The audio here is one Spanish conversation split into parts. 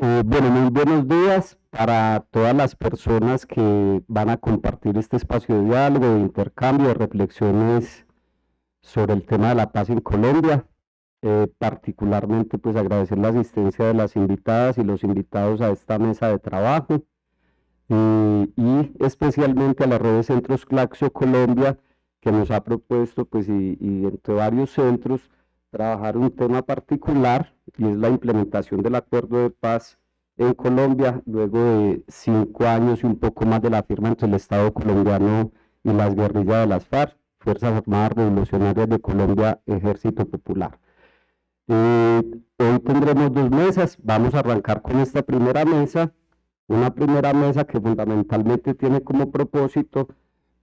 Eh, bueno, muy buenos días para todas las personas que van a compartir este espacio de diálogo, de intercambio, de reflexiones sobre el tema de la paz en Colombia. Eh, particularmente, pues agradecer la asistencia de las invitadas y los invitados a esta mesa de trabajo eh, y especialmente a la red de centros Claxo Colombia que nos ha propuesto, pues y, y entre varios centros, trabajar un tema particular y es la implementación del acuerdo de paz en Colombia luego de cinco años y un poco más de la firma entre el Estado colombiano y las guerrillas de las FARC, Fuerzas Armadas Revolucionarias de Colombia, Ejército Popular. Eh, hoy tendremos dos mesas, vamos a arrancar con esta primera mesa, una primera mesa que fundamentalmente tiene como propósito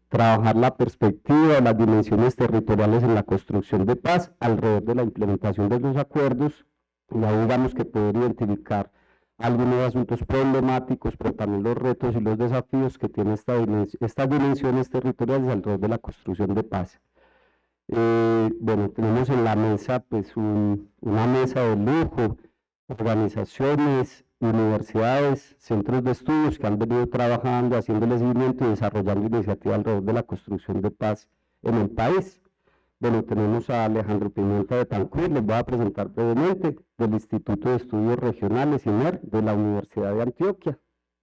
trabajar la perspectiva, las dimensiones territoriales en la construcción de paz alrededor de la implementación de los acuerdos y ahí vamos que poder identificar algunos asuntos problemáticos, pero también los retos y los desafíos que tiene esta estas dimensiones territoriales alrededor de la construcción de paz. Eh, bueno, tenemos en la mesa pues una mesa de lujo, organizaciones, universidades, centros de estudios que han venido trabajando, haciéndole seguimiento y desarrollando iniciativas alrededor de la construcción de paz en el país. Bueno, tenemos a Alejandro Pimienta de Tancur, les voy a presentar brevemente, del Instituto de Estudios Regionales, INER, de la Universidad de Antioquia.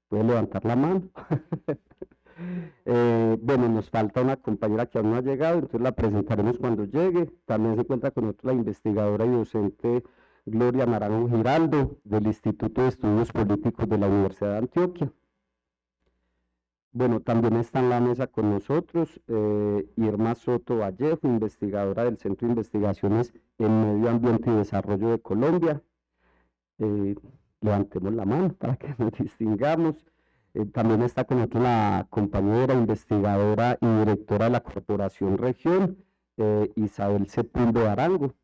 Puede levantar la mano. eh, bueno, nos falta una compañera que aún no ha llegado, entonces la presentaremos cuando llegue. También se cuenta con otra investigadora y docente Gloria Naranjo Giraldo, del Instituto de Estudios Políticos de la Universidad de Antioquia. Bueno, también está en la mesa con nosotros eh, Irma Soto Vallejo, investigadora del Centro de Investigaciones en Medio Ambiente y Desarrollo de Colombia. Eh, levantemos la mano para que nos distingamos. Eh, también está con nosotros la compañera investigadora y directora de la Corporación Región, Isabel Sepuldo Arango.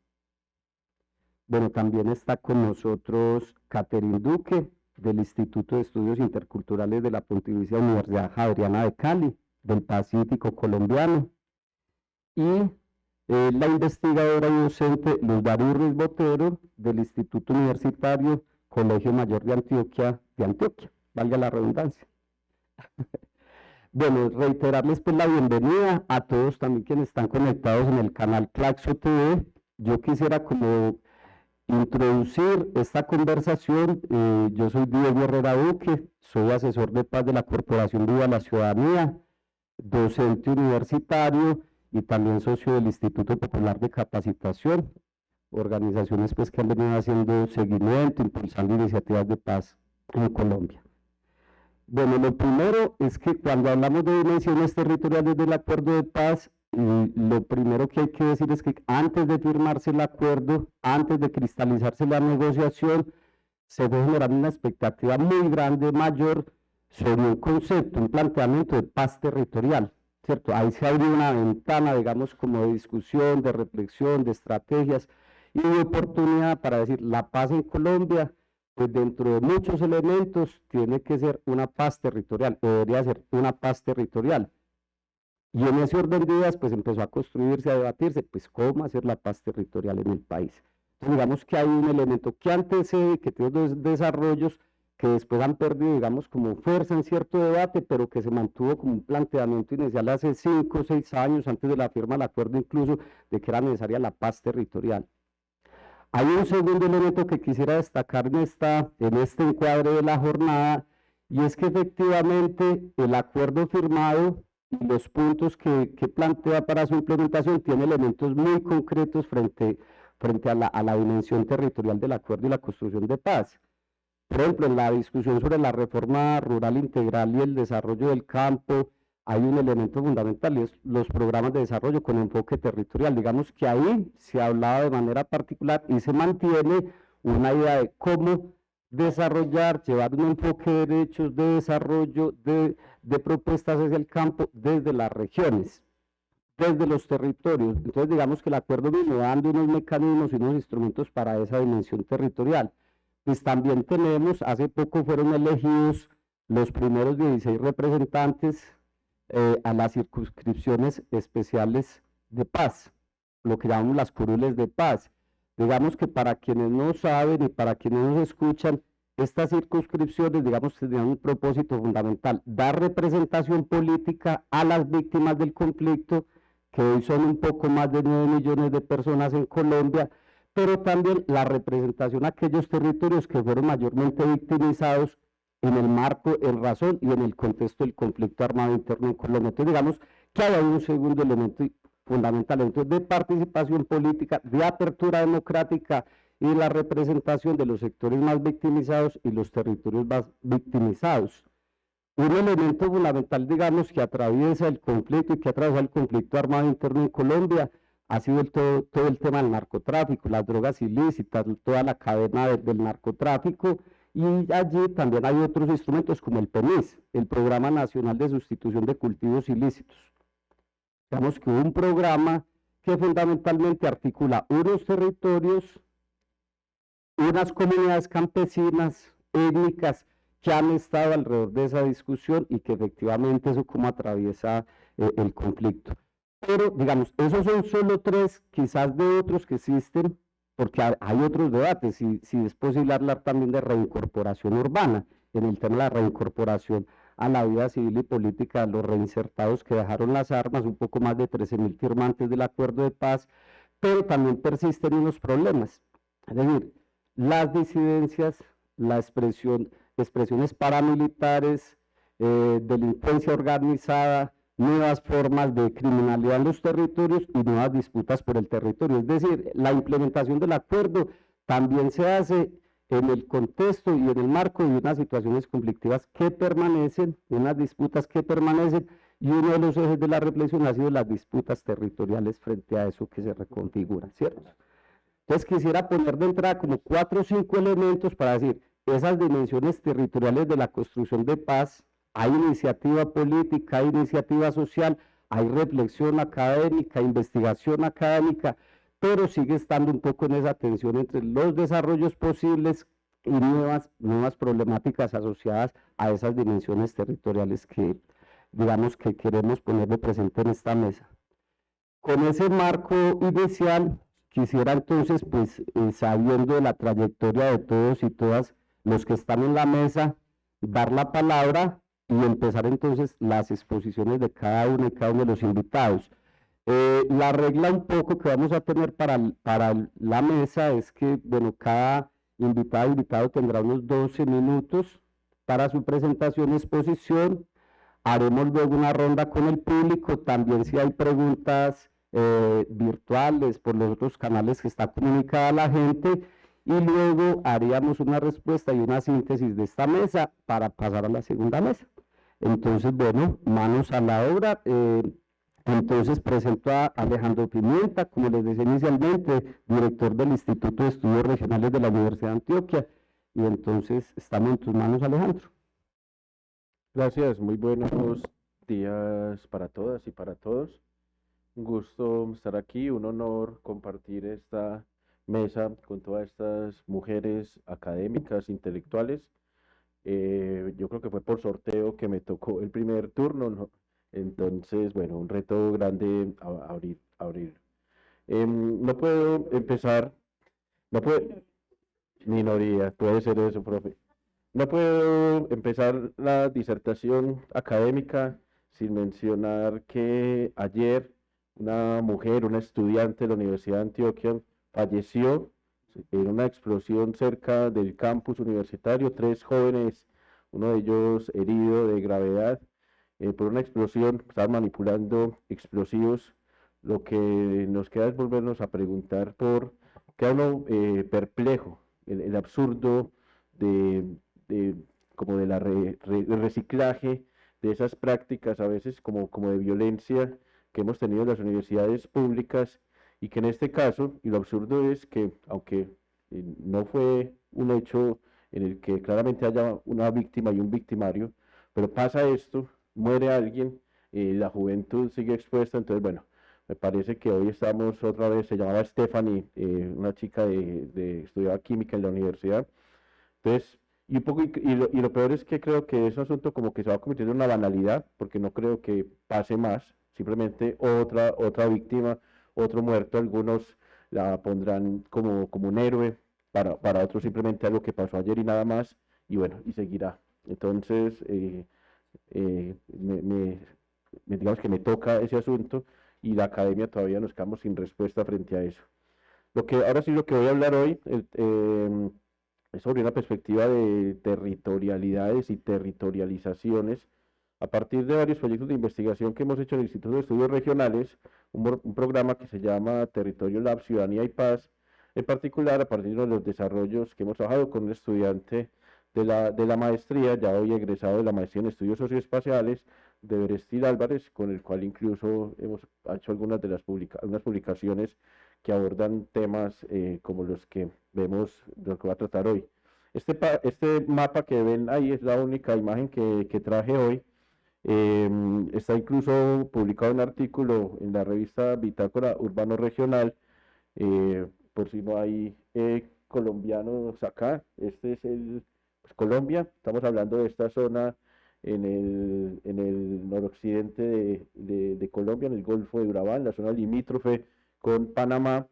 Bueno, también está con nosotros Catherine Duque, del Instituto de Estudios Interculturales de la Pontificia Universidad Javeriana de Cali, del Pacífico colombiano. Y eh, la investigadora y docente Luz Ruiz Botero, del Instituto Universitario Colegio Mayor de Antioquia, de Antioquia, valga la redundancia. bueno, reiterarles pues la bienvenida a todos también quienes están conectados en el canal Claxo TV. Yo quisiera como introducir esta conversación. Eh, yo soy Diego Herrera Duque, soy asesor de paz de la Corporación Viva la Ciudadanía, docente universitario y también socio del Instituto Popular de Capacitación, organizaciones pues, que han venido haciendo seguimiento, impulsando iniciativas de paz en Colombia. Bueno, lo primero es que cuando hablamos de dimensiones territoriales del acuerdo de paz, y lo primero que hay que decir es que antes de firmarse el acuerdo, antes de cristalizarse la negociación, se debe generar una expectativa muy grande, mayor, sobre un concepto, un planteamiento de paz territorial, ¿cierto? Ahí se abre una ventana, digamos, como de discusión, de reflexión, de estrategias y de oportunidad para decir, la paz en Colombia, pues dentro de muchos elementos, tiene que ser una paz territorial, o debería ser una paz territorial y en ese orden de ideas, pues empezó a construirse, a debatirse, pues cómo hacer la paz territorial en el país. Entonces, digamos que hay un elemento que antecede, que tiene dos desarrollos que después han perdido, digamos, como fuerza en cierto debate, pero que se mantuvo como un planteamiento inicial hace cinco o seis años, antes de la firma del acuerdo incluso, de que era necesaria la paz territorial. Hay un segundo elemento que quisiera destacar en, esta, en este encuadre de la jornada, y es que efectivamente el acuerdo firmado los puntos que, plantea para su implementación tiene elementos muy concretos frente, frente a, la, a la dimensión territorial del acuerdo y la construcción de paz. Por ejemplo, en la discusión sobre la reforma rural integral y el desarrollo del campo, hay un elemento fundamental y es los programas de desarrollo con enfoque territorial. Digamos que ahí se hablaba de manera particular y se mantiene una idea de cómo desarrollar, llevar un enfoque de derechos de desarrollo, de, propuestas hacia el campo desde las regiones, desde los territorios. Entonces digamos que el acuerdo viene dando unos mecanismos y unos instrumentos para esa dimensión territorial. Pues también tenemos, hace poco fueron elegidos los primeros 16 representantes eh, a las circunscripciones especiales de paz, lo que llamamos las curules de paz. Digamos que para quienes no saben y para quienes nos escuchan, estas circunscripciones, digamos, tenían un propósito fundamental, dar representación política a las víctimas del conflicto, que hoy son un poco más de 9 millones de personas en Colombia, pero también la representación a aquellos territorios que fueron mayormente victimizados en el marco, en razón y en el contexto del conflicto armado interno en Colombia. Entonces, digamos que hay un segundo elemento fundamental de participación política, de apertura democrática y la representación de los sectores más victimizados y los territorios más victimizados. Un elemento fundamental, digamos, que atraviesa el conflicto y que atraviesa el conflicto armado interno en Colombia ha sido todo, todo el tema del narcotráfico, las drogas ilícitas, toda la cadena del narcotráfico, y allí también hay otros instrumentos como el PENIS, el Programa Nacional de Sustitución de Cultivos Ilícitos. Digamos que un programa que fundamentalmente articula unos territorios, unas comunidades campesinas, étnicas, que han estado alrededor de esa discusión y que efectivamente eso como atraviesa eh, el conflicto. Pero, digamos, esos son solo tres, quizás de otros que existen, porque hay otros debates, si, si es posible hablar también de reincorporación urbana, en el tema de la reincorporación a la vida civil y política de los reinsertados que dejaron las armas, un poco más de 13 mil firmantes del acuerdo de paz, pero también persisten unos problemas. Es decir, las disidencias, la expresión, expresiones paramilitares, eh, delincuencia organizada, nuevas formas de criminalidad en los territorios y nuevas disputas por el territorio. Es decir, la implementación del acuerdo también se hace en el contexto y en el marco de unas situaciones conflictivas que permanecen, unas disputas que permanecen, y uno de los ejes de la reflexión ha sido las disputas territoriales frente a eso que se reconfigura, ¿cierto? Entonces quisiera poner de entrada como cuatro o cinco elementos para decir, esas dimensiones territoriales de la construcción de paz, hay iniciativa política, hay iniciativa social, hay reflexión académica, investigación académica, pero sigue estando un poco en esa tensión entre los desarrollos posibles y nuevas, nuevas problemáticas asociadas a esas dimensiones territoriales que, digamos, que queremos poner de presente en esta mesa. Con ese marco inicial, quisiera entonces, pues, eh, sabiendo la trayectoria de todos y todas los que están en la mesa, dar la palabra y empezar entonces las exposiciones de cada uno y cada uno de los invitados. Eh, la regla un poco que vamos a tener para, para la mesa es que, bueno, cada invitado invitado tendrá unos 12 minutos para su presentación y exposición. Haremos luego una ronda con el público, también si hay preguntas eh, virtuales por los otros canales que está comunicada la gente, y luego haríamos una respuesta y una síntesis de esta mesa para pasar a la segunda mesa. Entonces, bueno, manos a la obra. Eh, entonces presento a Alejandro Pimienta, como les decía inicialmente, director del Instituto de Estudios Regionales de la Universidad de Antioquia. Y entonces estamos en tus manos, Alejandro. Gracias, muy buenos días para todas y para todos. Un gusto estar aquí, un honor compartir esta mesa con todas estas mujeres académicas, intelectuales. Eh, yo creo que fue por sorteo que me tocó el primer turno, ¿no? Entonces, bueno, un reto grande abrir. abrir. Em, no puedo empezar, no puedo, minoría, puede ser eso, profe. No puedo empezar la disertación académica sin mencionar que ayer una mujer, una estudiante de la Universidad de Antioquia, falleció en una explosión cerca del campus universitario. Tres jóvenes, uno de ellos herido de gravedad, eh, por una explosión, estaban manipulando explosivos, lo que nos queda es volvernos a preguntar por, qué uno eh, perplejo, el, absurdo de, como de la reciclaje de esas prácticas a veces como, como de violencia que hemos tenido en las universidades públicas y que en este caso, y lo absurdo es que aunque eh, no fue un hecho en el que claramente haya una víctima y un victimario, pero pasa esto muere alguien y la juventud sigue expuesta, entonces bueno, me parece que hoy estamos otra vez, se llamaba Stephanie, eh, una chica de, de, estudiaba química en la universidad, entonces, y un poco, y, lo, y lo peor es que creo que ese asunto como que se va convirtiendo en una banalidad, porque no creo que pase más, simplemente otra, otra víctima, otro muerto, algunos la pondrán como, como un héroe, para, para otros simplemente algo que pasó ayer y nada más, y bueno, y seguirá. Entonces, eh, eh, me, digamos que me toca ese asunto y la academia todavía nos quedamos sin respuesta frente a eso. Lo que, ahora sí lo que voy a hablar hoy em, es sobre una perspectiva de territorialidades y territorializaciones a partir de varios proyectos de investigación que hemos hecho en el Instituto de Estudios Regionales, un, programa que se llama Territorio Lab, Ciudadanía y Paz, en particular a partir de los desarrollos que hemos trabajado con un estudiante de la, maestría, ya hoy egresado de la maestría en estudios socioespaciales, de Berestil Álvarez, con el cual incluso hemos hecho algunas de las publicaciones que abordan temas eh, como los que vemos, de lo que va a tratar hoy. Este, este mapa que ven ahí es la única imagen que traje hoy. Em, está incluso publicado un artículo en la revista Bitácora Urbano Regional, eh, por si no hay eh, colombianos acá. Este es el pues, Colombia, estamos hablando de esta zona en el, en el noroccidente de, de, Colombia, en el Golfo de Urabá, la zona limítrofe con Panamá.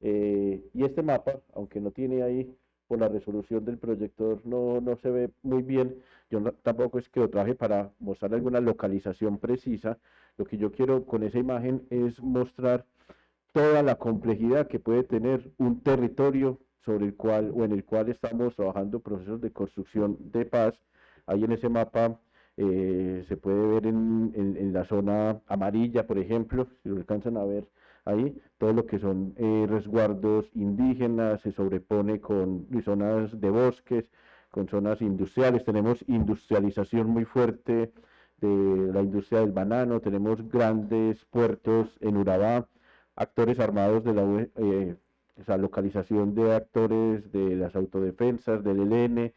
Eh, y este mapa, aunque no tiene ahí por la resolución del proyector, no, no se ve muy bien. Yo tampoco es que lo traje para mostrar alguna localización precisa. Lo que yo quiero con esa imagen es mostrar toda la complejidad que puede tener un territorio sobre el cual o en el cual estamos trabajando procesos de construcción de paz. Ahí en ese mapa eh, se puede ver en, en, la zona amarilla, por ejemplo, si lo alcanzan a ver ahí, todo lo que son eh, resguardos indígenas se sobrepone con zonas de bosques, con zonas industriales, tenemos industrialización muy fuerte de la industria del banano, tenemos grandes puertos en Urabá, actores armados de la eh, esa localización de actores de las autodefensas, del ELN,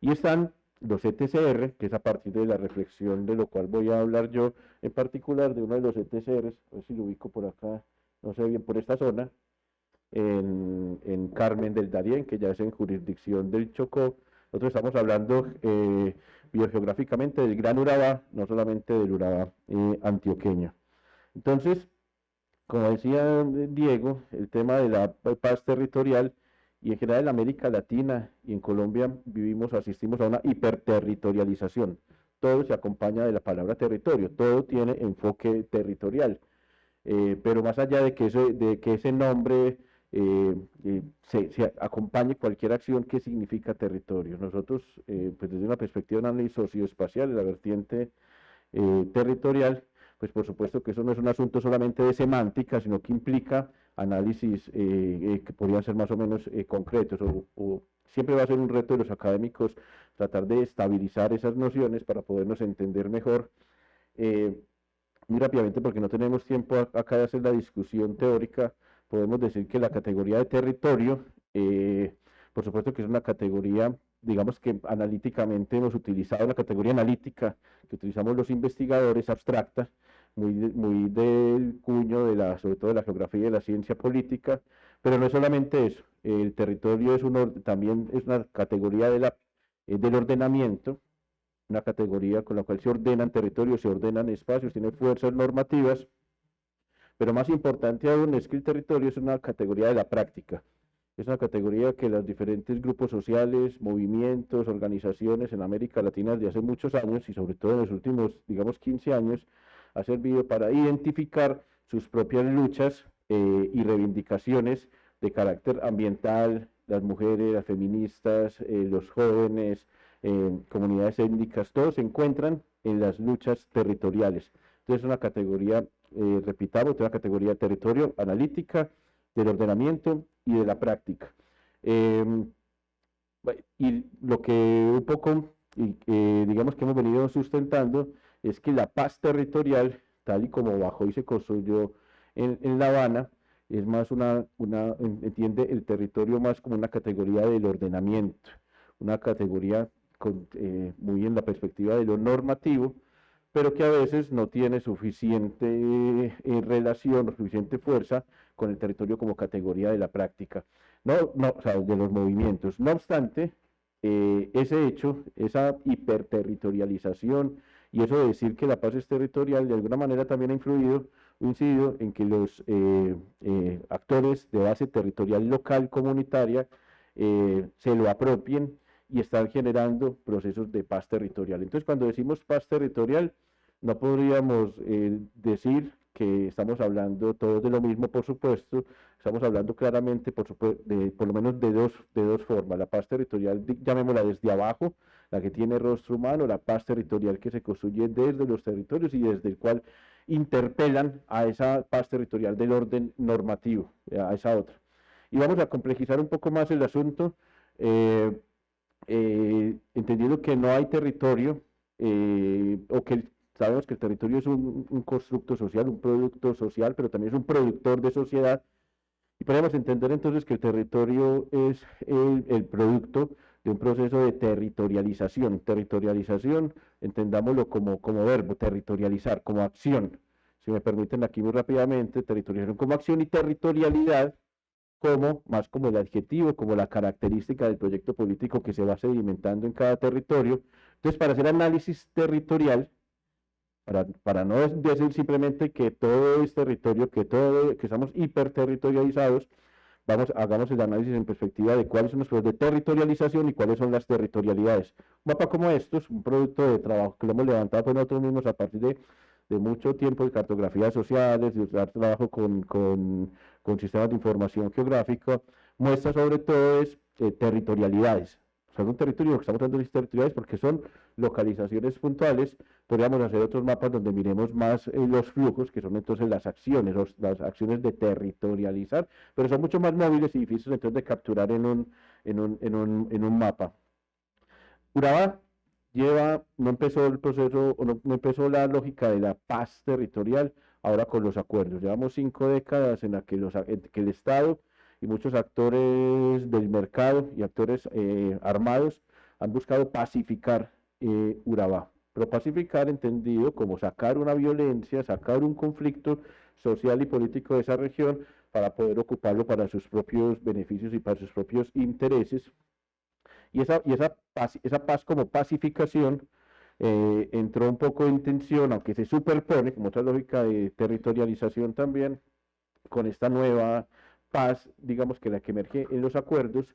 y están los ETCR, que es a partir de la reflexión de lo cual voy a hablar yo, en particular de uno de los ETCRs, a ver si lo ubico por acá, no sé bien, por esta zona, en, en Carmen del Darién, que ya es en jurisdicción del Chocó. Nosotros estamos hablando eh, biogeográficamente del Gran Urabá, no solamente del Urabá eh, antioqueño. Entonces, como decía Diego, el tema de la paz territorial y en general en América Latina y en Colombia vivimos, asistimos a una hiperterritorialización. Todo se acompaña de la palabra territorio, todo tiene enfoque territorial. Eh, pero más allá de que, de que ese nombre eh, eh, se, acompañe cualquier acción que significa territorio. Nosotros, pues desde una perspectiva de análisis socioespacial, la vertiente territorial, pues por supuesto que eso no es un asunto solamente de semántica, sino que implica análisis que podrían ser más o menos concretos, o, siempre va a ser un reto de los académicos tratar de estabilizar esas nociones para podernos entender mejor muy rápidamente, porque no tenemos tiempo acá de hacer la discusión teórica, podemos decir que la categoría de territorio, eh, por supuesto que es una categoría, digamos que analíticamente hemos utilizado la categoría analítica que utilizamos los investigadores abstracta, muy, muy del cuño de la, sobre todo de la geografía y de la ciencia política, pero no es solamente eso, el territorio es uno, también es una categoría de eh, del ordenamiento, una categoría con la cual se ordenan territorios, se ordenan espacios, tiene fuerzas normativas, pero más importante aún es que el territorio es una categoría de la práctica. Es una categoría que los diferentes grupos sociales, movimientos, organizaciones en América Latina desde hace muchos años y sobre todo en los últimos, digamos, 15 años, ha servido para identificar sus propias luchas eh, y reivindicaciones de carácter ambiental, las mujeres, las feministas, eh, los jóvenes, comunidades étnicas, todos se encuentran en las luchas territoriales. Entonces es una categoría, eh, repitamos, una categoría territorio analítica, del ordenamiento y de la práctica. Em, y lo que un poco, eh, digamos que hemos venido sustentando, es que la paz territorial, tal y como bajó y se construyó en, en La Habana, es más una, una, entiende el territorio más como una categoría del ordenamiento, una categoría eh, muy en la perspectiva de lo normativo, pero que a veces no tiene suficiente eh, relación suficiente fuerza con el territorio como categoría de la práctica, no, no, o sea, de los movimientos. No obstante, eh, ese hecho, esa hiperterritorialización y eso de decir que la paz es territorial, de alguna manera también ha influido, incidido en que los actores de base territorial local comunitaria se lo apropien y están generando procesos de paz territorial. Entonces, cuando decimos paz territorial, no podríamos eh, decir que estamos hablando todos de lo mismo, por supuesto, estamos hablando claramente, por, lo menos de dos, de dos formas. La paz territorial, llamémosla desde abajo, la que tiene rostro humano, la paz territorial que se construye desde los territorios y desde el cual interpelan a esa paz territorial del orden normativo, a esa otra. Y vamos a complejizar un poco más el asunto, eh, eh, entendiendo que no hay territorio, eh, o que sabemos que el territorio es un, constructo social, un producto social, pero también es un productor de sociedad, y podemos entender entonces que el territorio es el producto de un proceso de territorialización. Territorialización, entendámoslo como, como verbo, territorializar, como acción. Si me permiten aquí muy rápidamente, territorialización como acción y territorialidad como, más como el adjetivo, como la característica del proyecto político que se va sedimentando en cada territorio. Entonces, para hacer análisis territorial, para, para no decir simplemente que todo es territorio, que todo, que estamos hiperterritorializados, vamos, hagamos el análisis en perspectiva de cuáles son los procesos de territorialización y cuáles son las territorialidades. Un mapa como estos, un producto de trabajo que lo hemos levantado nosotros mismos a partir de, de mucho tiempo de cartografías sociales, de usar trabajo con, con, con, sistemas de información geográfica, muestra sobre todo es eh, territorialidades. Son un territorio, que estamos hablando de territoriales porque son localizaciones puntuales, podríamos hacer otros mapas donde miremos más eh, los flujos, que son entonces las acciones, las acciones de territorializar, pero son mucho más móviles y difíciles entonces de capturar en un, en un, en un, en un mapa. Urabá lleva, no empezó el proceso, o no, empezó la lógica de la paz territorial, ahora con los acuerdos. Llevamos cinco décadas en las que, que el Estado y muchos actores del mercado y actores eh, armados han buscado pacificar eh, Urabá. Pero pacificar entendido como sacar una violencia, sacar un conflicto social y político de esa región para poder ocuparlo para sus propios beneficios y para sus propios intereses. Y esa, y esa, paz, esa paz como pacificación eh, entró un poco en tensión, aunque se superpone, como otra lógica de territorialización también, con esta nueva paz, digamos que la que emerge en los acuerdos,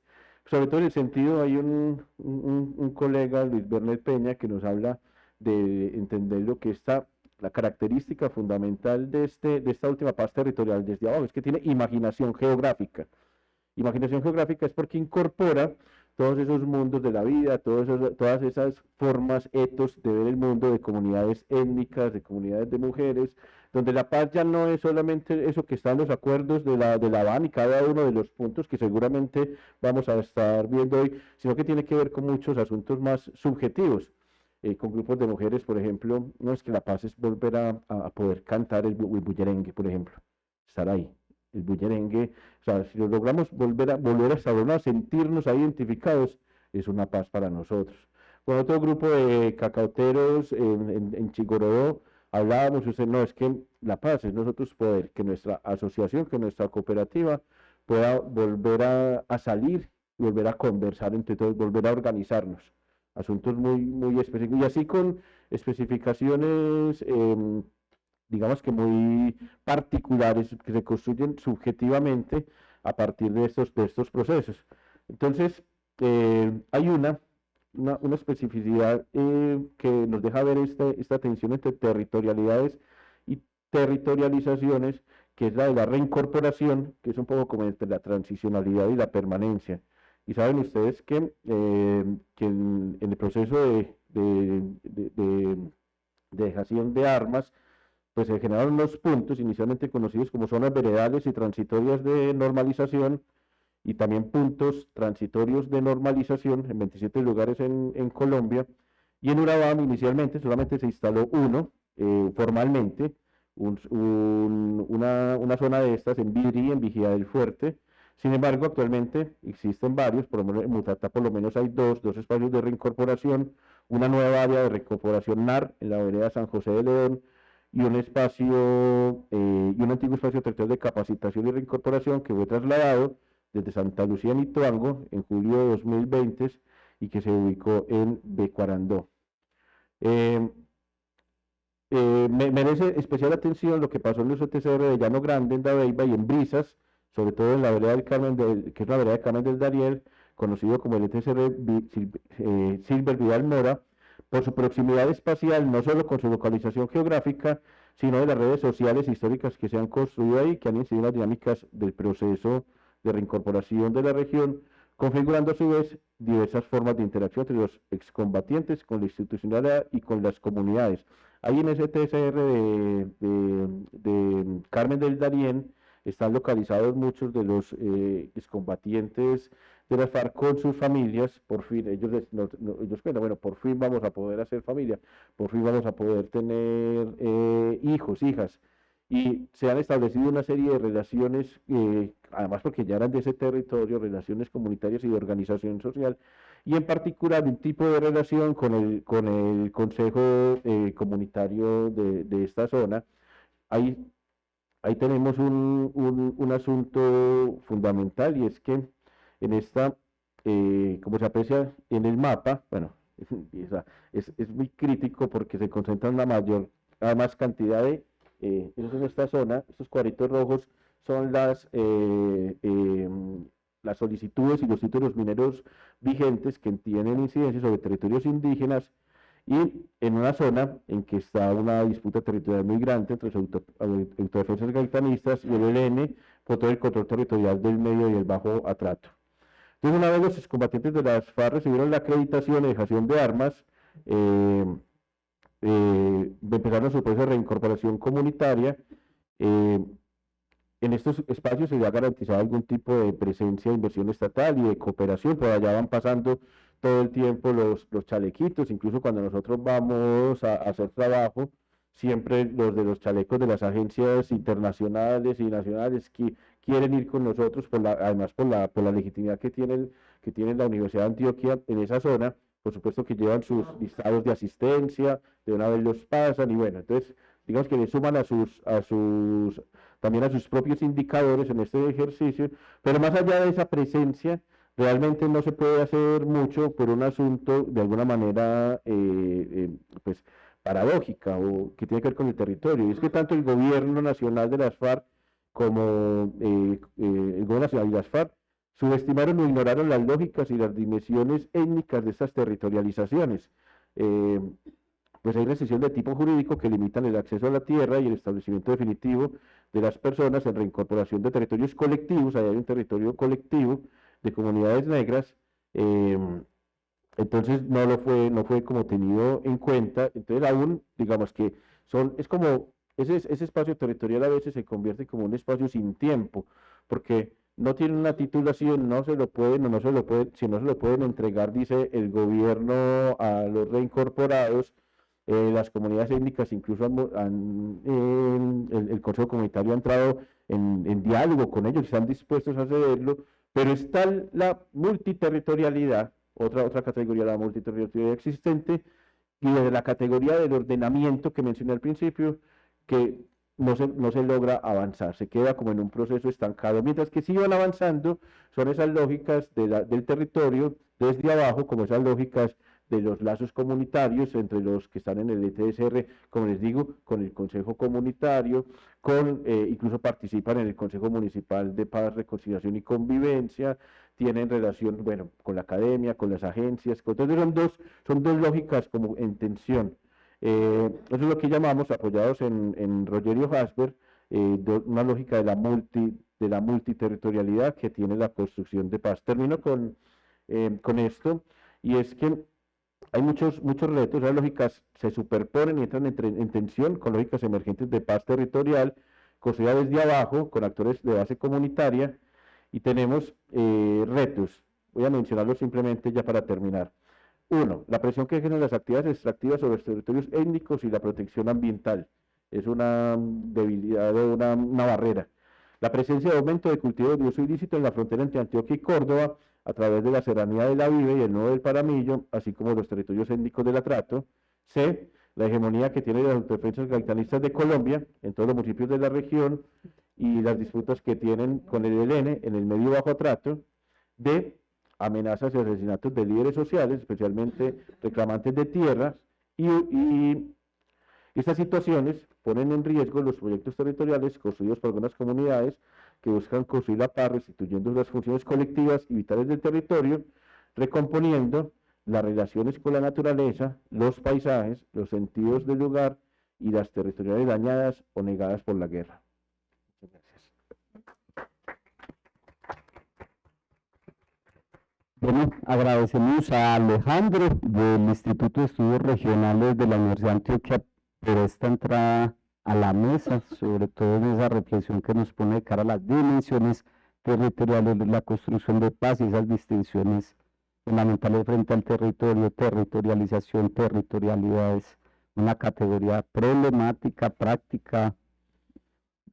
sobre todo en el sentido, hay un, un, colega, Luis Bernet Peña, que nos habla de entender lo que está, la característica fundamental de, este, de esta última paz territorial desde abajo, es que tiene imaginación geográfica. Imaginación geográfica es porque incorpora todos esos mundos de la vida, todas esas formas, etos de ver el mundo de comunidades étnicas, de comunidades de mujeres, donde la paz ya no es solamente eso que está en los acuerdos de la, de la BAN y cada uno de los puntos que seguramente vamos a estar viendo hoy, sino que tiene que ver con muchos asuntos más subjetivos. Eh, con grupos de mujeres, por ejemplo, no es que la paz es volver a, a poder cantar el, el bullerengue, por ejemplo, estar ahí, el bullerengue, o sea, si lo logramos volver a, volver a a sentirnos ahí identificados, es una paz para nosotros. Con otro grupo de cacauteros en, en, Chigorodó, hablábamos, usted no, es que la paz es nosotros poder, que nuestra asociación, que nuestra cooperativa pueda volver a, salir, volver a conversar entre todos, volver a organizarnos. Asuntos muy, muy específicos. Y así con especificaciones, digamos que muy particulares, que se construyen subjetivamente a partir de estos, de estos procesos. Entonces, eh, hay una una, especificidad eh, que nos deja ver este, esta tensión entre territorialidades y territorializaciones, que es la de la reincorporación, que es un poco como entre la transicionalidad y la permanencia. Y saben ustedes que, eh, en, el proceso de, de, dejación de armas, pues se generaron unos puntos inicialmente conocidos como zonas veredales y transitorias de normalización, y también puntos transitorios de normalización en 27 lugares en, Colombia. Y en Urabá inicialmente solamente se instaló uno eh, formalmente, una, zona de estas en Vidri, en Vigía del Fuerte. Sin embargo, actualmente existen varios, por lo menos en Mutata por lo menos hay dos, dos espacios de reincorporación, una nueva área de reincorporación NAR en la vereda San José de León y un espacio eh, y un antiguo espacio territorial de capacitación y reincorporación que fue trasladado desde Santa Lucía Nituango en julio de 2020 y que se ubicó en Becuarandó. Eh, eh, merece especial atención lo que pasó en los OTCR de Llano Grande, en Dabeiba y en Brisas, sobre todo en la vereda del Carmen, del, que es la vereda del Carmen del Dariel, conocido como el ETSR eh, Silver Vidal Mora, por su proximidad espacial, no solo con su localización geográfica, sino de las redes sociales históricas que se han construido ahí, que han incidido en las dinámicas del proceso de reincorporación de la región, configurando a su vez diversas formas de interacción entre los excombatientes con la institucionalidad y con las comunidades. Ahí en ese TSR de, Carmen del Darién están localizados muchos de los eh, excombatientes de FARC con sus familias, por fin, ellos, ellos bueno, por fin vamos a poder hacer familia, por fin vamos a poder tener eh, hijos, hijas, y se han establecido una serie de relaciones, eh, además porque ya eran de ese territorio, relaciones comunitarias y de organización social, y en particular un tipo de relación con el, con el Consejo eh, Comunitario de, de, esta zona. Ahí, ahí tenemos un, un, un asunto fundamental y es que en esta, eh, como se aprecia en el mapa, bueno, es, es, muy crítico porque se concentran la mayor, la más cantidad de, eh, en esta zona, estos cuadritos rojos son las, eh, em, las solicitudes y los títulos mineros vigentes que tienen incidencia sobre territorios indígenas y en una zona en que está una disputa territorial muy grande entre los autodefensas gaitanistas y el ELN por todo el control territorial del medio y el bajo atrato. Entonces, una vez los excombatientes de las FARC recibieron la acreditación y dejación de armas, eh, eh, empezaron su proceso de reincorporación comunitaria. Eh, en estos espacios se había garantizado algún tipo de presencia de inversión estatal y de cooperación, por allá van pasando todo el tiempo los, chalequitos, incluso cuando nosotros vamos a hacer trabajo, siempre los de los chalecos de las agencias internacionales y nacionales que quieren ir con nosotros, por la, además por la, por la legitimidad que tiene, que tiene la Universidad de Antioquia en esa zona, por supuesto que llevan sus listados de asistencia, de una vez los pasan y bueno, entonces digamos que le suman a sus, a sus, también a sus propios indicadores en este ejercicio, pero más allá de esa presencia, realmente no se puede hacer mucho por un asunto de alguna manera, eh, eh, pues, paradójica o que tiene que ver con el territorio. Y es que tanto el gobierno nacional de las FARC como eh, eh, nacional y las FARC subestimaron o ignoraron las lógicas y las dimensiones étnicas de estas territorializaciones. Eh, pues hay restricciones de tipo jurídico que limitan el acceso a la tierra y el establecimiento definitivo de las personas en reincorporación de territorios colectivos, ahí hay un territorio colectivo de comunidades negras, entonces no lo fue, no fue como tenido en cuenta, entonces aún, digamos que son, es como, ese, ese espacio territorial a veces se convierte como un espacio sin tiempo, porque no tiene una titulación, no se lo pueden, no, no se lo pueden, si no se lo pueden entregar, dice el gobierno a los reincorporados, eh, las comunidades étnicas incluso han, el, Consejo Comunitario ha entrado en, diálogo con ellos, están dispuestos a hacerlo, pero está la multiterritorialidad otra, otra categoría, la multiterritorialidad existente, y desde la categoría del ordenamiento que mencioné al principio, que no se, no se logra avanzar, se queda como en un proceso estancado, mientras que si van avanzando son esas lógicas de la, del territorio desde abajo, como esas lógicas de los lazos comunitarios entre los que están en el ETSR, como les digo, con el Consejo Comunitario, con eh, incluso participan en el Consejo Municipal de Paz, Reconciliación y Convivencia, tienen relación, bueno, con la academia, con las agencias, entonces son dos, son dos lógicas como en tensión. Eh, eso es lo que llamamos, apoyados en, en Rogerio Hasber, eh, una lógica de la, multi, de la multiterritorialidad que tiene la construcción de paz. Termino con, eh, con esto, y es que hay muchos, muchos retos, las lógicas se superponen y entran en, tensión con lógicas emergentes de paz territorial, construidas desde abajo, con actores de base comunitaria, y tenemos eh, retos. Voy a mencionarlos simplemente ya para terminar. Uno, la presión que ejercen las actividades extractivas sobre los territorios étnicos y la protección ambiental. Es una debilidad o una, una barrera. La presencia de aumento de cultivos de uso ilícito en la frontera entre Antioquia y Córdoba a través de la serranía de la Vive y el nudo del Paramillo, así como los territorios étnicos del Atrato. C. La hegemonía que tienen las defensas gaitanistas de Colombia en todos los municipios de la región y las disputas que tienen con el ELN en el medio bajo Atrato. D. Amenazas y asesinatos de líderes sociales, especialmente reclamantes de tierras. Y, estas situaciones ponen en riesgo los proyectos territoriales construidos por algunas comunidades que buscan construir la paz, restituyendo las funciones colectivas y vitales del territorio, recomponiendo las relaciones con la naturaleza, los paisajes, los sentidos del lugar y las territoriales dañadas o negadas por la guerra. Muchas gracias. Bueno, agradecemos a Alejandro del Instituto de Estudios Regionales de la Universidad de Antioquia por esta entrada a la mesa, sobre todo en esa reflexión que nos pone de cara a las dimensiones territoriales de la construcción de paz y esas distinciones fundamentales frente al territorio, territorialización, territorialidad es una categoría problemática, práctica,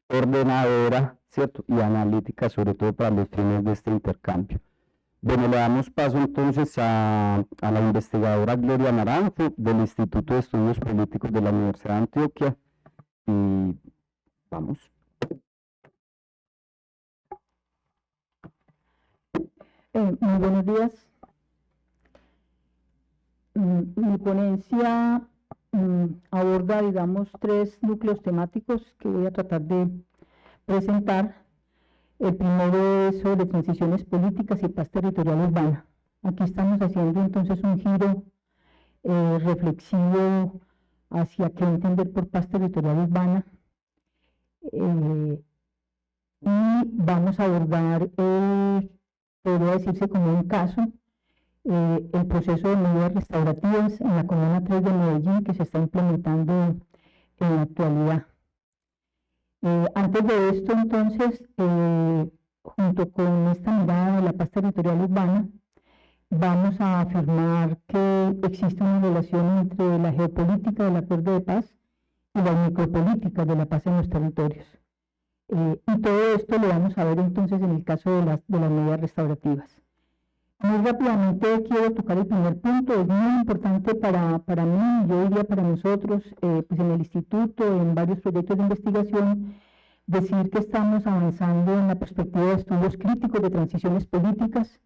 ordenadora, ¿cierto? Y analítica, sobre todo para los fines de este intercambio. Bueno, le damos paso entonces a, la investigadora Gloria Naranjo del Instituto de Estudios Políticos de la Universidad de Antioquia. Y vamos. Eh, muy buenos días. Mm, mi ponencia mm, aborda, digamos, tres núcleos temáticos que voy a tratar de presentar. El primero es sobre transiciones políticas y paz territorial urbana. Aquí estamos haciendo entonces un giro eh, reflexivo hacia qué entender por paz territorial urbana. Eh, y vamos a abordar, eh, podría decirse como un caso, eh, el proceso de medidas restaurativas en la Comuna 3 de Medellín que se está implementando en la actualidad. Eh, antes de esto, entonces, eh, junto con esta mirada de la paz territorial urbana, vamos a afirmar que existe una relación entre la geopolítica del acuerdo de paz y las micropolíticas de la paz en los territorios. y todo esto lo vamos a ver entonces en el caso de las medidas restaurativas. Muy rápidamente quiero tocar el primer punto, es muy importante para, para mí, yo diría para nosotros, eh, pues en el instituto, en varios proyectos de investigación, decir que estamos avanzando en la perspectiva de estudios críticos de transiciones políticas.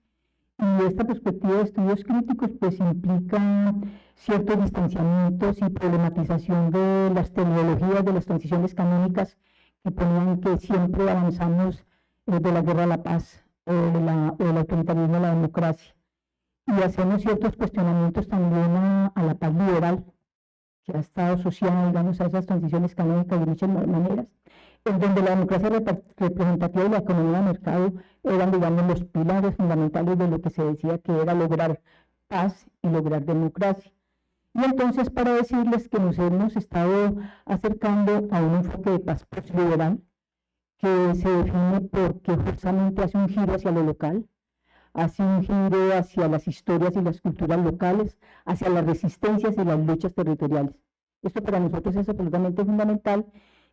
Y esta perspectiva de estudios críticos pues implica ciertos distanciamientos y problematización de las tecnologías de las transiciones canónicas que ponían que siempre avanzamos eh, de la guerra a la paz o, la, o el autoritarismo a la democracia. Y hacemos ciertos cuestionamientos también a, la paz liberal, que ha estado asociada, digamos, a esas transiciones canónicas de muchas maneras, en donde la democracia representativa y la economía de mercado eran, digamos, los pilares fundamentales de lo que se decía que era lograr paz y lograr democracia. Y entonces, para decirles que nos hemos estado acercando a un enfoque de paz postliberal, que se define porque justamente hace un giro hacia lo local, hace un giro hacia las historias y las culturas locales, hacia las resistencias y las luchas territoriales. Esto para nosotros es absolutamente fundamental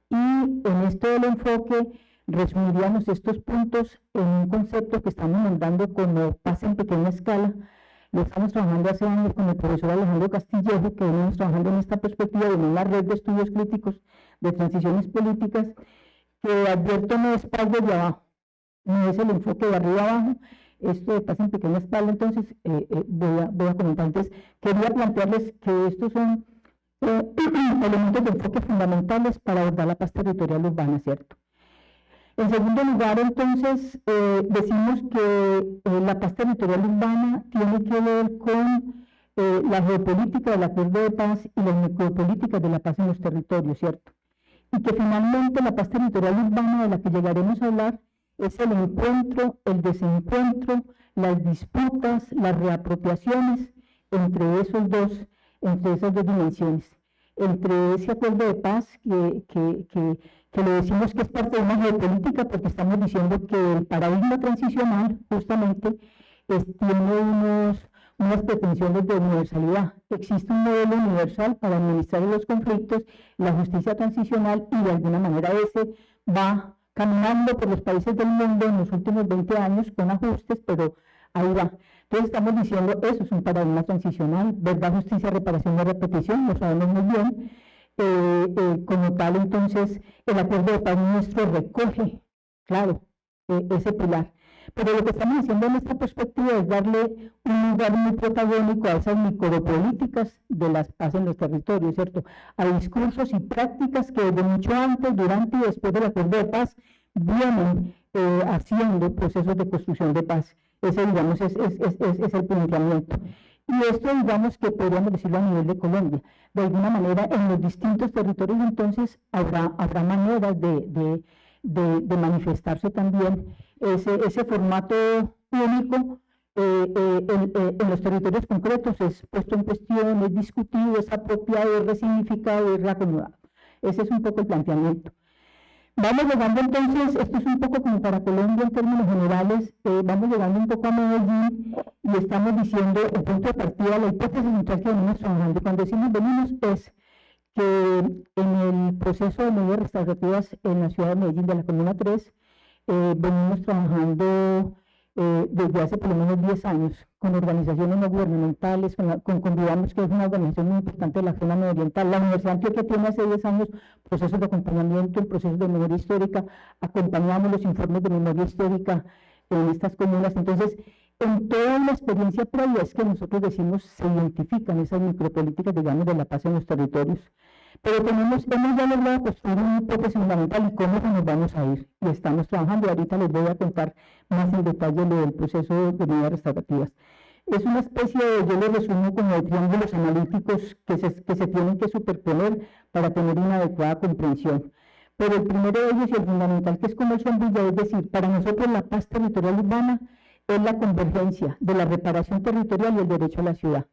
y en esto del enfoque resumiríamos estos puntos en un concepto que estamos mandando como paz en pequeña escala. Lo estamos trabajando hace años con el profesor Alejandro Castillejo, que venimos trabajando en esta perspectiva de una red de estudios críticos de transiciones políticas que advierto no es paz desde abajo, no es el enfoque de arriba abajo, esto pasa en pequeña espalda, entonces eh, eh, voy, a, comentar. Entonces, quería plantearles que estos son eh, elementos de enfoque fundamentales para abordar la paz territorial urbana, ¿cierto? En segundo lugar, entonces, decimos que la paz territorial urbana tiene que ver con la geopolítica del acuerdo de paz y las micropolíticas de la paz en los territorios, ¿cierto? Y que finalmente la paz territorial urbana de la que llegaremos a hablar es el encuentro, el desencuentro, las disputas, las reapropiaciones entre esos dos, entre esas dos dimensiones, entre ese acuerdo de paz que, que, que, que le decimos que es parte de una geopolítica porque estamos diciendo que el paradigma transicional justamente tiene unos unas pretensiones de universalidad. Existe un modelo universal para administrar los conflictos, la justicia transicional y de alguna manera ese va caminando por los países del mundo en los últimos 20 años con ajustes, pero ahí va. Entonces estamos diciendo, eso es un paradigma transicional, verdad, justicia, reparación y repetición, lo sabemos muy bien. Eh, eh, como tal, entonces, el acuerdo de paz nuestro recoge, claro, eh, ese pilar. Pero lo que estamos haciendo en esta perspectiva es darle un lugar muy protagónico a esas micropolíticas de las paz en los territorios, ¿cierto? A discursos y prácticas que desde mucho antes, durante y después del acuerdo de paz vienen eh, haciendo procesos de construcción de paz. Ese, digamos, es, el planteamiento. Y esto, digamos, que podríamos decirlo a nivel de Colombia. De alguna manera, en los distintos territorios, entonces, habrá, habrá maneras de, de, de, de manifestarse también ese, ese formato único eh, eh, eh, en, los territorios concretos es puesto en cuestión, es discutido, es apropiado, es resignificado, es reacomodado. Ese es un poco el planteamiento. Vamos llegando entonces, esto es un poco como para Colombia en términos generales, vamos llegando un poco a Medellín y estamos diciendo el punto de partida, la hipótesis central que venimos trabajando. Cuando decimos venimos es que en el proceso de medidas restaurativas en la ciudad de Medellín de la Comuna 3, venimos trabajando eh, desde hace por lo menos 10 años con organizaciones no gubernamentales, con, con Convivamos, que es una organización muy importante de la zona oriental. La Universidad de Antioquia tiene hace 10 años procesos de acompañamiento en procesos de memoria histórica, acompañamos los informes de memoria histórica en estas comunas. Entonces, en toda la experiencia previa es que nosotros decimos se identifican esas micropolíticas, digamos, de la paz en los territorios. Pero tenemos, hemos ya logrado construir un hipótesis fundamental y cómo nos vamos a ir. Y estamos trabajando, ahorita les voy a contar más en detalle lo del proceso de medidas restaurativas. Es una especie de, yo lo resumo como de triángulos analíticos que se, que se tienen que superponer para tener una adecuada comprensión. Pero el primero de ellos y el fundamental, que es como el sombrilla, es decir, para nosotros la paz territorial urbana es la convergencia de la reparación territorial y el derecho a la ciudad.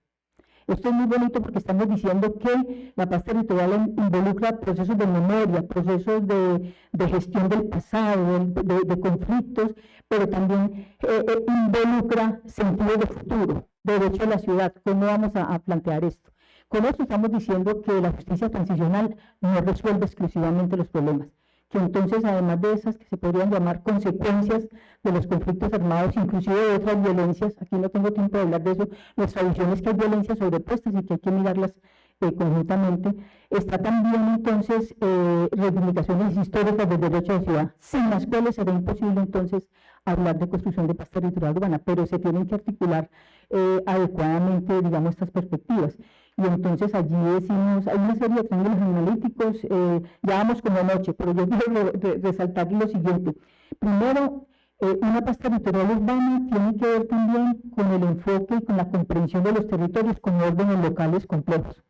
Esto es muy bonito porque estamos diciendo que la paz territorial involucra procesos de memoria, procesos de, gestión del pasado, de, conflictos, pero también eh, eh, involucra sentido de futuro, derecho a la ciudad. ¿Cómo vamos a, a plantear esto? Con esto estamos diciendo que la justicia transicional no resuelve exclusivamente los problemas, que entonces además de esas que se podrían llamar consecuencias de los conflictos armados, inclusive de otras violencias, aquí no tengo tiempo de hablar de eso, nuestra visión es que hay violencias sobrepuestas y que hay que mirarlas eh, conjuntamente, está también entonces eh, reivindicaciones históricas del derecho de ciudad, sin las cuales será imposible entonces hablar de construcción de paz territorial urbana, pero se tienen que articular eh, adecuadamente, digamos, estas perspectivas. Y entonces allí decimos, hay una serie de triángulos analíticos, eh, ya vamos como noche, pero yo quiero resaltar lo siguiente. Primero, eh, una paz territorial urbana tiene que ver también con el enfoque y con la comprensión de los territorios como órdenes locales complejos.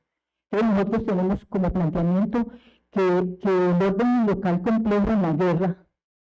Entonces nosotros tenemos como planteamiento que, que el orden local complejo en la guerra,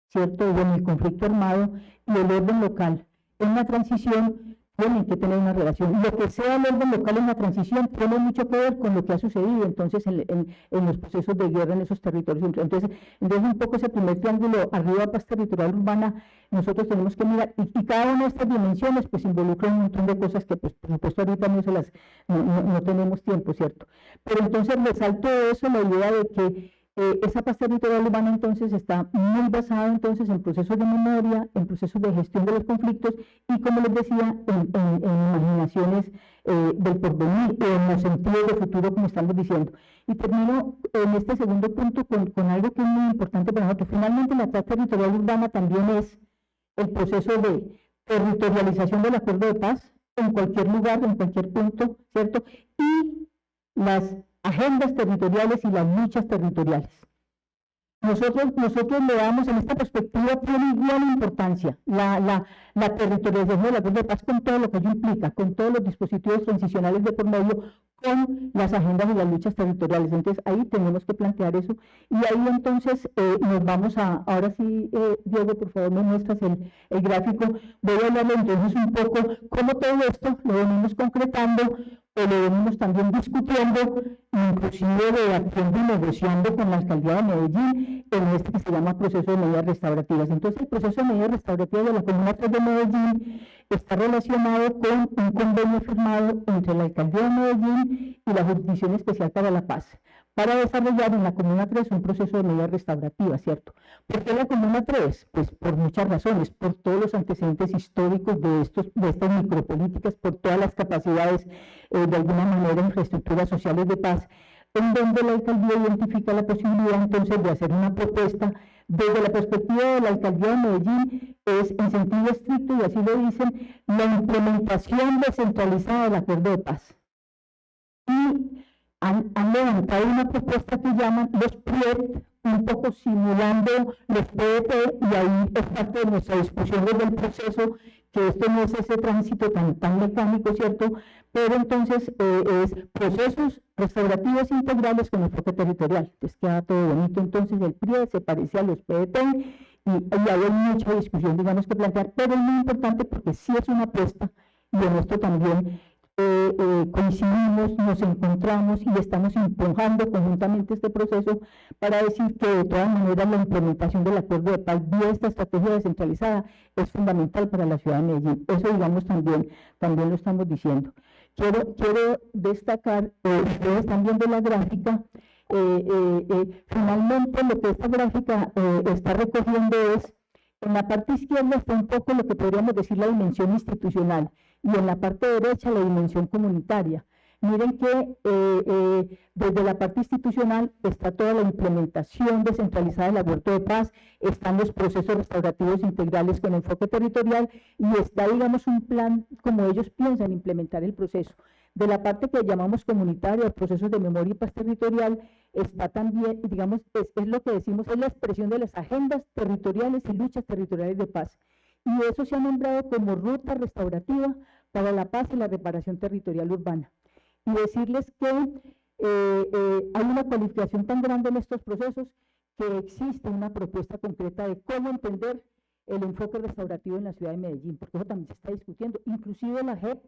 ¿cierto? O en el conflicto armado y el orden local en la transición tienen que tener una relación. Lo que sea el orden local en la transición tiene mucho que ver con lo que ha sucedido entonces en, en, los procesos de guerra en esos territorios. Entonces, entonces un poco ese primer triángulo arriba paz territorial urbana, nosotros tenemos que mirar, y, cada una de estas dimensiones pues involucra un montón de cosas que pues por supuesto ahorita no se las, no, no tenemos tiempo, ¿cierto? Pero entonces resalto eso, la idea de que eh, esa paz territorial urbana entonces está muy basada entonces en procesos de memoria, en procesos de gestión de los conflictos y como les decía, en, imaginaciones eh, del porvenir o en los sentidos de futuro como estamos diciendo. Y termino en este segundo punto con, con algo que es muy importante para nosotros. Finalmente la paz territorial urbana también es el proceso de territorialización del acuerdo de paz en cualquier lugar, en cualquier punto, ¿cierto? Y las agendas territoriales y las luchas territoriales. Nosotros, nosotros le damos en esta perspectiva, tiene igual importancia la, la, la territorialización de la de paz con todo lo que ello implica, con todos los dispositivos transicionales de por medio, con las agendas y las luchas territoriales. Entonces ahí tenemos que plantear eso y ahí entonces eh, nos vamos a, ahora sí, eh, Diego, por favor me muestras el, el gráfico, voy a hablarle entonces un poco cómo todo esto lo venimos concretando lo venimos también discutiendo, inclusive debatiendo y negociando con la alcaldía de Medellín en este que se llama proceso de medidas restaurativas. Entonces, el proceso de medidas restaurativas de la Comuna 3 de Medellín está relacionado con un convenio firmado entre la alcaldía de Medellín y la Jurisdicción Especial para la Paz para desarrollar en la Comuna 3 un proceso de medidas restaurativas, ¿cierto? ¿Por qué la Comuna 3? Pues por muchas razones, por todos los antecedentes históricos de, estos, de estas micropolíticas, por todas las capacidades, eh, de alguna manera, infraestructuras sociales de paz, en donde la alcaldía identifica la posibilidad entonces de hacer una propuesta desde la perspectiva de la alcaldía de Medellín, es en sentido estricto, y así lo dicen, la implementación descentralizada del acuerdo de paz. Y han, levantado una propuesta que llaman los PRIET un poco simulando los PET y ahí es parte de nuestra discusión desde el proceso que esto no es ese tránsito tan, tan mecánico, ¿cierto? Pero entonces eh, es procesos restaurativos integrales con enfoque territorial. Les queda todo bonito. Entonces el PRIE se parece a los PET y, y hay mucha discusión, digamos, que plantear, pero es muy importante porque sí es una apuesta y en esto también eh, eh, coincidimos, nos encontramos y estamos empujando conjuntamente este proceso para decir que de todas maneras la implementación del acuerdo de paz vía esta estrategia descentralizada es fundamental para la ciudad de Medellín. Eso digamos también, también lo estamos diciendo. Quiero, destacar, eh, ustedes están viendo la gráfica, finalmente lo que esta gráfica está recogiendo es, en la parte izquierda está un poco lo que podríamos decir la dimensión institucional, y en la parte derecha la dimensión comunitaria. Miren que eh, eh, desde la parte institucional está toda la implementación descentralizada del aborto de paz, están los procesos restaurativos integrales con enfoque territorial y está, digamos, un plan como ellos piensan implementar el proceso. De la parte que llamamos comunitaria, procesos de memoria y paz territorial, está también, digamos, es, es lo que decimos, es la expresión de las agendas territoriales y luchas territoriales de paz y eso se ha nombrado como ruta restaurativa para la paz y la reparación territorial urbana. Y decirles que eh, eh, hay una cualificación tan grande en estos procesos que existe una propuesta concreta de cómo entender el enfoque restaurativo en la ciudad de Medellín, porque eso también se está discutiendo. Inclusive la JEP,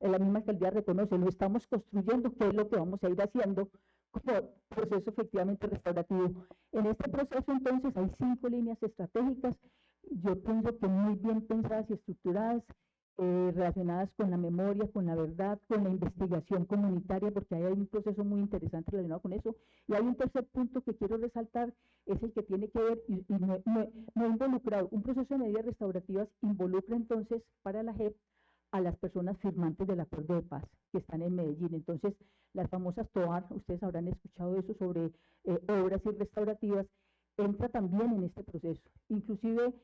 la misma alcaldía reconoce, lo estamos construyendo, qué es lo que vamos a ir haciendo como proceso efectivamente restaurativo. En este proceso entonces hay cinco líneas estratégicas yo pienso que muy bien pensadas y estructuradas, eh, relacionadas con la memoria, con la verdad, con la investigación comunitaria, porque hay un proceso muy interesante relacionado con eso. Y hay un tercer punto que quiero resaltar, es el que tiene que ver, y, no, no, involucrado, un proceso de medidas restaurativas involucra entonces para la JEP a las personas firmantes del acuerdo de paz que están en Medellín. Entonces, las famosas TOAR, ustedes habrán escuchado eso sobre eh, obras y restaurativas, entra también en este proceso. Inclusive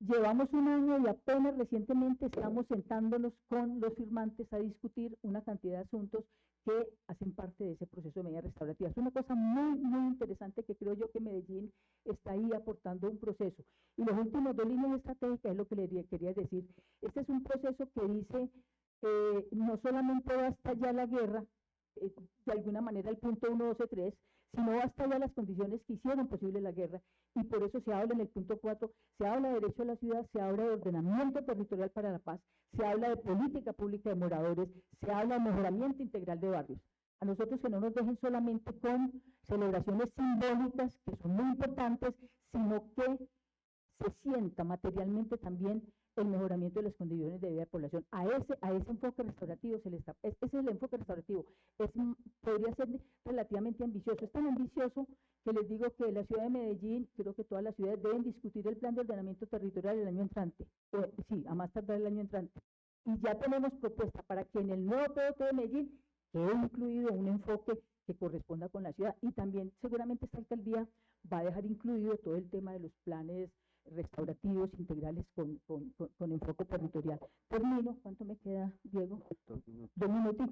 Llevamos un año y apenas recientemente estamos sentándonos con los firmantes a discutir una cantidad de asuntos que hacen parte de ese proceso de medida restaurativa. Es una cosa muy, muy interesante que creo yo que Medellín está ahí aportando un proceso. Y los últimos dos líneas estratégicas es lo que le quería decir. Este es un proceso que dice, eh, no solamente basta ya la guerra, eh, de alguna manera el punto 1, 2, 3, sino basta ya las condiciones que hicieron posible la guerra y por eso se habla en el punto 4, se habla de derecho a la ciudad, se habla de ordenamiento territorial para la paz, se habla de política pública de moradores, se habla de mejoramiento integral de barrios. A nosotros que no nos dejen solamente con celebraciones simbólicas, que son muy importantes, sino que se sienta materialmente también el mejoramiento de las condiciones de vida de la población. A ese, a ese enfoque restaurativo se le está, ese es el enfoque restaurativo. Es, podría ser relativamente ambicioso. Es tan ambicioso que les digo que la ciudad de Medellín, creo que todas las ciudades deben discutir el plan de ordenamiento territorial el año entrante. sí, a más tardar el año entrante. Y ya tenemos propuesta para que en el nuevo POT de Medellín quede incluido un enfoque que corresponda con la ciudad. Y también seguramente esta alcaldía va a dejar incluido todo el tema de los planes restaurativos integrales con, con, con, enfoque territorial. Termino, ¿cuánto me queda, Diego? Dos minutos.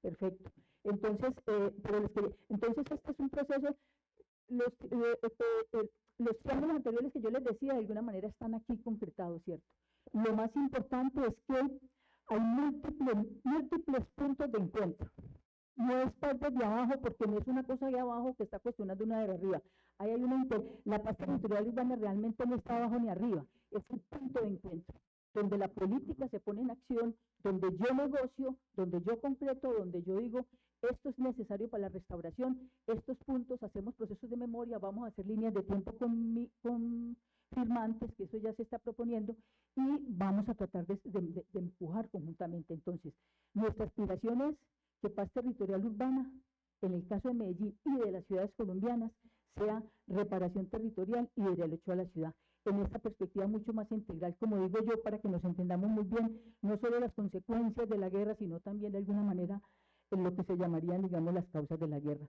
perfecto. Entonces, eh, pero entonces este es un proceso, los, eh, eh, los triángulos anteriores que yo les decía, de alguna manera están aquí concretados, ¿cierto? Lo más importante es que hay múltiples, múltiples puntos de encuentro no es parte de abajo porque no es una cosa de abajo que está cuestionando una de arriba. Ahí hay una la paz territorial urbana realmente no está abajo ni arriba, es un punto de encuentro, donde la política se pone en acción, donde yo negocio, donde yo concreto, donde yo digo, esto es necesario para la restauración, estos puntos, hacemos procesos de memoria, vamos a hacer líneas de tiempo con, con firmantes, que eso ya se está proponiendo, y vamos a tratar de, de empujar conjuntamente. Entonces, nuestra aspiración es que paz territorial urbana, en el caso de Medellín y de las ciudades colombianas, sea reparación territorial y de derecho a la ciudad. En esta perspectiva mucho más integral, como digo yo, para que nos entendamos muy bien, no solo las consecuencias de la guerra, sino también de alguna manera en lo que se llamarían, digamos, las causas de la guerra.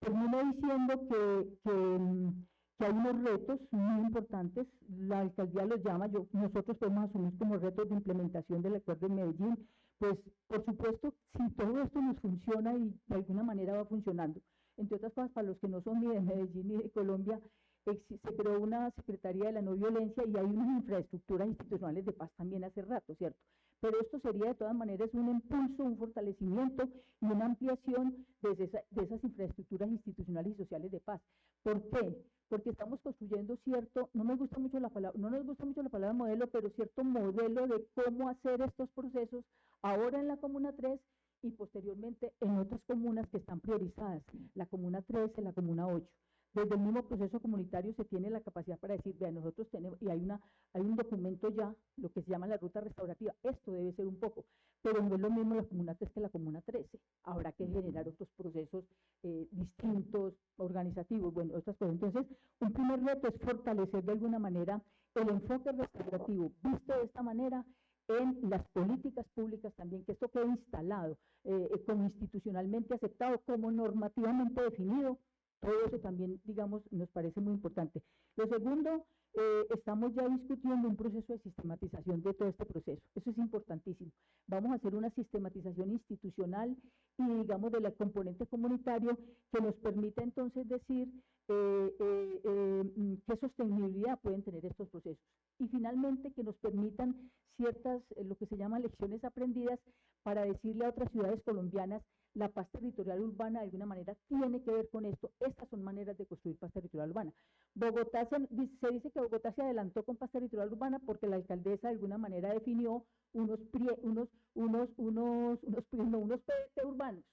Termino diciendo que, que, mm, que hay unos retos muy importantes, la alcaldía los llama, yo, nosotros podemos asumir como retos de implementación del acuerdo de Medellín, pues por supuesto, si todo esto nos funciona y de alguna manera va funcionando, entre otras cosas, para los que no son ni de Medellín ni de Colombia, se creó una Secretaría de la No Violencia y hay unas infraestructuras institucionales de paz también hace rato, ¿cierto? Pero esto sería de todas maneras un impulso, un fortalecimiento y una ampliación de, esas infraestructuras institucionales y sociales de paz. ¿Por qué? Porque estamos construyendo cierto, no me gusta mucho la palabra, no nos gusta mucho la palabra modelo, pero cierto modelo de cómo hacer estos procesos ahora en la Comuna 3 y posteriormente en otras comunas que están priorizadas, la Comuna 13, la Comuna 8 desde el mismo proceso comunitario se tiene la capacidad para decir, vean, nosotros tenemos, y hay, una, hay un documento ya, lo que se llama la ruta restaurativa, esto debe ser un poco, pero no es lo mismo la Comuna 3 que la Comuna 13, habrá que generar otros procesos eh, distintos, organizativos, bueno, otras cosas. Entonces, un primer reto es fortalecer de alguna manera el enfoque restaurativo, visto de esta manera, en las políticas públicas también, que esto quede instalado, eh, como institucionalmente aceptado, como normativamente definido, todo eso también, digamos, nos parece muy importante. Lo segundo, eh, estamos ya discutiendo un proceso de sistematización de todo este proceso. Eso es importantísimo. Vamos a hacer una sistematización institucional y, digamos, de la componente comunitario que nos permita entonces decir eh, eh, mm, qué sostenibilidad pueden tener estos procesos. Y finalmente, que nos permitan ciertas, lo que se llaman lecciones aprendidas para decirle a otras ciudades colombianas la paz territorial urbana de alguna manera tiene que ver con esto. Estas son maneras de construir paz territorial urbana. Bogotá se, dice que Bogotá se adelantó con paz territorial urbana porque la alcaldesa de alguna manera definió unos unos unos unos unos unos PDT urbanos.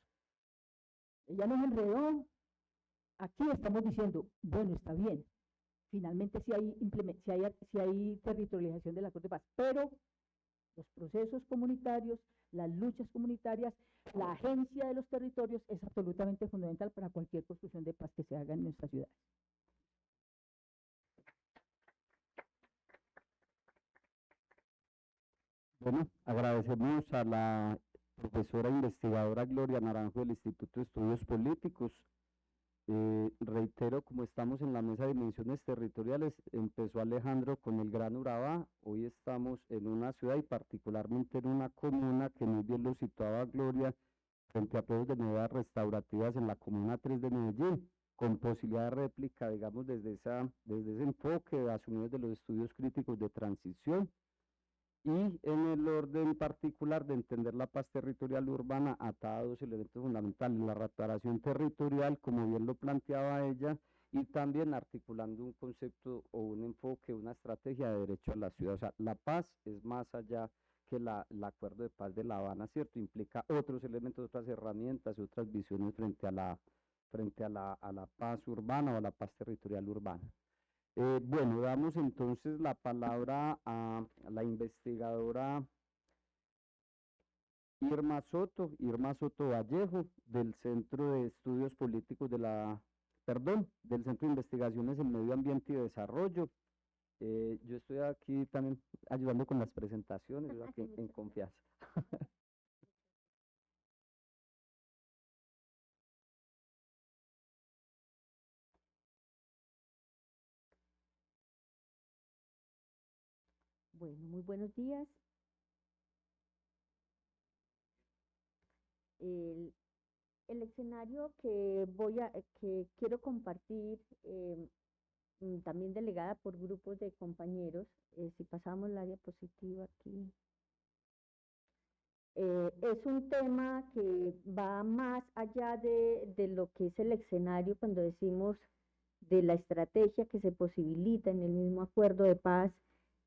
Ella nos enredó. Aquí estamos diciendo, bueno, está bien. Finalmente si hay, si hay, si hay territorialización del acuerdo de paz, pero los procesos comunitarios, las luchas comunitarias, la agencia de los territorios es absolutamente fundamental para cualquier construcción de paz que se haga en nuestra ciudad. Bueno, agradecemos a la profesora investigadora Gloria Naranjo del Instituto de Estudios Políticos eh, reitero, como estamos en la mesa de dimensiones territoriales, empezó Alejandro con el Gran Urabá, hoy estamos en una ciudad y particularmente en una comuna que muy bien lo situaba Gloria, frente a pruebas de novedades restaurativas en la Comuna 3 de Medellín, con posibilidad de réplica, digamos, desde, esa, desde ese enfoque asumido de los estudios críticos de transición y en el orden particular de entender la paz territorial urbana atada a dos elementos fundamentales, la reparación territorial, como bien lo planteaba ella, y también articulando un concepto o un enfoque, una estrategia de derecho a la ciudad. O sea, la paz es más allá que la, el acuerdo de paz de La Habana, ¿cierto? Implica otros elementos, otras herramientas otras visiones frente a la, frente a la, a la paz urbana o a la paz territorial urbana. Eh, bueno, damos entonces la palabra a, la investigadora Irma Soto, Irma Soto Vallejo, del Centro de Estudios Políticos de la, perdón, del Centro de Investigaciones en Medio Ambiente y Desarrollo. Eh, yo estoy aquí también ayudando con las presentaciones, aquí en confianza. Bueno, muy buenos días. El, escenario que voy a, que quiero compartir, eh, mm, también delegada por grupos de compañeros, eh, si pasamos la diapositiva aquí, eh, es un tema que va más allá de, de lo que es el escenario cuando decimos de la estrategia que se posibilita en el mismo acuerdo de paz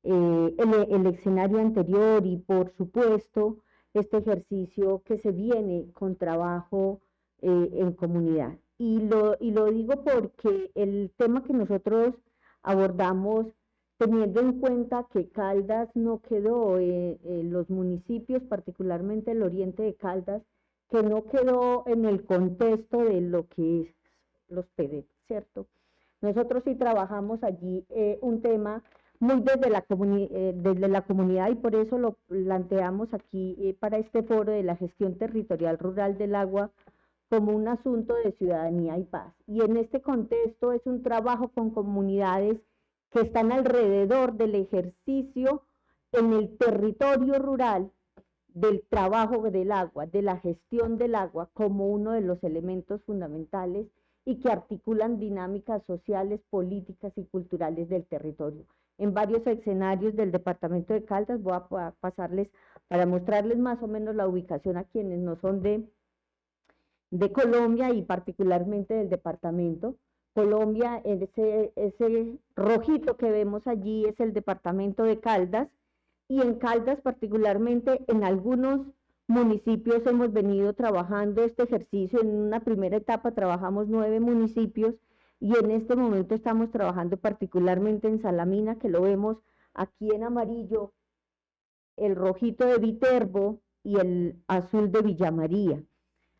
eh, el, escenario anterior y por supuesto este ejercicio que se viene con trabajo eh, en comunidad. Y lo, y lo digo porque el tema que nosotros abordamos, teniendo en cuenta que Caldas no quedó, eh, en los municipios, particularmente el oriente de Caldas, que no quedó en el contexto de lo que es los PD, ¿cierto? Nosotros sí trabajamos allí un tema muy desde la, eh, desde la comunidad y por eso lo planteamos aquí eh, para este foro de la gestión territorial rural del agua como un asunto de ciudadanía y paz. Y en este contexto es un trabajo con comunidades que están alrededor del ejercicio en el territorio rural del trabajo del agua, de la gestión del agua como uno de los elementos fundamentales y que articulan dinámicas sociales, políticas y culturales del territorio. En varios escenarios del departamento de Caldas voy a pasarles para mostrarles más o menos la ubicación a quienes no son de, de Colombia y particularmente del departamento. Colombia, ese, ese rojito que vemos allí es el departamento de Caldas y en Caldas particularmente en algunos municipios hemos venido trabajando este ejercicio. En una primera etapa trabajamos nueve municipios y en este momento estamos trabajando particularmente en Salamina, que lo vemos aquí en amarillo, el rojito de Viterbo y el azul de Villa María.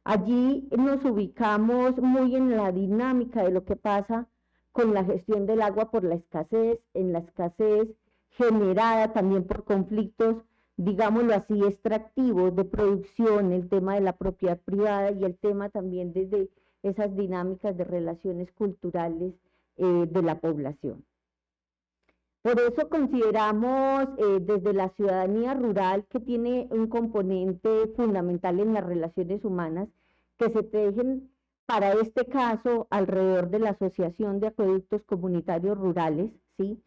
Allí nos ubicamos muy en la dinámica de lo que pasa con la gestión del agua por la escasez, en la escasez generada también por conflictos, digámoslo así, extractivos de producción, el tema de la propiedad privada y el tema también desde esas dinámicas de relaciones culturales eh, de la población. Por eso consideramos eh, desde la ciudadanía rural que tiene un componente fundamental en las relaciones humanas que se tejen para este caso alrededor de la Asociación de Acueductos Comunitarios Rurales, ¿sí?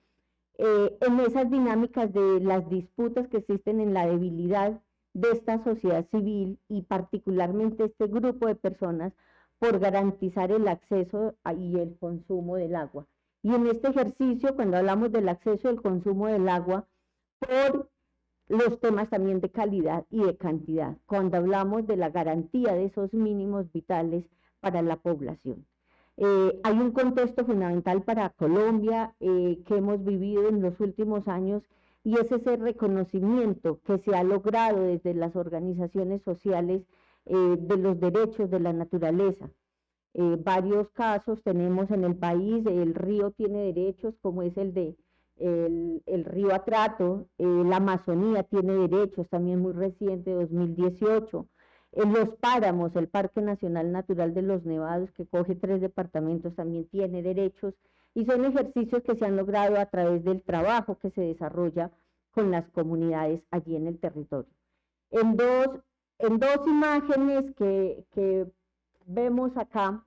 Eh, en esas dinámicas de las disputas que existen en la debilidad de esta sociedad civil y particularmente este grupo de personas por garantizar el acceso y el consumo del agua. Y en este ejercicio, cuando hablamos del acceso y el consumo del agua, por los temas también de calidad y de cantidad, cuando hablamos de la garantía de esos mínimos vitales para la población. Eh, hay un contexto fundamental para Colombia eh, que hemos vivido en los últimos años y es ese reconocimiento que se ha logrado desde las organizaciones sociales eh, de los derechos de la naturaleza. Eh, varios casos tenemos en el país, el río tiene derechos como es el de el, río Atrato, eh, la Amazonía tiene derechos también muy reciente, 2018. En los páramos, el Parque Nacional Natural de los Nevados, que coge tres departamentos, también tiene derechos y son ejercicios que se han logrado a través del trabajo que se desarrolla con las comunidades allí en el territorio. En dos, en dos imágenes que, vemos acá,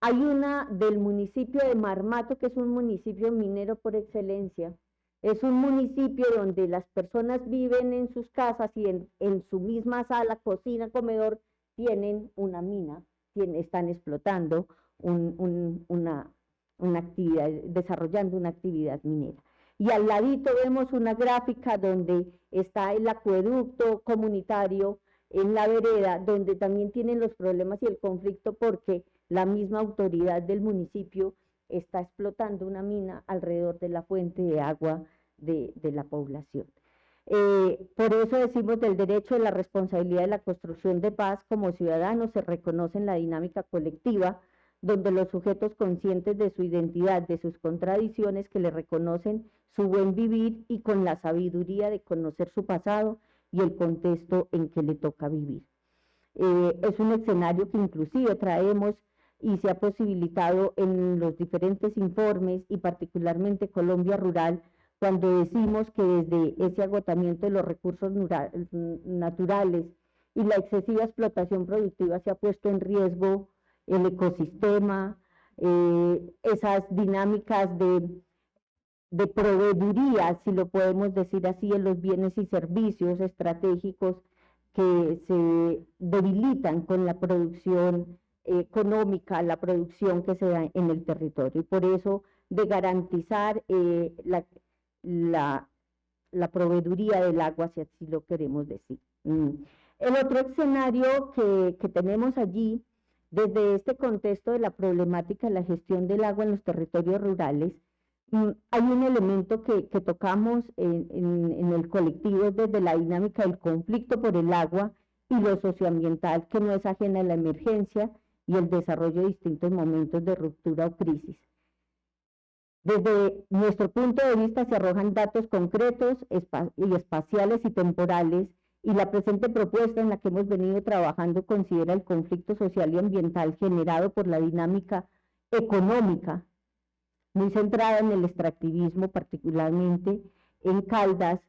hay una del municipio de Marmato, que es un municipio minero por excelencia. Es un municipio donde las personas viven en sus casas y en, su misma sala, cocina, comedor, tienen una mina, están explotando una, una actividad, desarrollando una actividad minera. Y al ladito vemos una gráfica donde está el acueducto comunitario en la vereda, donde también tienen los problemas y el conflicto porque la misma autoridad del municipio está explotando una mina alrededor de la fuente de agua de, la población. Eh, por eso decimos del derecho de la responsabilidad de la construcción de paz como ciudadanos se reconoce en la dinámica colectiva, donde los sujetos conscientes de su identidad, de sus contradicciones, que le reconocen su buen vivir y con la sabiduría de conocer su pasado y el contexto en que le toca vivir. Eh, es un escenario que inclusive traemos y se ha posibilitado en los diferentes informes y particularmente Colombia Rural, cuando decimos que desde ese agotamiento de los recursos naturales y la excesiva explotación productiva se ha puesto en riesgo el ecosistema, eh, esas dinámicas de, de proveeduría, si lo podemos decir así, en los bienes y servicios estratégicos que se debilitan con la producción económica, la producción que se da en el territorio. Y por eso de garantizar eh, la, la, proveeduría del agua, si así lo queremos decir. Mm. El otro escenario que, que, tenemos allí, desde este contexto de la problemática de la gestión del agua en los territorios rurales, hay un elemento que, tocamos en el colectivo desde la dinámica del conflicto por el agua y lo socioambiental, que no es ajena a la emergencia, y el desarrollo de distintos momentos de ruptura o crisis. Desde nuestro punto de vista se arrojan datos concretos y espaciales y temporales y la presente propuesta en la que hemos venido trabajando considera el conflicto social y ambiental generado por la dinámica económica, muy centrada en el extractivismo, particularmente en Caldas,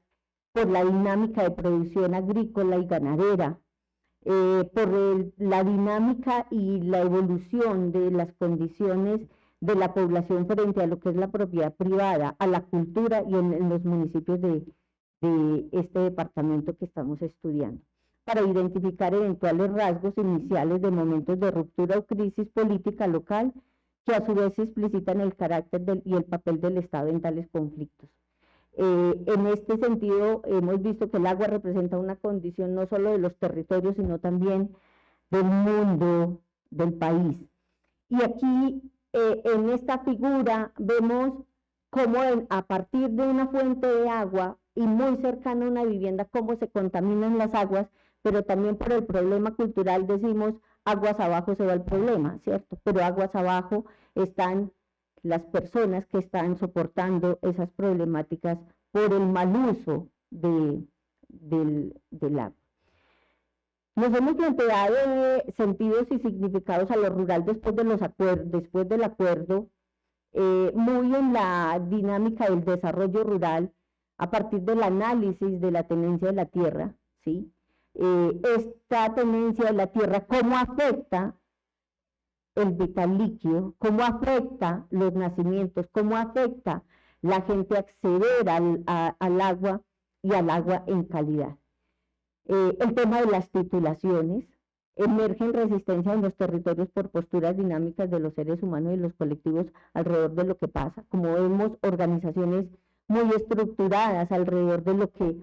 por la dinámica de producción agrícola y ganadera, eh, por la dinámica y la evolución de las condiciones de la población frente a lo que es la propiedad privada, a la cultura y en, los municipios de, de este departamento que estamos estudiando, para identificar eventuales rasgos iniciales de momentos de ruptura o crisis política local que a su vez explicitan el carácter y el papel del Estado en tales conflictos. Eh, en este sentido, hemos visto que el agua representa una condición no solo de los territorios, sino también del mundo, del país. Y aquí, eh, en esta figura, vemos cómo a partir de una fuente de agua y muy cercana a una vivienda, cómo se contaminan las aguas, pero también por el problema cultural decimos, aguas abajo se va el problema, ¿cierto? Pero aguas abajo están las personas que están soportando esas problemáticas por el mal uso de, del, agua. Nos hemos planteado sentidos y significados a lo rural después, de los después del acuerdo, eh, muy en la dinámica del desarrollo rural, a partir del análisis de la tenencia de la tierra, ¿sí? Eh, esta tenencia de la tierra, cómo afecta el vital líquido, cómo afecta los nacimientos, cómo afecta la gente acceder al, al agua y al agua en calidad. Eh, el tema de las titulaciones, emergen resistencia en los territorios por posturas dinámicas de los seres humanos y los colectivos alrededor de lo que pasa. Como vemos, organizaciones muy estructuradas alrededor de lo que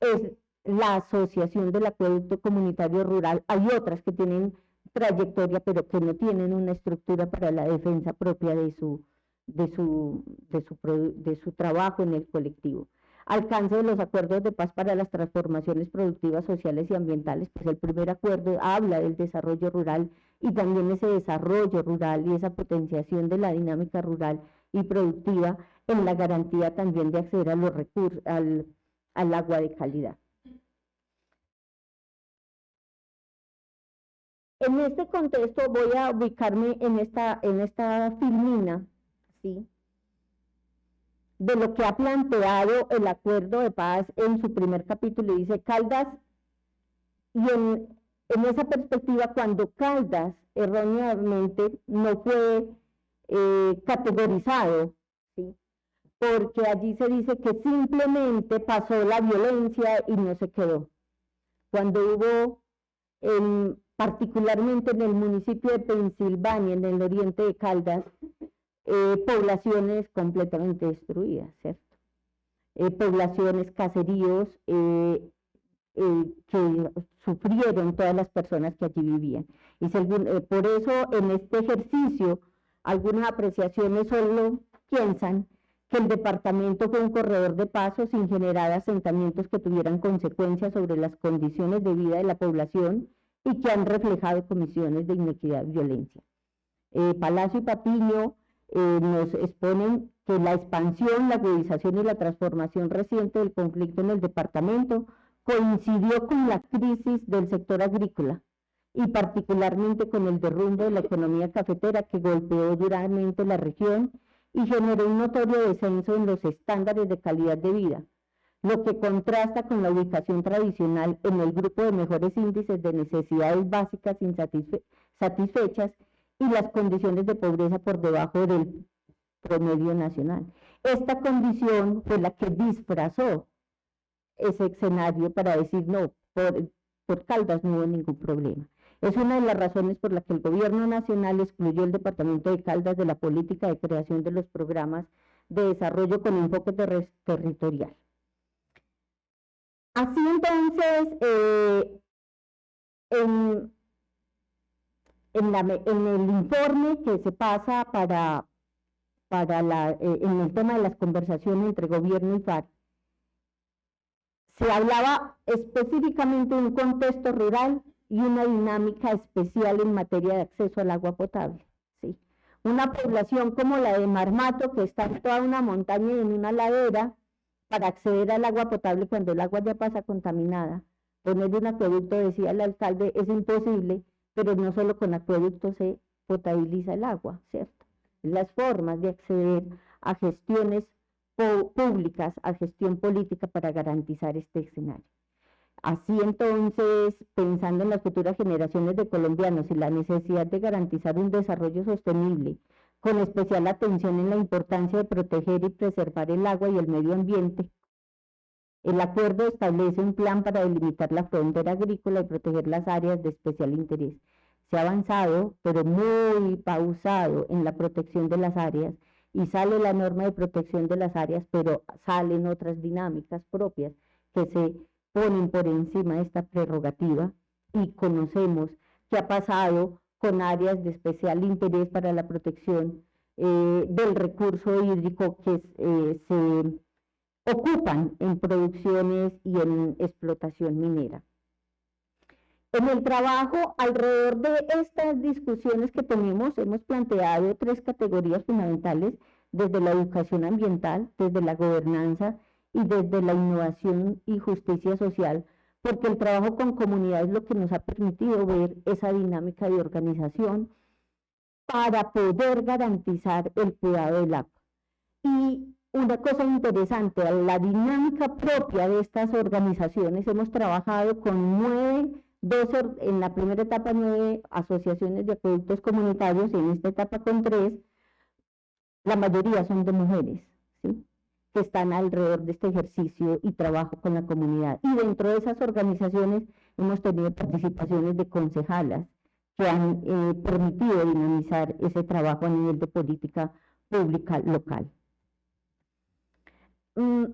es la asociación del acueducto comunitario rural. Hay otras que tienen trayectoria, pero que no tienen una estructura para la defensa propia de su, de su, de su, de su trabajo en el colectivo. Alcance de los acuerdos de paz para las transformaciones productivas, sociales y ambientales, pues el primer acuerdo habla del desarrollo rural y también ese desarrollo rural y esa potenciación de la dinámica rural y productiva en la garantía también de acceder a los recursos, al, al agua de calidad. En este contexto voy a ubicarme en esta, en esta filmina, ¿sí? de lo que ha planteado el acuerdo de paz en su primer capítulo. Dice Caldas, y en, esa perspectiva, cuando Caldas erróneamente no fue eh, categorizado, ¿sí? porque allí se dice que simplemente pasó la violencia y no se quedó. Cuando hubo el particularmente en el municipio de Pensilvania, en el oriente de Caldas, eh, poblaciones completamente destruidas, ¿cierto? Eh, poblaciones, caseríos eh, que sufrieron todas las personas que allí vivían. Y por eso en este ejercicio algunas apreciaciones solo piensan que el departamento fue un corredor de paso sin generar asentamientos que tuvieran consecuencias sobre las condiciones de vida de la población y que han reflejado comisiones de inequidad y violencia. Eh, Palacio y Patiño eh, nos exponen que la expansión, la agudización y la transformación reciente del conflicto en el departamento coincidió con la crisis del sector agrícola y particularmente con el derrumbe de la economía cafetera que golpeó duramente la región y generó un notorio descenso en los estándares de calidad de vida, lo que contrasta con la ubicación tradicional en el grupo de mejores índices de necesidades básicas insatisfechas y las condiciones de pobreza por debajo del promedio nacional. Esta condición fue la que disfrazó ese escenario para decir no, por, por Caldas no hubo ningún problema. Es una de las razones por las que el gobierno nacional excluyó el departamento de Caldas de la política de creación de los programas de desarrollo con enfoque territorial. Así entonces, eh, en, el informe que se pasa para, para la, eh, en el tema de las conversaciones entre gobierno y FARC, se hablaba específicamente de un contexto rural y una dinámica especial en materia de acceso al agua potable. ¿sí? Una población como la de Marmato, que está en toda una montaña y en una ladera, para acceder al agua potable cuando el agua ya pasa contaminada. Poner un acueducto, decía el alcalde, es imposible, pero no solo con acueducto se potabiliza el agua, ¿cierto? Las formas de acceder a gestiones públicas, a gestión política para garantizar este escenario. Así entonces, pensando en las futuras generaciones de colombianos y la necesidad de garantizar un desarrollo sostenible, con especial atención en la importancia de proteger y preservar el agua y el medio ambiente, el acuerdo establece un plan para delimitar la frontera agrícola y proteger las áreas de especial interés. Se ha avanzado, pero muy pausado en la protección de las áreas y sale la norma de protección de las áreas, pero salen otras dinámicas propias que se ponen por encima de esta prerrogativa y conocemos qué ha pasado con áreas de especial interés para la protección eh, del recurso hídrico que eh, se ocupan en producciones y en explotación minera. En el trabajo alrededor de estas discusiones que tenemos, hemos planteado tres categorías fundamentales desde la educación ambiental, desde la gobernanza y desde la innovación y justicia social, porque el trabajo con comunidades es lo que nos ha permitido ver esa dinámica de organización para poder garantizar el cuidado del agua. Y una cosa interesante, la dinámica propia de estas organizaciones, hemos trabajado con nueve, doce, en la primera etapa nueve asociaciones de acueductos comunitarios y en esta etapa con tres, la mayoría son de mujeres, ¿sí? Que están alrededor de este ejercicio y trabajo con la comunidad. Y dentro de esas organizaciones hemos tenido participaciones de concejalas que han eh, permitido dinamizar ese trabajo a nivel de política pública local. Mm.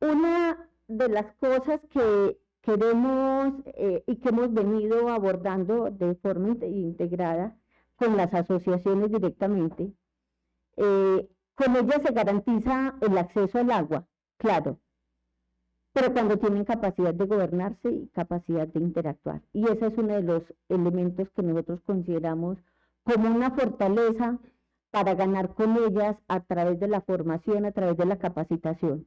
Una de las cosas que queremos eh, y que hemos venido abordando de forma integrada con las asociaciones directamente. Eh, con ellas se garantiza el acceso al agua, claro, pero cuando tienen capacidad de gobernarse y capacidad de interactuar. Y ese es uno de los elementos que nosotros consideramos como una fortaleza para ganar con ellas a través de la formación, a través de la capacitación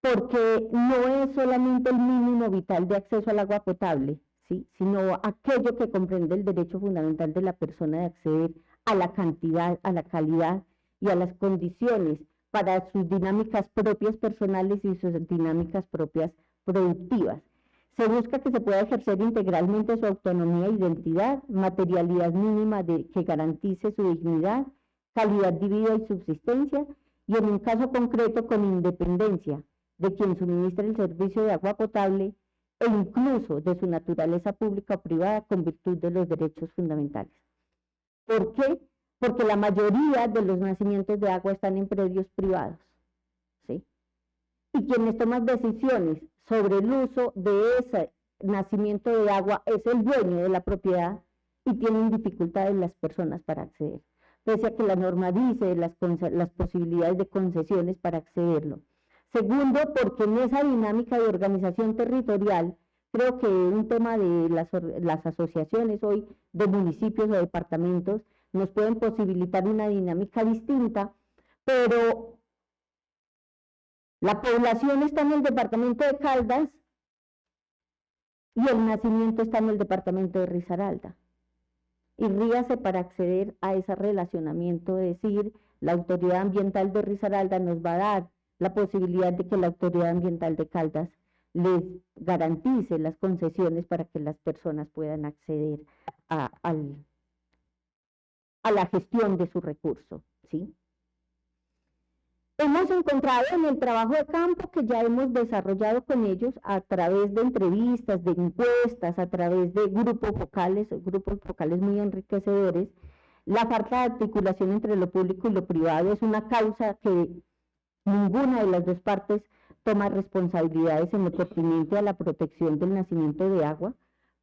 porque no es solamente el mínimo vital de acceso al agua potable, ¿sí? sino aquello que comprende el derecho fundamental de la persona de acceder a la cantidad, a la calidad y a las condiciones para sus dinámicas propias personales y sus dinámicas propias productivas. Se busca que se pueda ejercer integralmente su autonomía e identidad, materialidad mínima que garantice su dignidad, calidad de vida y subsistencia, y en un caso concreto con independencia, de quien suministra el servicio de agua potable e incluso de su naturaleza pública o privada con virtud de los derechos fundamentales. ¿Por qué? Porque la mayoría de los nacimientos de agua están en predios privados. ¿sí? Y quienes toman decisiones sobre el uso de ese nacimiento de agua es el dueño de la propiedad y tienen dificultades las personas para acceder. Pese a que la norma dice las, las posibilidades de concesiones para accederlo. Segundo, porque en esa dinámica de organización territorial, creo que un tema de las, asociaciones hoy de municipios o departamentos nos pueden posibilitar una dinámica distinta, pero la población está en el departamento de Caldas y el nacimiento está en el departamento de Risaralda. Y ríase para acceder a ese relacionamiento, decir, la autoridad ambiental de Risaralda nos va a dar la posibilidad de que la autoridad ambiental de Caldas les garantice las concesiones para que las personas puedan acceder a, la gestión de su recurso. ¿sí? Hemos encontrado en el trabajo de campo que ya hemos desarrollado con ellos a través de entrevistas, de encuestas, a través de grupos focales, grupos focales muy enriquecedores, la falta de articulación entre lo público y lo privado es una causa que Ninguna de las dos partes toma responsabilidades en lo pertinente a la protección del nacimiento de agua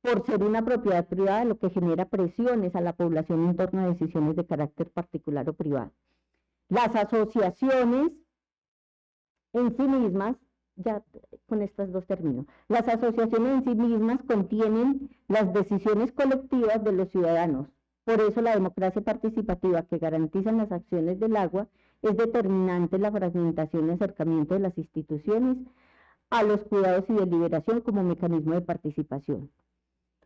por ser una propiedad privada, lo que genera presiones a la población en torno a decisiones de carácter particular o privado. Las asociaciones en sí mismas, ya con estas dos términos, las asociaciones en sí mismas contienen las decisiones colectivas de los ciudadanos. Por eso la democracia participativa que garantiza las acciones del agua es determinante la fragmentación y acercamiento de las instituciones a los cuidados y deliberación como mecanismo de participación.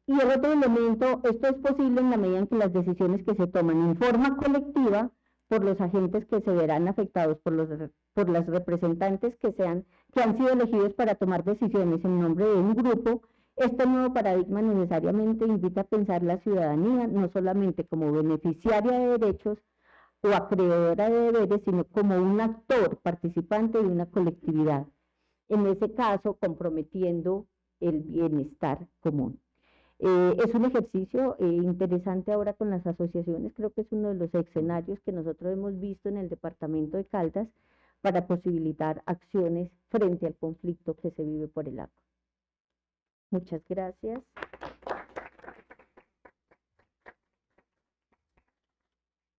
Y el otro elemento, esto es posible en la medida en que las decisiones que se toman en forma colectiva por los agentes que se verán afectados por los por las representantes que sean que han sido elegidos para tomar decisiones en nombre de un grupo, este nuevo paradigma necesariamente invita a pensar la ciudadanía no solamente como beneficiaria de derechos o acreedora de deberes, sino como un actor participante de una colectividad, en ese caso comprometiendo el bienestar común. Eh, es un ejercicio eh, interesante ahora con las asociaciones, creo que es uno de los escenarios que nosotros hemos visto en el departamento de Caldas para posibilitar acciones frente al conflicto que se vive por el agua. Muchas gracias.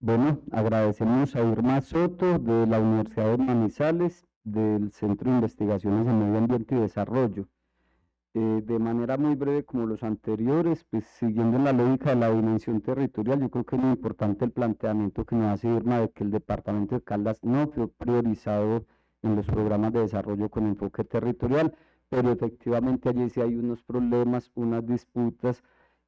Bueno, agradecemos a Irma Soto de la Universidad de Manizales, del Centro de Investigaciones en Medio Ambiente y Desarrollo. Eh, de manera muy breve como los anteriores, pues siguiendo la lógica de la dimensión territorial, yo creo que es muy importante el planteamiento que nos hace Irma de que el departamento de Caldas no fue priorizado en los programas de desarrollo con enfoque territorial, pero efectivamente allí sí hay unos problemas, unas disputas,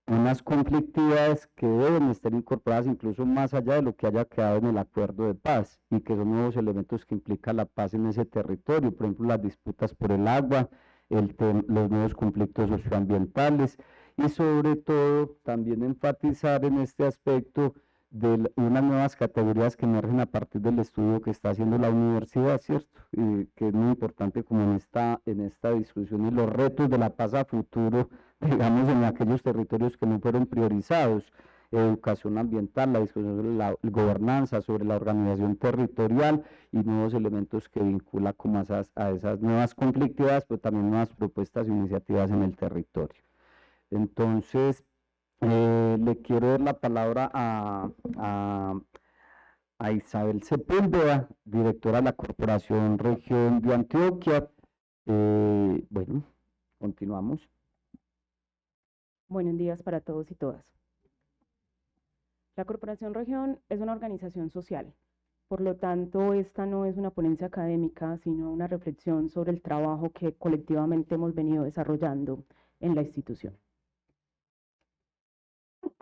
unas conflictividades que deben estar incorporadas incluso más allá de lo que haya quedado en el acuerdo de paz y que son nuevos elementos que implica la paz en ese territorio, por ejemplo las disputas por el agua, los nuevos conflictos socioambientales. Y sobre todo también enfatizar en este aspecto de unas nuevas categorías que emergen a partir del estudio que está haciendo la universidad, ¿cierto? Y que es muy importante como en esta, en esta discusión y los retos de la paz a futuro, digamos, en aquellos territorios que no fueron priorizados, educación ambiental, la discusión sobre la gobernanza, sobre la organización territorial y nuevos elementos que vincula como a esas, a esas nuevas conflictividades, pero también nuevas propuestas e iniciativas en el territorio. Entonces, eh, le quiero dar la palabra a, Isabel Sepúlveda, directora de la Corporación Región de Antioquia. Eh, bueno, continuamos. Buenos días para todos y todas. La Corporación Región es una organización social, por lo tanto, esta no es una ponencia académica, sino una reflexión sobre el trabajo que colectivamente hemos venido desarrollando en la institución.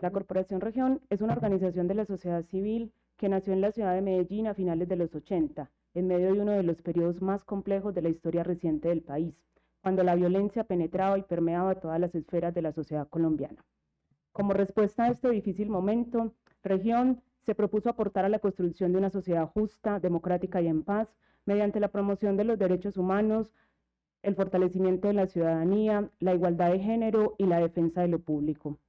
La Corporación Región es una organización de la sociedad civil que nació en la ciudad de Medellín a finales de los 80, en medio de uno de los periodos más complejos de la historia reciente del país, cuando la violencia penetraba y permeaba todas las esferas de la sociedad colombiana. Como respuesta a este difícil momento, Región se propuso aportar a la construcción de una sociedad justa, democrática y en paz mediante la promoción de los derechos humanos, el fortalecimiento de la ciudadanía, la igualdad de género y la defensa de lo público.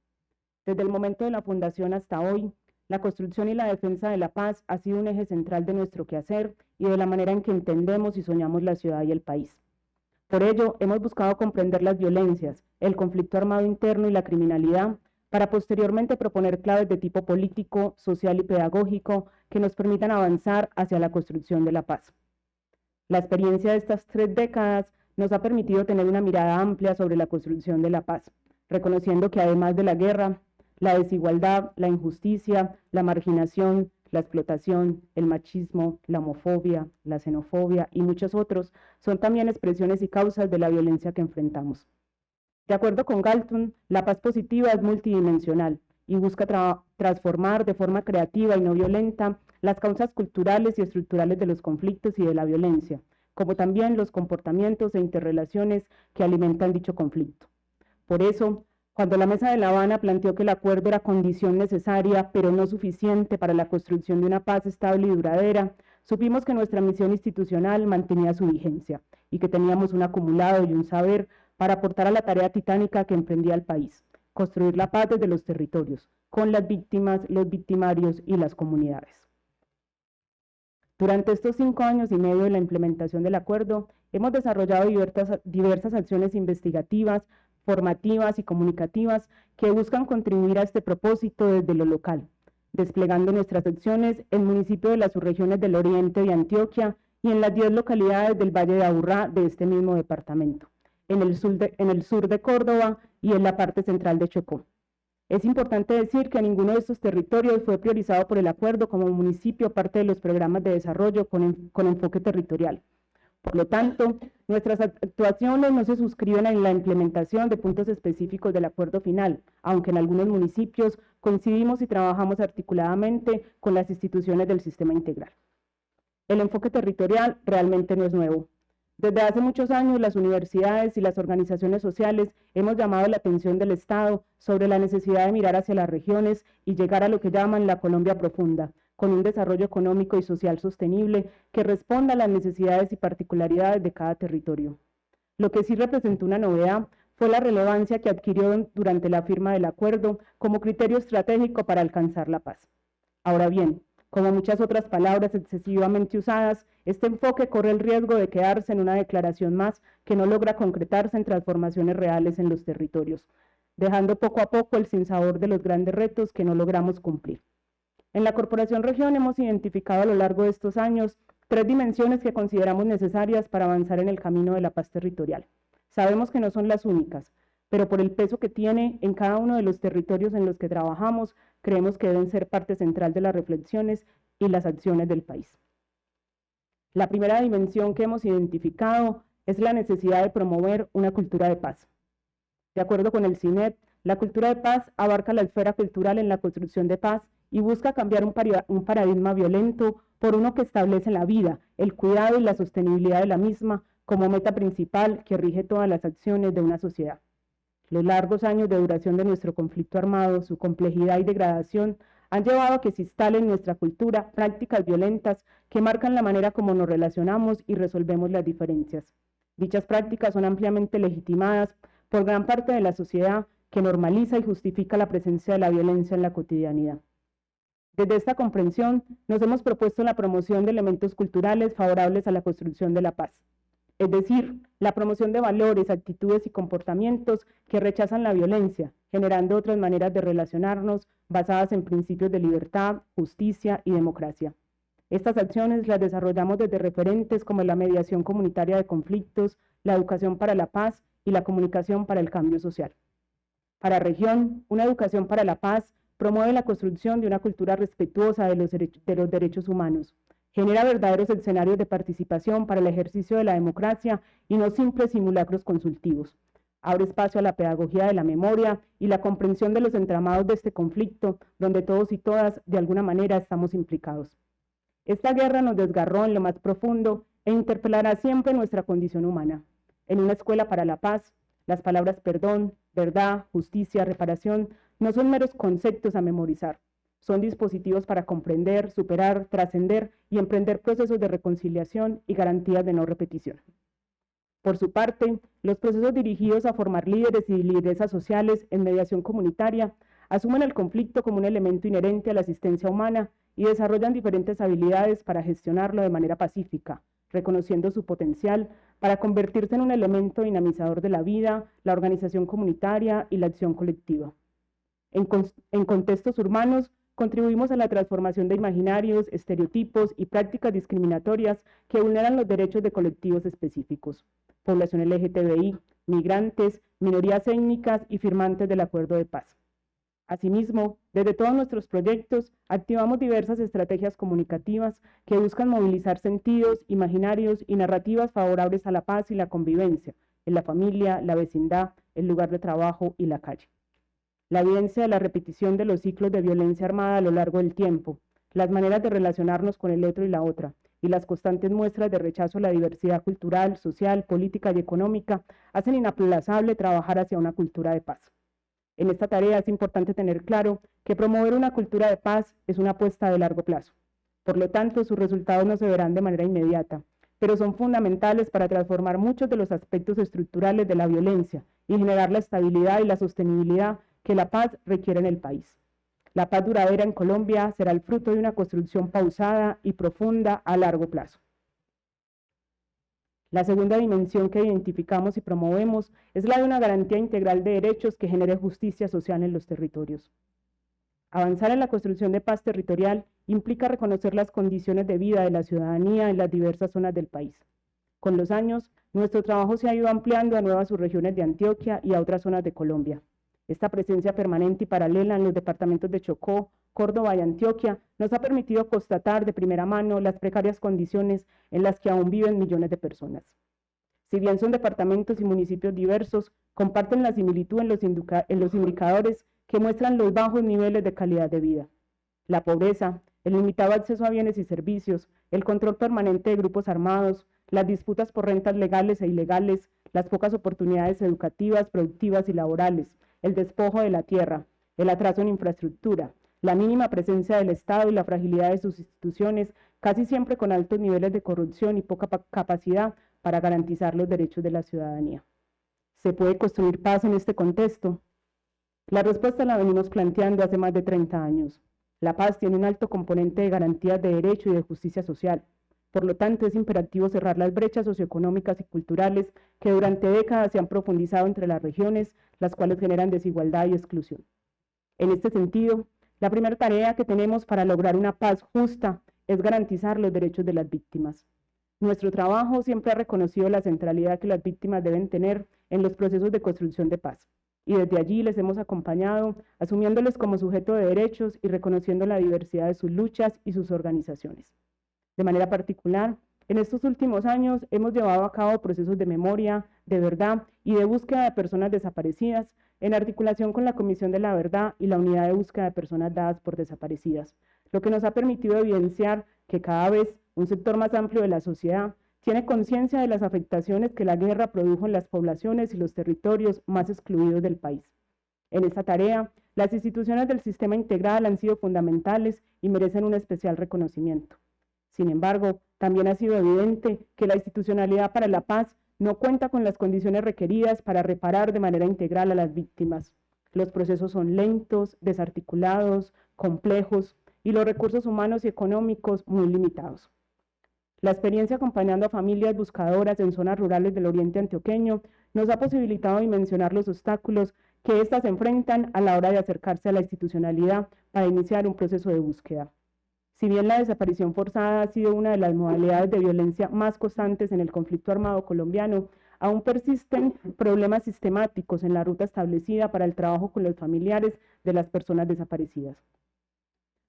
Desde el momento de la fundación hasta hoy, la construcción y la defensa de la paz ha sido un eje central de nuestro quehacer y de la manera en que entendemos y soñamos la ciudad y el país. Por ello, hemos buscado comprender las violencias, el conflicto armado interno y la criminalidad para posteriormente proponer claves de tipo político, social y pedagógico que nos permitan avanzar hacia la construcción de la paz. La experiencia de estas tres décadas nos ha permitido tener una mirada amplia sobre la construcción de la paz, reconociendo que además de la guerra, la desigualdad, la injusticia, la marginación, la explotación, el machismo, la homofobia, la xenofobia y muchos otros son también expresiones y causas de la violencia que enfrentamos. De acuerdo con Galton, la paz positiva es multidimensional y busca transformar de forma creativa y no violenta las causas culturales y estructurales de los conflictos y de la violencia, como también los comportamientos e interrelaciones que alimentan dicho conflicto. Por eso, cuando la Mesa de La Habana planteó que el acuerdo era condición necesaria, pero no suficiente para la construcción de una paz estable y duradera, supimos que nuestra misión institucional mantenía su vigencia y que teníamos un acumulado y un saber para aportar a la tarea titánica que emprendía el país, construir la paz desde los territorios, con las víctimas, los victimarios y las comunidades. Durante estos cinco años y medio de la implementación del acuerdo, hemos desarrollado diversas, diversas acciones investigativas, formativas y comunicativas que buscan contribuir a este propósito desde lo local, desplegando nuestras acciones en municipios de las subregiones del oriente de Antioquia y en las 10 localidades del Valle de Aburrá de este mismo departamento en el, sur de, Córdoba y en la parte central de Chocó. Es importante decir que ninguno de estos territorios fue priorizado por el acuerdo como municipio parte de los programas de desarrollo con enfoque territorial, Por lo tanto, nuestras actuaciones no se suscriben en la implementación de puntos específicos del acuerdo final, aunque en algunos municipios coincidimos y trabajamos articuladamente con las instituciones del sistema integral. El enfoque territorial realmente no es nuevo. Desde hace muchos años, las universidades y las organizaciones sociales hemos llamado la atención del Estado sobre la necesidad de mirar hacia las regiones y llegar a lo que llaman la Colombia profunda, con un desarrollo económico y social sostenible que responda a las necesidades y particularidades de cada territorio. Lo que sí representó una novedad fue la relevancia que adquirió durante la firma del acuerdo como criterio estratégico para alcanzar la paz. Ahora bien, como muchas otras palabras excesivamente usadas, este enfoque corre el riesgo de quedarse en una declaración más que no logra concretarse en transformaciones reales en los territorios, dejando poco a poco el sinsabor de los grandes retos que no logramos cumplir. En la Corporación Región hemos identificado a lo largo de estos años tres dimensiones que consideramos necesarias para avanzar en el camino de la paz territorial. Sabemos que no son las únicas, pero por el peso que tiene en cada uno de los territorios en los que trabajamos, creemos que deben ser parte central de las reflexiones y las acciones del país. La primera dimensión que hemos identificado es la necesidad de promover una cultura de paz. De acuerdo con el CINET, la cultura de paz abarca la esfera cultural en la construcción de paz y busca cambiar un, paradigma violento por uno que establece la vida, el cuidado y la sostenibilidad de la misma como meta principal que rige todas las acciones de una sociedad. Los largos años de duración de nuestro conflicto armado, su complejidad y degradación han llevado a que se instalen en nuestra cultura prácticas violentas que marcan la manera como nos relacionamos y resolvemos las diferencias. Dichas prácticas son ampliamente legitimadas por gran parte de la sociedad que normaliza y justifica la presencia de la violencia en la cotidianidad. Desde esta comprensión, nos hemos propuesto la promoción de elementos culturales favorables a la construcción de la paz es decir, la promoción de valores, actitudes y comportamientos que rechazan la violencia, generando otras maneras de relacionarnos basadas en principios de libertad, justicia y democracia. Estas acciones las desarrollamos desde referentes como la mediación comunitaria de conflictos, la educación para la paz y la comunicación para el cambio social. Para región, una educación para la paz promueve la construcción de una cultura respetuosa de los, de los derechos humanos, genera verdaderos escenarios de participación para el ejercicio de la democracia y no simples simulacros consultivos. Abre espacio a la pedagogía de la memoria y la comprensión de los entramados de este conflicto, donde todos y todas de alguna manera estamos implicados. Esta guerra nos desgarró en lo más profundo e interpelará siempre nuestra condición humana. En una escuela para la paz, las palabras perdón, verdad, justicia, reparación no son meros conceptos a memorizar, son dispositivos para comprender, superar, trascender y emprender procesos de reconciliación y garantías de no repetición. Por su parte, los procesos dirigidos a formar líderes y lideresas sociales en mediación comunitaria asumen el conflicto como un elemento inherente a la asistencia humana y desarrollan diferentes habilidades para gestionarlo de manera pacífica, reconociendo su potencial para convertirse en un elemento dinamizador de la vida, la organización comunitaria y la acción colectiva. En, contextos urbanos, contribuimos a la transformación de imaginarios, estereotipos y prácticas discriminatorias que vulneran los derechos de colectivos específicos, población LGTBI, migrantes, minorías étnicas y firmantes del acuerdo de paz. Asimismo, desde todos nuestros proyectos, activamos diversas estrategias comunicativas que buscan movilizar sentidos, imaginarios y narrativas favorables a la paz y la convivencia en la familia, la vecindad, el lugar de trabajo y la calle la evidencia de la repetición de los ciclos de violencia armada a lo largo del tiempo, las maneras de relacionarnos con el otro y la otra, y las constantes muestras de rechazo a la diversidad cultural, social, política y económica hacen inaplazable trabajar hacia una cultura de paz. En esta tarea es importante tener claro que promover una cultura de paz es una apuesta de largo plazo. Por lo tanto, sus resultados no se verán de manera inmediata, pero son fundamentales para transformar muchos de los aspectos estructurales de la violencia y generar la estabilidad y la sostenibilidad que la paz requiere en el país. La paz duradera en Colombia será el fruto de una construcción pausada y profunda a largo plazo. La segunda dimensión que identificamos y promovemos es la de una garantía integral de derechos que genere justicia social en los territorios. Avanzar en la construcción de paz territorial implica reconocer las condiciones de vida de la ciudadanía en las diversas zonas del país. Con los años, nuestro trabajo se ha ido ampliando a nuevas subregiones de Antioquia y a otras zonas de Colombia. Esta presencia permanente y paralela en los departamentos de Chocó, Córdoba y Antioquia nos ha permitido constatar de primera mano las precarias condiciones en las que aún viven millones de personas. Si bien son departamentos y municipios diversos, comparten la similitud en los, indicadores que muestran los bajos niveles de calidad de vida. La pobreza, el limitado acceso a bienes y servicios, el control permanente de grupos armados, las disputas por rentas legales e ilegales, las pocas oportunidades educativas, productivas y laborales, el despojo de la tierra, el atraso en infraestructura, la mínima presencia del Estado y la fragilidad de sus instituciones, casi siempre con altos niveles de corrupción y poca capacidad para garantizar los derechos de la ciudadanía. ¿Se puede construir paz en este contexto? La respuesta la venimos planteando hace más de 30 años. La paz tiene un alto componente de garantías de derecho y de justicia social. Por lo tanto, es imperativo cerrar las brechas socioeconómicas y culturales que durante décadas se han profundizado entre las regiones, las cuales generan desigualdad y exclusión. En este sentido, la primera tarea que tenemos para lograr una paz justa es garantizar los derechos de las víctimas. Nuestro trabajo siempre ha reconocido la centralidad que las víctimas deben tener en los procesos de construcción de paz y desde allí les hemos acompañado, asumiéndoles como sujeto de derechos y reconociendo la diversidad de sus luchas y sus organizaciones. De manera particular, en estos últimos años hemos llevado a cabo procesos de memoria, de verdad y de búsqueda de personas desaparecidas en articulación con la Comisión de la Verdad y la Unidad de Búsqueda de Personas Dadas por Desaparecidas, lo que nos ha permitido evidenciar que cada vez un sector más amplio de la sociedad tiene conciencia de las afectaciones que la guerra produjo en las poblaciones y los territorios más excluidos del país. En esta tarea, las instituciones del sistema integral han sido fundamentales y merecen un especial reconocimiento. Sin embargo, también ha sido evidente que la institucionalidad para la paz no cuenta con las condiciones requeridas para reparar de manera integral a las víctimas. Los procesos son lentos, desarticulados, complejos y los recursos humanos y económicos muy limitados. La experiencia acompañando a familias buscadoras en zonas rurales del oriente antioqueño nos ha posibilitado dimensionar los obstáculos que éstas enfrentan a la hora de acercarse a la institucionalidad para iniciar un proceso de búsqueda. Si bien la desaparición forzada ha sido una de las modalidades de violencia más constantes en el conflicto armado colombiano, aún persisten problemas sistemáticos en la ruta establecida para el trabajo con los familiares de las personas desaparecidas.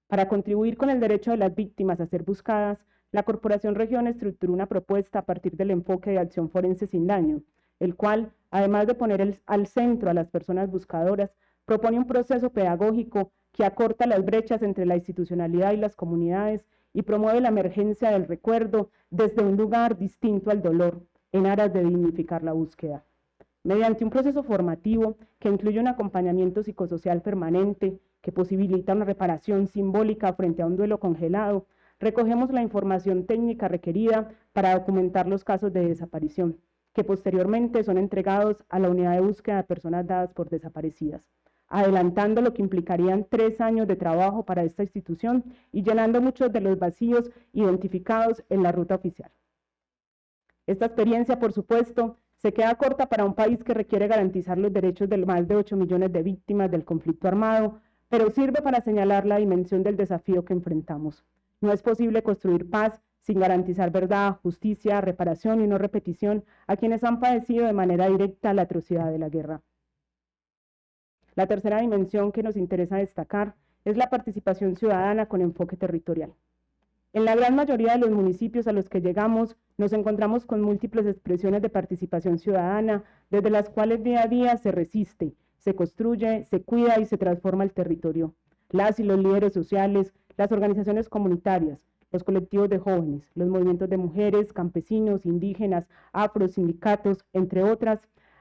Para contribuir con el derecho de las víctimas a ser buscadas, la Corporación Región estructuró una propuesta a partir del enfoque de acción forense sin daño, el cual, además de poner al centro a las personas buscadoras, propone un proceso pedagógico que acorta las brechas entre la institucionalidad y las comunidades y promueve la emergencia del recuerdo desde un lugar distinto al dolor, en aras de dignificar la búsqueda. Mediante un proceso formativo que incluye un acompañamiento psicosocial permanente, que posibilita una reparación simbólica frente a un duelo congelado, recogemos la información técnica requerida para documentar los casos de desaparición, que posteriormente son entregados a la unidad de búsqueda de personas dadas por desaparecidas, adelantando lo que implicarían tres años de trabajo para esta institución y llenando muchos de los vacíos identificados en la ruta oficial. Esta experiencia, por supuesto, se queda corta para un país que requiere garantizar los derechos de más de 8 millones de víctimas del conflicto armado, pero sirve para señalar la dimensión del desafío que enfrentamos. No es posible construir paz sin garantizar verdad, justicia, reparación y no repetición a quienes han padecido de manera directa la atrocidad de la guerra. La tercera dimensión que nos interesa destacar es la participación ciudadana con enfoque territorial. En la gran mayoría de los municipios a los que llegamos nos encontramos con múltiples expresiones de participación ciudadana, desde las cuales día a día se resiste, se construye, se cuida y se transforma el territorio. Las y los líderes sociales, las organizaciones comunitarias, los colectivos de jóvenes, los movimientos de mujeres, campesinos, indígenas, afro, sindicatos, entre otras,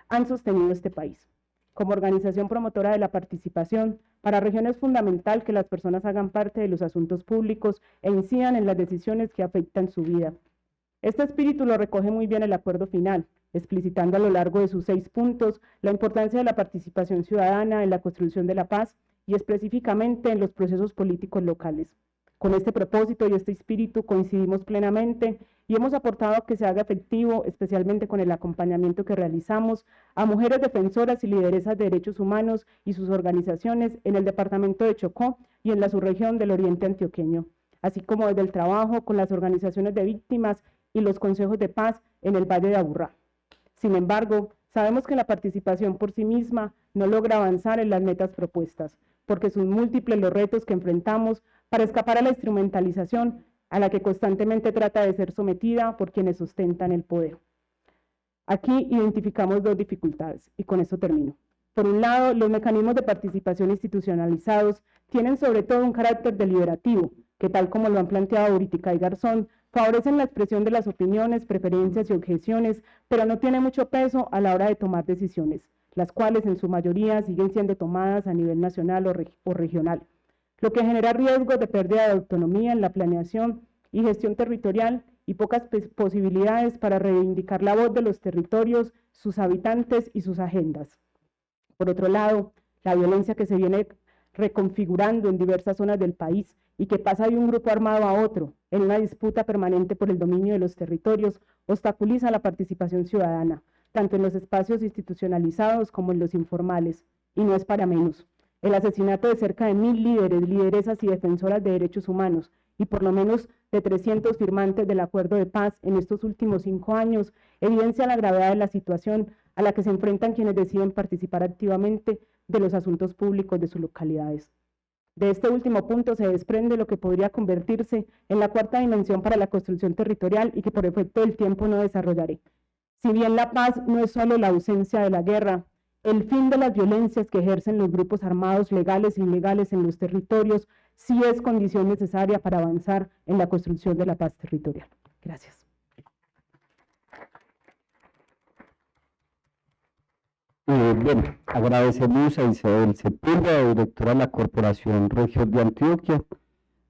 han sostenido este país. Como organización promotora de la participación, para región es fundamental que las personas hagan parte de los asuntos públicos e incidan en las decisiones que afectan su vida. Este espíritu lo recoge muy bien el acuerdo final, explicitando a lo largo de sus seis puntos la importancia de la participación ciudadana en la construcción de la paz y específicamente en los procesos políticos locales. Con este propósito y este espíritu coincidimos plenamente y hemos aportado que se haga efectivo, especialmente con el acompañamiento que realizamos a mujeres defensoras y lideresas de derechos humanos y sus organizaciones en el departamento de Chocó y en la subregión del Oriente Antioqueño, así como desde el trabajo con las organizaciones de víctimas y los consejos de paz en el Valle de Aburrá. Sin embargo, Sabemos que la participación por sí misma no logra avanzar en las metas propuestas, porque son múltiples los retos que enfrentamos para escapar a la instrumentalización a la que constantemente trata de ser sometida por quienes sustentan el poder. Aquí identificamos dos dificultades, y con eso termino. Por un lado, los mecanismos de participación institucionalizados tienen sobre todo un carácter deliberativo, que tal como lo han planteado Uritica y Garzón, favorecen la expresión de las opiniones, preferencias y objeciones, pero no tiene mucho peso a la hora de tomar decisiones, las cuales en su mayoría siguen siendo tomadas a nivel nacional o, regional, lo que genera riesgos de pérdida de autonomía en la planeación y gestión territorial y pocas posibilidades para reivindicar la voz de los territorios, sus habitantes y sus agendas. Por otro lado, la violencia que se viene reconfigurando en diversas zonas del país y que pasa de un grupo armado a otro en una disputa permanente por el dominio de los territorios obstaculiza la participación ciudadana, tanto en los espacios institucionalizados como en los informales, y no es para menos. El asesinato de cerca de mil líderes, lideresas y defensoras de derechos humanos y por lo menos de 300 firmantes del acuerdo de paz en estos últimos cinco años evidencia la gravedad de la situación a la que se enfrentan quienes deciden participar activamente de los asuntos públicos de sus localidades. De este último punto se desprende lo que podría convertirse en la cuarta dimensión para la construcción territorial y que por efecto del tiempo no desarrollaré. Si bien la paz no es solo la ausencia de la guerra, el fin de las violencias que ejercen los grupos armados legales e ilegales en los territorios sí es condición necesaria para avanzar en la construcción de la paz territorial. Gracias. Eh, bueno, agradecemos a Isabel Sepúlveda, directora de la Corporación Región de Antioquia.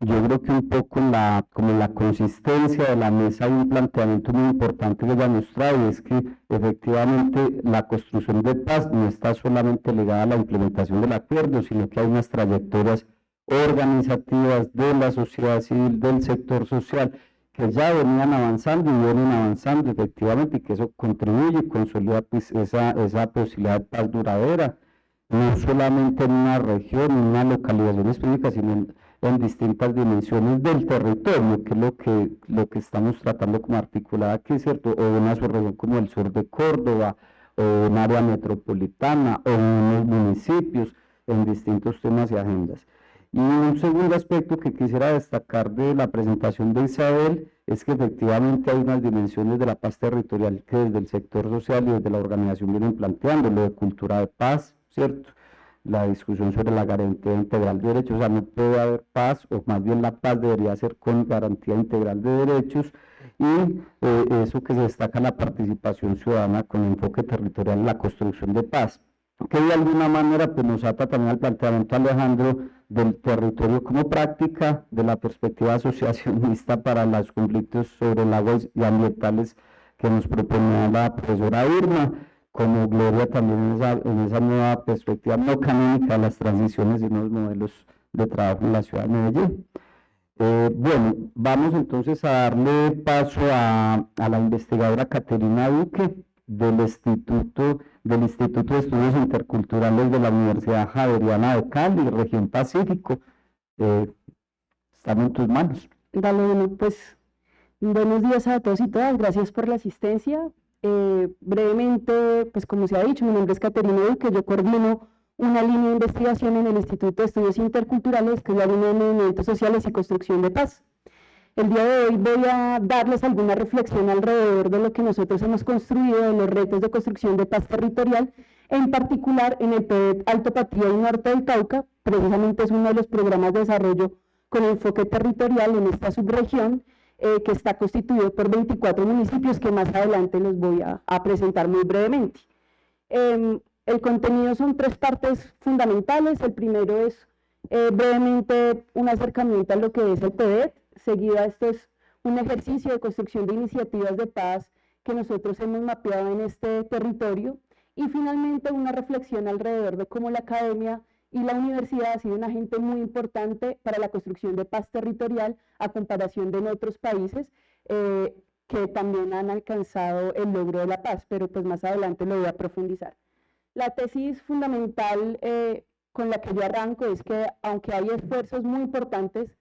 Yo creo que un poco la, como la consistencia de la mesa hay un planteamiento muy importante que ella nos trae, es que efectivamente la construcción de paz no está solamente ligada a la implementación del acuerdo, sino que hay unas trayectorias organizativas de la sociedad civil, del sector social, que ya venían avanzando y vienen avanzando efectivamente y que eso contribuye y consolida pues, esa, esa posibilidad de paz duradera, no solamente en una región, en una localización específica, sino en, distintas dimensiones del territorio, que es lo que, lo que estamos tratando como articulada aquí, ¿cierto? O una subregión como el sur de Córdoba, o un área metropolitana, o unos municipios, en distintos temas y agendas. Y un segundo aspecto que quisiera destacar de la presentación de Isabel es que efectivamente hay unas dimensiones de la paz territorial que desde el sector social y desde la organización vienen planteando, lo de cultura de paz, ¿cierto? La discusión sobre la garantía integral de derechos, o sea, no puede haber paz, o más bien la paz debería ser con garantía integral de derechos, y eh, eso que se destaca la participación ciudadana con enfoque territorial en la construcción de paz que de alguna manera pues, nos ata también al planteamiento Alejandro del territorio como práctica, de la perspectiva asociacionista para los conflictos sobre el agua y ambientales que nos proponía la profesora Irma, como Gloria también en esa, en esa nueva perspectiva no canónica de las transiciones y los modelos de trabajo en la ciudad de Medellín. Eh, bueno, vamos entonces a darle paso a, a la investigadora Caterina Duque del Instituto del Instituto de Estudios Interculturales de la Universidad Javeriana de Cali, región Pacífico. Eh, están en tus manos. Dale, bueno, pues buenos días a todos y todas, gracias por la asistencia. Eh, brevemente, pues como se ha dicho, mi nombre es Caterina Duque, yo coordino una línea de investigación en el Instituto de Estudios Interculturales, que es la línea de movimientos sociales y construcción de paz. El día de hoy voy a darles alguna reflexión alrededor de lo que nosotros hemos construido, de los retos de construcción de paz territorial, en particular en el PED Alto Patria y Norte del Cauca, precisamente es uno de los programas de desarrollo con enfoque territorial en esta subregión, eh, que está constituido por 24 municipios que más adelante los voy a, presentar muy brevemente. Em, el contenido son tres partes fundamentales. El primero es eh, brevemente un acercamiento a lo que es el PED, seguida esto es un ejercicio de construcción de iniciativas de paz que nosotros hemos mapeado en este territorio y finalmente una reflexión alrededor de cómo la academia y la universidad ha sido un agente muy importante para la construcción de paz territorial a comparación de en otros países eh, que también han alcanzado el logro de la paz, pero pues más adelante lo voy a profundizar. La tesis fundamental eh, con la que yo arranco es que aunque hay esfuerzos muy importantes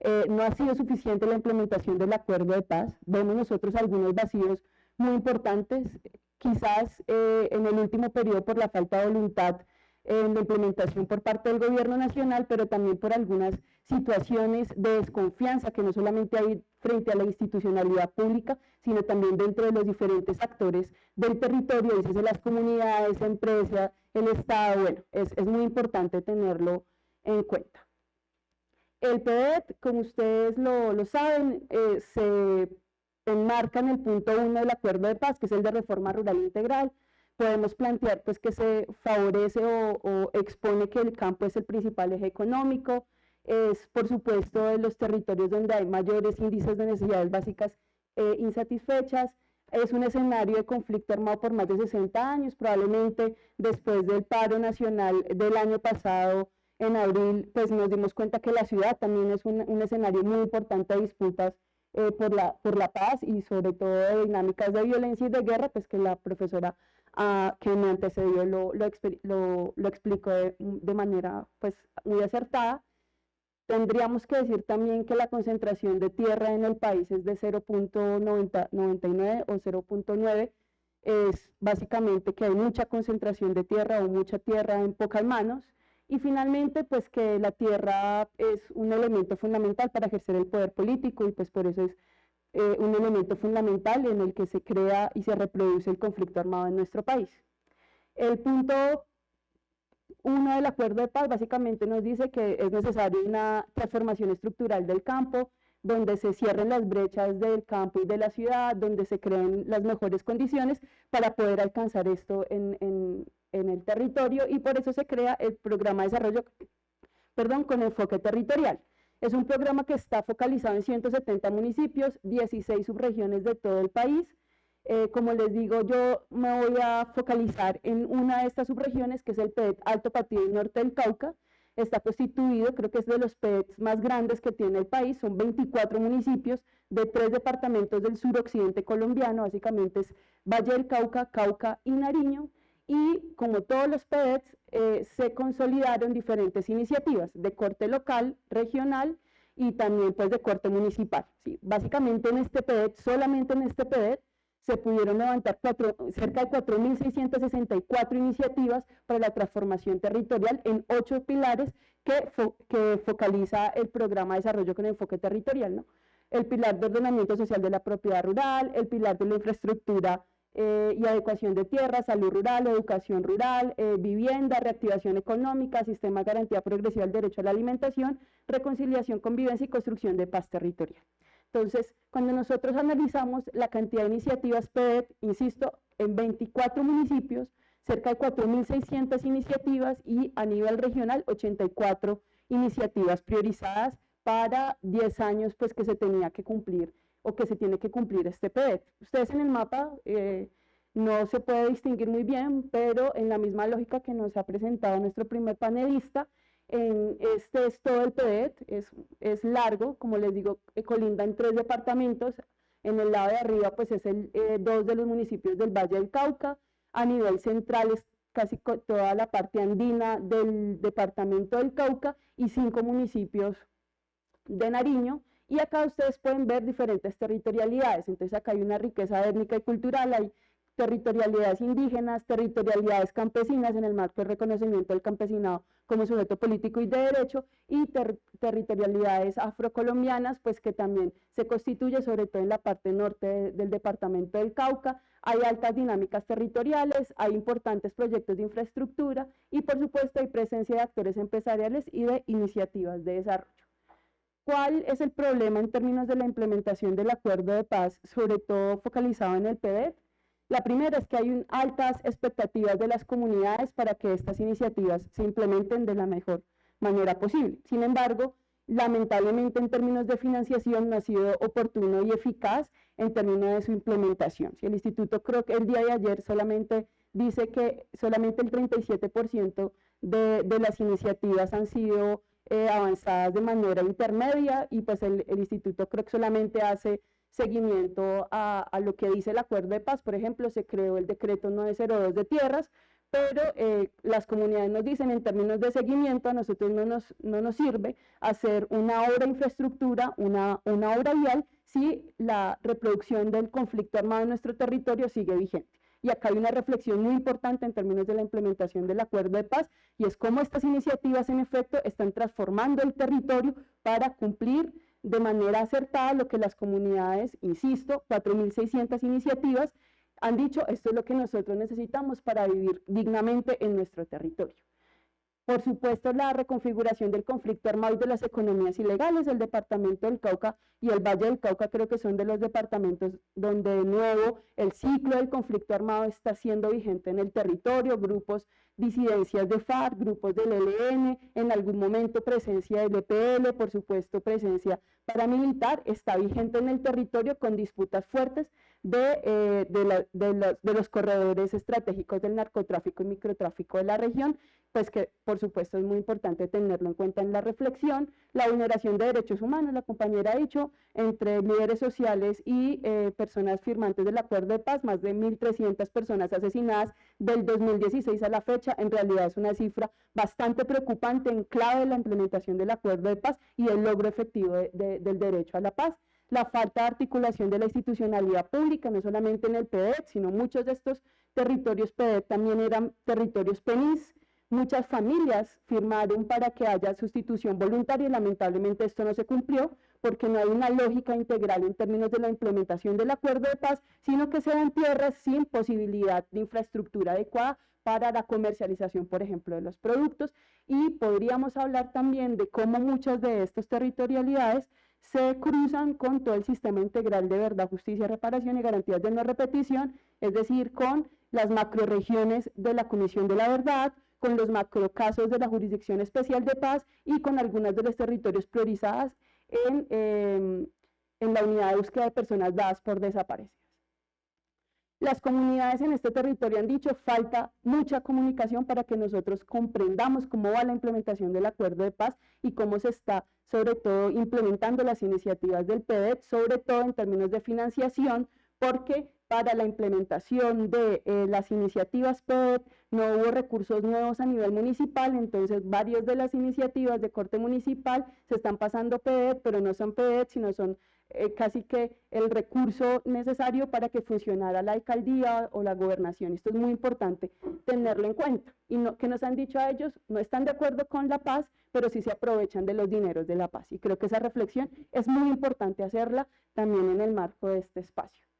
eh, no ha sido suficiente la implementación del acuerdo de paz. Vemos nosotros algunos vacíos muy importantes quizás eh, en el último periodo por la falta de voluntad en la implementación por parte del gobierno nacional, pero también por algunas situaciones de desconfianza que no solamente hay frente a la institucionalidad pública, sino también dentro de los diferentes actores del territorio, dices las comunidades, empresas, el Estado, bueno, es, es muy importante tenerlo en cuenta. El PEDET, como ustedes lo, lo saben, eh, se enmarca en el punto uno del acuerdo de paz, que es el de reforma rural integral, podemos plantear pues que se favorece o, expone que el campo es el principal eje económico, es por supuesto de los territorios donde hay mayores índices de necesidades básicas eh, insatisfechas, es un escenario de conflicto armado por más de 60 años, probablemente después del paro nacional del año pasado, en abril, pues nos dimos cuenta que la ciudad también es un, escenario muy importante de disputas eh, por, la, por la paz y sobre todo de dinámicas de violencia y de guerra, pues que la profesora ah, que me antecedió lo, lo, lo, de, de, manera pues muy acertada. Tendríamos que decir también que la concentración de tierra en el país es de 0.99 o 0.9, es básicamente que hay mucha concentración de tierra o mucha tierra en pocas manos, y finalmente, pues que la tierra es un elemento fundamental para ejercer el poder político y pues por eso es eh, un elemento fundamental en el que se crea y se reproduce el conflicto armado en nuestro país. El punto uno del acuerdo de paz básicamente nos dice que es necesaria una transformación estructural del campo, donde se cierren las brechas del campo y de la ciudad, donde se creen las mejores condiciones para poder alcanzar esto en, en el territorio y por eso se crea el programa de desarrollo perdón, con enfoque territorial. Es un programa que está focalizado en 170 municipios, 16 subregiones de todo el país. Eh, como les digo, yo me voy a focalizar en una de estas subregiones, que es el PET Alto Patín y Norte del Cauca. Está constituido, creo que es de los PETs más grandes que tiene el país, son 24 municipios de tres departamentos del suroccidente colombiano, básicamente es Valle del Cauca, Cauca y Nariño y como todos los PEDs, eh, se consolidaron diferentes iniciativas de corte local, regional y también pues de corte municipal. ¿sí? Básicamente en este PED, solamente en este PED, se pudieron levantar cerca de 4.664 iniciativas para la transformación territorial en ocho pilares que, que focaliza el programa de desarrollo con enfoque territorial. ¿no? El pilar de ordenamiento social de la propiedad rural, el pilar de la infraestructura eh, y adecuación de tierra, salud rural, educación rural, eh, vivienda, reactivación económica, sistema de garantía progresiva del derecho a la alimentación, reconciliación, convivencia y construcción de paz territorial. Entonces, cuando nosotros analizamos la cantidad de iniciativas PED, insisto, en 24 municipios, cerca de 4.600 iniciativas y a nivel regional 84 iniciativas priorizadas para 10 años pues que se tenía que cumplir o que se tiene que cumplir este PET. Ustedes en el mapa eh, no se puede distinguir muy bien, pero en la misma lógica que nos ha presentado nuestro primer panelista, en este es todo el PET, es, es largo, como les digo, eh, colinda en tres departamentos, en el lado de arriba pues es el, eh, dos de los municipios del Valle del Cauca, a nivel central es casi toda la parte andina del departamento del Cauca y cinco municipios de Nariño, y acá ustedes pueden ver diferentes territorialidades. Entonces acá hay una riqueza étnica y cultural, hay territorialidades indígenas, territorialidades campesinas en el marco del reconocimiento del campesinado como sujeto político y de derecho y territorialidades afrocolombianas, pues que también se constituye sobre todo en la parte norte del departamento del Cauca. Hay altas dinámicas territoriales, hay importantes proyectos de infraestructura y por supuesto hay presencia de actores empresariales y de iniciativas de desarrollo. ¿Cuál es el problema en términos de la implementación del acuerdo de paz, sobre todo focalizado en el PDET? La primera es que hay altas expectativas de las comunidades para que estas iniciativas se implementen de la mejor manera posible. Sin embargo, lamentablemente en términos de financiación no ha sido oportuno y eficaz en términos de su implementación. El instituto que el día de ayer solamente dice que solamente el 37% de, de las iniciativas han sido eh, avanzadas de manera intermedia y pues el, instituto creo que solamente hace seguimiento a, lo que dice el acuerdo de paz. Por ejemplo, se creó el decreto 902 de tierras, pero eh, las comunidades nos dicen en términos de seguimiento a nosotros no nos, no nos sirve hacer una obra de infraestructura, una, una obra vial, si la reproducción del conflicto armado en nuestro territorio sigue vigente. Y acá hay una reflexión muy importante en términos de la implementación del acuerdo de paz, y es cómo estas iniciativas en efecto están transformando el territorio para cumplir de manera acertada lo que las comunidades, insisto, 4.600 iniciativas, han dicho, esto es lo que nosotros necesitamos para vivir dignamente en nuestro territorio. Por supuesto, la reconfiguración del conflicto armado y de las economías ilegales, el departamento del Cauca y el Valle del Cauca creo que son de los departamentos donde de nuevo el ciclo del conflicto armado está siendo vigente en el territorio, grupos disidencias de FARC, grupos del ELN, en algún momento presencia del EPL, por supuesto presencia paramilitar, está vigente en el territorio con disputas fuertes de, eh, de, de los corredores estratégicos del narcotráfico y microtráfico de la región pues que por supuesto es muy importante tenerlo en cuenta en la reflexión, la vulneración de derechos humanos, la compañera ha dicho, entre líderes sociales y eh, personas firmantes del acuerdo de paz, más de 1.300 personas asesinadas del 2016 a la fecha, en realidad es una cifra bastante preocupante en clave de la implementación del acuerdo de paz y el logro efectivo del derecho a la paz la falta de articulación de la institucionalidad pública, no solamente en el PEDET, sino muchos de estos territorios PEDET también eran territorios PENIS, Muchas familias firmaron para que haya sustitución voluntaria y lamentablemente esto no se cumplió porque no hay una lógica integral en términos de la implementación del acuerdo de paz, sino que se dan tierras sin posibilidad de infraestructura adecuada para la comercialización, por ejemplo, de los productos. Y podríamos hablar también de cómo muchas de estas territorialidades se cruzan con todo el sistema integral de verdad, justicia, reparación y garantías de no repetición, es decir, con las macroregiones de la Comisión de la Verdad, con los macrocasos de la Jurisdicción Especial de Paz y con algunas de los territorios priorizadas en, em, en la unidad de búsqueda de personas dadas por desaparecidas. Las comunidades en este territorio han dicho falta mucha comunicación para que nosotros comprendamos cómo va la implementación del acuerdo de paz y cómo se está sobre todo implementando las iniciativas del PEDET, sobre todo en términos de financiación, porque para la implementación de eh, las iniciativas PEDET no hubo recursos nuevos a nivel municipal, entonces varias de las iniciativas de corte municipal se están pasando PEDET, pero no son PEDET, sino son eh, casi que el recurso necesario para que funcionara la alcaldía o la gobernación. Esto es muy importante tenerlo en cuenta. Y no, que nos han dicho a ellos, no están de acuerdo con la paz, pero sí se aprovechan de los dineros de la paz. Y creo que esa reflexión es muy importante hacerla también en el marco de este espacio.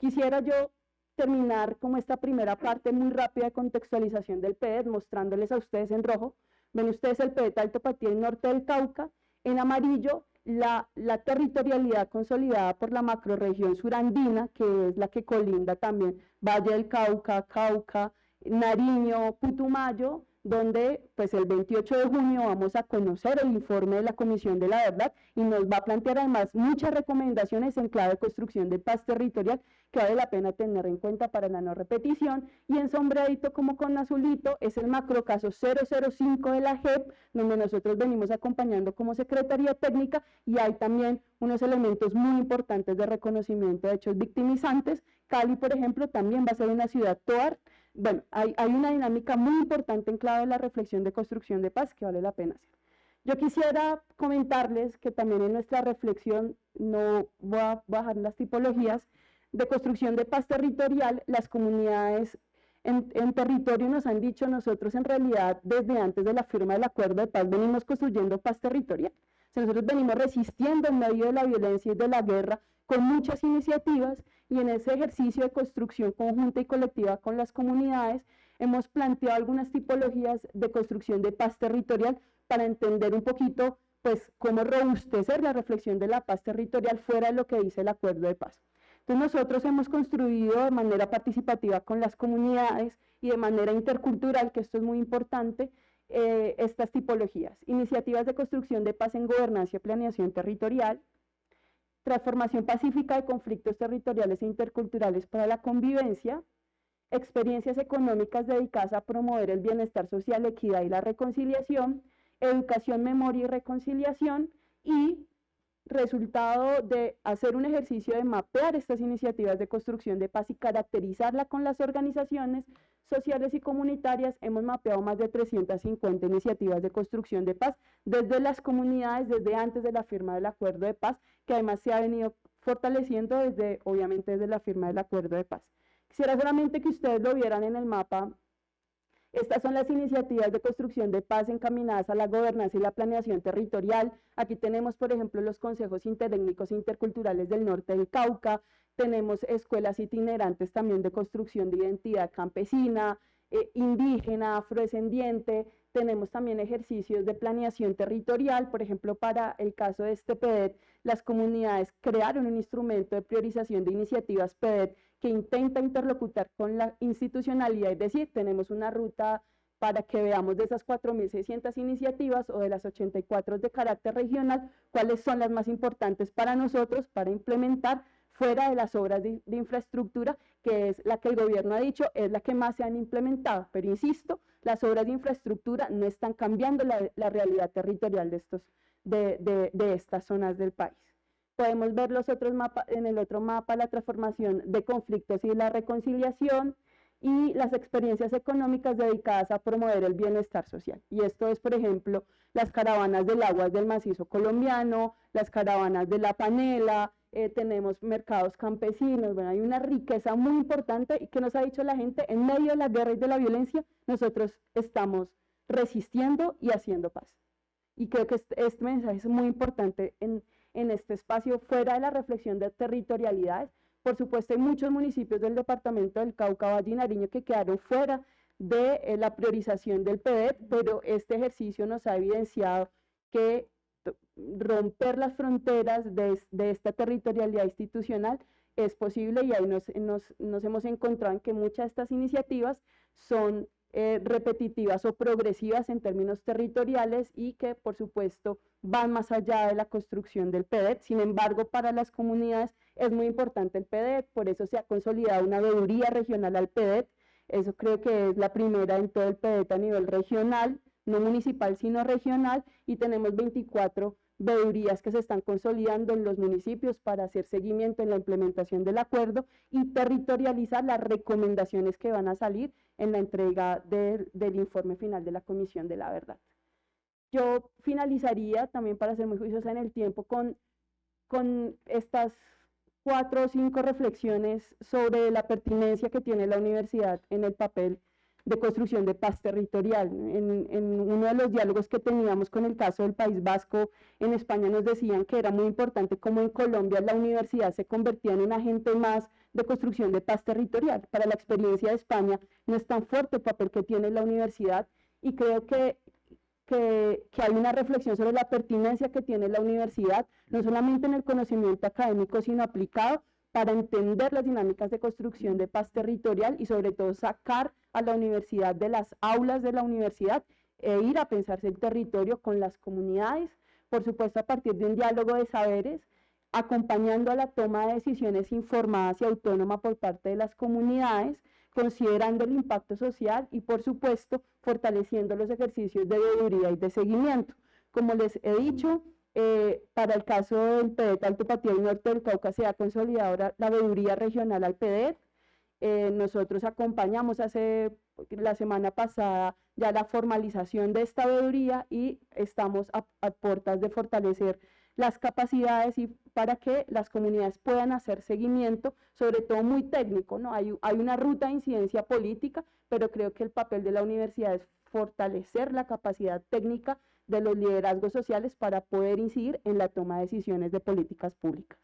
Quisiera yo terminar como esta primera parte muy rápida de contextualización del PED, mostrándoles a ustedes en rojo. Ven ustedes el PED Alto Patía Norte del Cauca, en amarillo la, la, territorialidad consolidada por la macroregión surandina, que es la que colinda también Valle del Cauca, Cauca, Nariño, Putumayo, donde pues el 28 de junio vamos a conocer el informe de la Comisión de la Verdad y nos va a plantear además muchas recomendaciones en clave de construcción de paz territorial que vale la pena tener en cuenta para la no repetición y en sombreadito como con azulito es el macrocaso 005 de la JEP donde nosotros venimos acompañando como Secretaría Técnica y hay también unos elementos muy importantes de reconocimiento de hechos victimizantes. Cali, por ejemplo, también va a ser una ciudad TOAR bueno, hay, una dinámica muy importante en clave de la reflexión de construcción de paz que vale la pena hacer. Yo quisiera comentarles que también en nuestra reflexión, no voy a bajar las tipologías, de construcción de paz territorial, las comunidades en, territorio nos han dicho nosotros en realidad desde antes de la firma del acuerdo de paz venimos construyendo paz territorial. nosotros venimos resistiendo en medio de la violencia y de la guerra con muchas iniciativas y en ese ejercicio de construcción conjunta y colectiva con las comunidades hemos planteado algunas tipologías de construcción de paz territorial para entender un poquito pues cómo robustecer la reflexión de la paz territorial fuera de lo que dice el acuerdo de paz. Nosotros hemos construido de manera participativa con las comunidades y de manera intercultural, que esto es muy importante, eh, estas tipologías. Iniciativas de construcción de paz en gobernanza y planeación territorial, transformación pacífica de conflictos territoriales e interculturales para la convivencia, experiencias económicas dedicadas a promover el bienestar social, equidad y la reconciliación, educación, memoria y reconciliación y resultado de hacer un ejercicio de mapear estas iniciativas de construcción de paz y caracterizarla con las organizaciones sociales y comunitarias, hemos mapeado más de 350 iniciativas de construcción de paz desde las comunidades, desde antes de la firma del acuerdo de paz, que además se ha venido fortaleciendo desde, obviamente, desde la firma del acuerdo de paz. Quisiera solamente que ustedes lo vieran en el mapa. Estas son las iniciativas de construcción de paz encaminadas a la gobernanza y la planeación territorial. Aquí tenemos, por ejemplo, los consejos interétnicos e interculturales del norte del Cauca, tenemos escuelas itinerantes también de construcción de identidad campesina, eh, indígena, afrodescendiente, tenemos también ejercicios de planeación territorial, por ejemplo, para el caso de este PEDET, las comunidades crearon un instrumento de priorización de iniciativas PEDET que intenta interlocutar con la institucionalidad, es decir, tenemos una ruta para que veamos de esas 4.600 iniciativas o de las 84 de carácter regional, cuáles son las más importantes para nosotros para implementar fuera de las obras de, infraestructura, que es la que el gobierno ha dicho, es la que más se han implementado. Pero insisto, las obras de infraestructura no están cambiando la, realidad territorial de, estos, de, de, estas zonas del país. Podemos ver los otros mapas, en el otro mapa la transformación de conflictos y la reconciliación y las experiencias económicas dedicadas a promover el bienestar social. Y esto es, por ejemplo, las caravanas del agua del macizo colombiano, las caravanas de la panela, eh, tenemos mercados campesinos, bueno, hay una riqueza muy importante y que nos ha dicho la gente, en medio de la guerra y de la violencia, nosotros estamos resistiendo y haciendo paz. Y creo que este, este mensaje es muy importante en, en este espacio, fuera de la reflexión de territorialidades. Por supuesto, hay muchos municipios del departamento del Cauca, Valle y Nariño que quedaron fuera de eh, la priorización del PEDET, pero este ejercicio nos ha evidenciado que romper las fronteras de, esta territorialidad institucional es posible y ahí nos, hemos encontrado en que muchas de estas iniciativas son eh, repetitivas o progresivas en términos territoriales y que por supuesto van más allá de la construcción del PEDET. Sin embargo, para las comunidades es muy importante el PEDET, por eso se ha consolidado una veeduría regional al PEDET. Eso creo que es la primera en todo el PEDET a nivel regional no municipal, sino regional, y tenemos 24 veedurías que se están consolidando en los municipios para hacer seguimiento en la implementación del acuerdo y territorializar las recomendaciones que van a salir en la entrega del informe final de la Comisión de la Verdad. Yo finalizaría también para ser muy juiciosa en el tiempo con, con estas cuatro o cinco reflexiones sobre la pertinencia que tiene la universidad en el papel de construcción de paz territorial. En, uno de los diálogos que teníamos con el caso del País Vasco, en España nos decían que era muy importante como en Colombia la universidad se convertía en un agente más de construcción de paz territorial. Para la experiencia de España no es tan fuerte el papel que tiene la universidad y creo que, que, que hay una reflexión sobre la pertinencia que tiene la universidad, no solamente en el conocimiento académico, sino aplicado para entender las dinámicas de construcción de paz territorial y sobre todo sacar a la universidad de las aulas de la universidad e ir a pensarse el territorio con las comunidades, por supuesto a partir de un diálogo de saberes, acompañando a la toma de decisiones informadas y autónoma por parte de las comunidades, considerando el impacto social y por supuesto fortaleciendo los ejercicios de veeduría y de seguimiento. Como les he dicho, eh, para el caso del PEDET Alto Patía y Norte del Cauca se ha consolidado la veeduría regional al PEDET. Eh, nosotros acompañamos hace la semana pasada ya la formalización de esta veeduría y estamos a, a puertas de fortalecer las capacidades y para que las comunidades puedan hacer seguimiento, sobre todo muy técnico, ¿no? Hay, hay una ruta de incidencia política, pero creo que el papel de la universidad es fortalecer la capacidad técnica de los liderazgos sociales para poder incidir en la toma de decisiones de políticas públicas.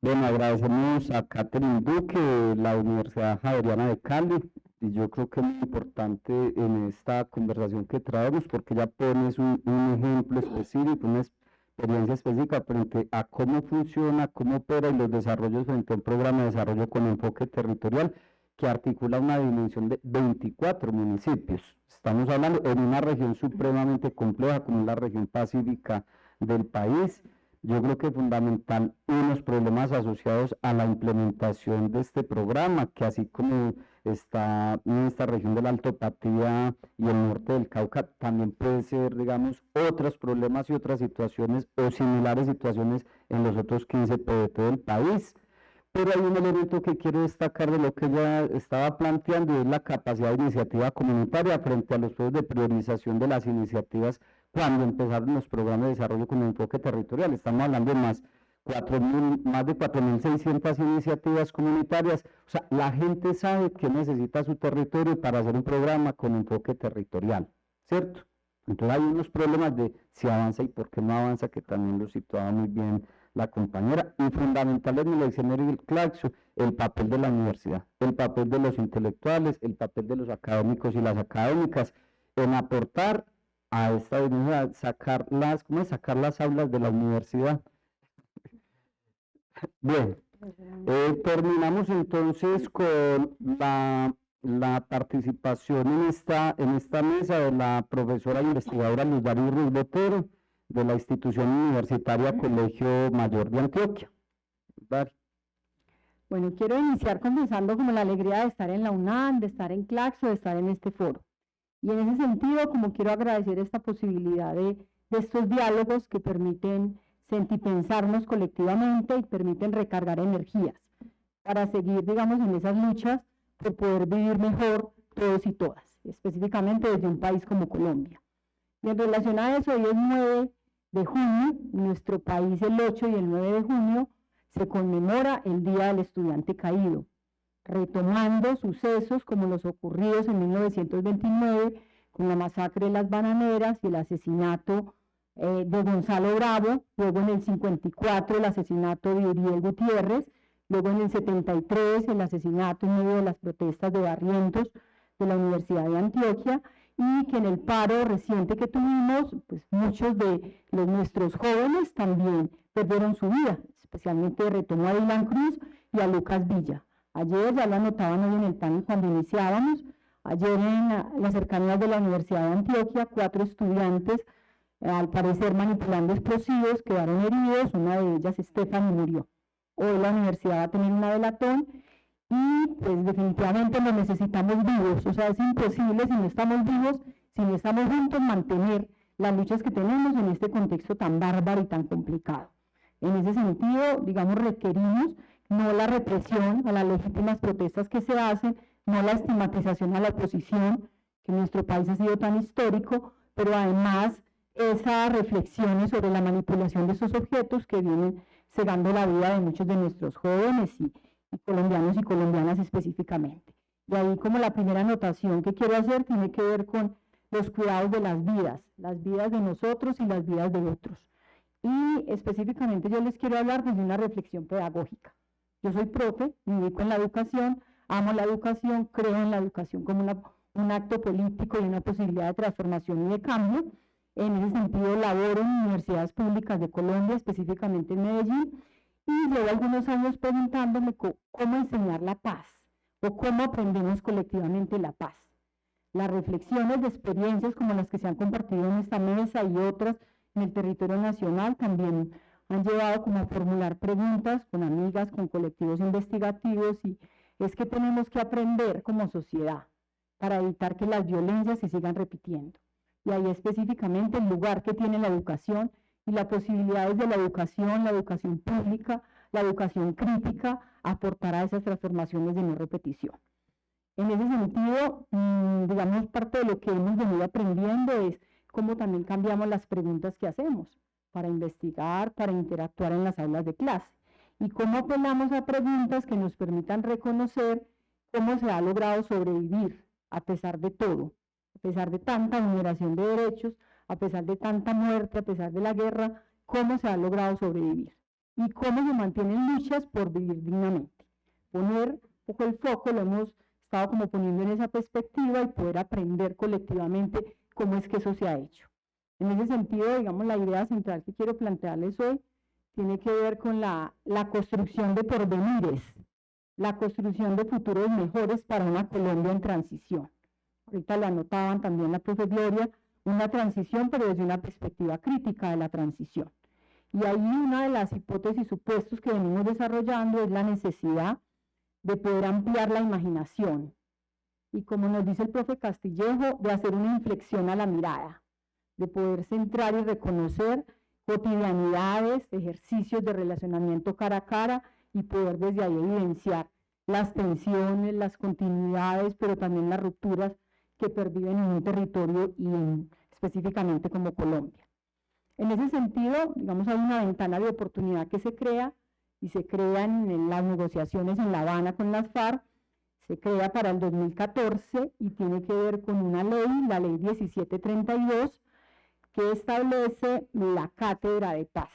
Bueno, agradecemos a Catherine Duque de la Universidad Javeriana de Cali y yo creo que es muy importante en esta conversación que traemos porque ya pones un, un ejemplo específico, una experiencia específica frente a cómo funciona, cómo opera y los desarrollos frente a un programa de desarrollo con enfoque territorial que articula una dimensión de 24 municipios. Estamos hablando en una región supremamente compleja como la región pacífica del país. Yo creo que fundamental unos problemas asociados a la implementación de este programa, que así como está en esta región del Alto Patía y el norte del Cauca, también puede ser, digamos, otros problemas y otras situaciones o similares situaciones en los otros 15 PDT del país. Pero hay un elemento que quiero destacar de lo que ya estaba planteando y es la capacidad de iniciativa comunitaria frente a los procesos de priorización de las iniciativas cuando empezaron los programas de desarrollo con enfoque territorial. Estamos hablando más, más de 4.600 iniciativas comunitarias. O sea, la gente sabe que necesita su territorio para hacer un programa con enfoque territorial, ¿cierto? Entonces hay unos problemas de si avanza y por qué no avanza, que también lo situaba muy bien la compañera. Y fundamental en el escenario del Claxo, el papel de la universidad, el papel de los intelectuales, el papel de los académicos y las académicas en aportar a esta universidad, sacar las, ¿cómo es? sacar las aulas de la universidad. Bien, eh, terminamos entonces con la la participación en esta, en esta mesa de la profesora investigadora Luz Ruiz Botero, de la institución universitaria Colegio Mayor de Antioquia. Bueno, quiero iniciar comenzando como la alegría de estar en la UNAM, de estar en Claxo, de estar en este foro. Y en ese sentido, como quiero agradecer esta posibilidad de, de estos diálogos que permiten sentipensarnos colectivamente y permiten recargar energías para seguir, digamos, en esas luchas por poder vivir mejor todos y todas, específicamente desde un país como Colombia. Y en relación a eso, hoy es 9 de junio, nuestro país el 8 y el 9 de junio se conmemora el Día del Estudiante Caído, retomando sucesos como los ocurridos en 1929 con la masacre de las bananeras y el asesinato eh, de Gonzalo Bravo, luego en el 54 el asesinato de Uriel Gutiérrez, Luego en el 73 el asesinato en medio de las protestas de Barrientos de la Universidad de Antioquia y que en el paro reciente que tuvimos, pues muchos de los, nuestros jóvenes también perdieron su vida, especialmente retomó a Dylan Cruz y a Lucas Villa. Ayer ya lo anotaban en el panel cuando iniciábamos, ayer en las cercanías de la Universidad de Antioquia, cuatro estudiantes, al parecer manipulando explosivos, quedaron heridos, una de ellas, Stephanie, murió hoy la universidad va a tener una delatón y pues definitivamente lo necesitamos vivos, o sea, es imposible si no estamos vivos, si no estamos juntos, mantener las luchas que tenemos en este contexto tan bárbaro y tan complicado. En ese sentido, digamos, requerimos no la represión a las legítimas protestas que se hacen, no la estigmatización a la oposición, que en nuestro país ha sido tan histórico, pero además esas reflexiones sobre la manipulación de esos objetos que vienen cegando la vida de muchos de nuestros jóvenes y, colombianos y colombianas específicamente. Y ahí como la primera anotación que quiero hacer tiene que ver con los cuidados de las vidas, las vidas de nosotros y las vidas de otros. Y específicamente yo les quiero hablar desde una reflexión pedagógica. Yo soy profe, me dedico en la educación, amo la educación, creo en la educación como un acto político y una posibilidad de transformación y de cambio. En ese sentido, laboro en universidades públicas de Colombia, específicamente en Medellín, y llevo algunos años preguntándome cómo enseñar la paz o cómo aprendemos colectivamente la paz. Las reflexiones de experiencias como las que se han compartido en esta mesa y otras en el territorio nacional también han llevado como a formular preguntas con amigas, con colectivos investigativos y es que tenemos que aprender como sociedad para evitar que las violencias se sigan repitiendo y ahí específicamente el lugar que tiene la educación y las posibilidades de la educación, la educación pública, la educación crítica, aportar a esas transformaciones de no repetición. En ese sentido, mm, digamos, parte de lo que hemos venido aprendiendo es cómo también cambiamos las preguntas que hacemos para investigar, para interactuar en las aulas de clase y cómo apelamos a preguntas que nos permitan reconocer cómo se ha logrado sobrevivir a pesar de todo, a pesar de tanta vulneración de derechos, a pesar de tanta muerte, a pesar de la guerra, cómo se ha logrado sobrevivir y cómo se mantienen luchas por vivir dignamente. Poner un poco el foco, lo hemos estado como poniendo en esa perspectiva y poder aprender colectivamente cómo es que eso se ha hecho. En ese sentido, digamos, la idea central que quiero plantearles hoy tiene que ver con la, la construcción de porvenires, la construcción de futuros mejores para una Colombia en transición ahorita lo anotaban también la profe Gloria, una transición, pero desde una perspectiva crítica de la transición. Y ahí una de las hipótesis supuestos que venimos desarrollando es la necesidad de poder ampliar la imaginación. Y como nos dice el profe Castillejo, de hacer una inflexión a la mirada, de poder centrar y reconocer cotidianidades, ejercicios de relacionamiento cara a cara y poder desde ahí evidenciar las tensiones, las continuidades, pero también las rupturas que perviven en un territorio y específicamente como Colombia. En ese sentido, digamos, hay una ventana de oportunidad que se crea y se crean en las negociaciones en La Habana con las FARC, se crea para el 2014 y tiene que ver con una ley, la ley 1732, que establece la cátedra de paz,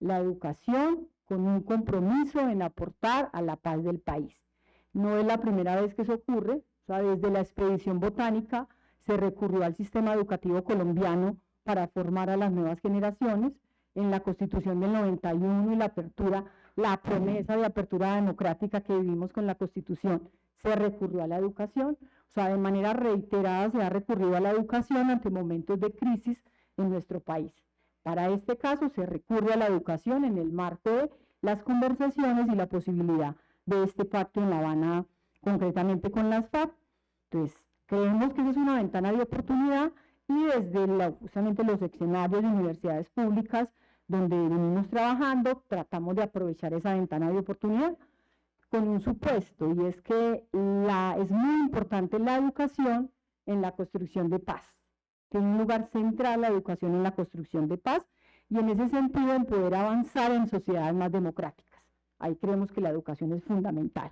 la educación con un compromiso en aportar a la paz del país. No es la primera vez que eso ocurre, desde la expedición botánica se recurrió al sistema educativo colombiano para formar a las nuevas generaciones, en la Constitución del 91 y la apertura, la promesa de apertura democrática que vivimos con la Constitución, se recurrió a la educación, o sea, de manera reiterada se ha recurrido a la educación ante momentos de crisis en nuestro país. Para este caso se recurre a la educación en el marco de las conversaciones y la posibilidad de este pacto en La Habana, concretamente con las FARC. Entonces, creemos que esa es una ventana de oportunidad y desde justamente los escenarios de universidades públicas donde venimos trabajando, tratamos de aprovechar esa ventana de oportunidad con un supuesto, y es que la, es muy importante la educación en la construcción de paz. Tiene un lugar central la educación en la construcción de paz, y en ese sentido en poder avanzar en sociedades más democráticas. Ahí creemos que la educación es fundamental.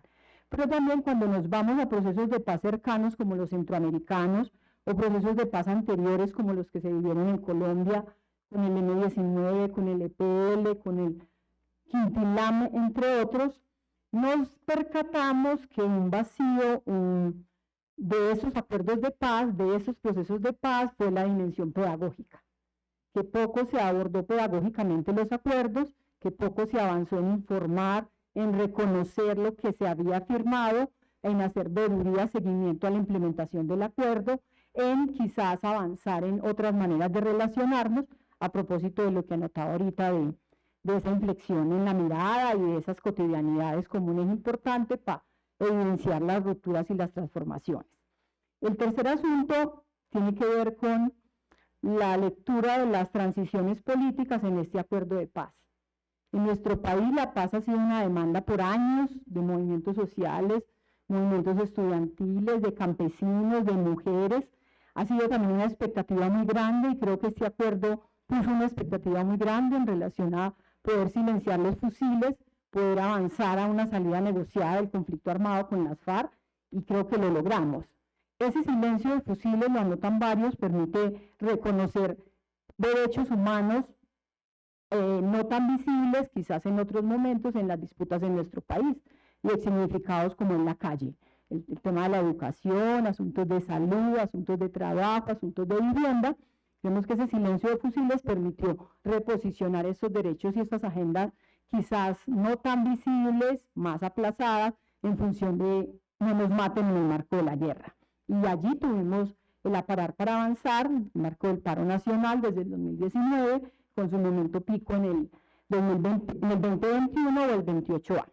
Pero también cuando nos vamos a procesos de paz cercanos como los centroamericanos o procesos de paz anteriores como los que se vivieron en Colombia con el M19, con el EPL, con el Quintilame, entre otros, nos percatamos que un vacío de esos acuerdos de paz, de esos procesos de paz, fue la dimensión pedagógica, que poco se abordó pedagógicamente los acuerdos, que poco se avanzó en informar, en reconocer lo que se había firmado, en hacer veeduría, seguimiento a la implementación del acuerdo, en quizás avanzar en otras maneras de relacionarnos, a propósito de lo que anotaba ahorita de, de esa inflexión en la mirada y de esas cotidianidades comunes importantes para evidenciar las rupturas y las transformaciones. El tercer asunto tiene que ver con la lectura de las transiciones políticas en este acuerdo de paz. En nuestro país la paz ha sido una demanda por años de movimientos sociales, movimientos estudiantiles, de campesinos, de mujeres. Ha sido también una expectativa muy grande y creo que este acuerdo puso una expectativa muy grande en relación a poder silenciar los fusiles, poder avanzar a una salida negociada del conflicto armado con las FARC y creo que lo logramos. Ese silencio de fusiles, lo anotan varios, permite reconocer derechos humanos eh, no tan visibles quizás en otros momentos en las disputas en nuestro país y significados como en la calle. el tema de la educación, asuntos de salud, asuntos de trabajo, asuntos de vivienda, Vemos que ese silencio de fusiles permitió reposicionar esos derechos y estas agendas quizás no tan visibles, más aplazadas, en función de no nos maten en el marco de la guerra. Y allí tuvimos el aparar para avanzar, el marco del paro nacional desde el 2019, con su momento pico en el, 2020, en el 2021 o el 28A.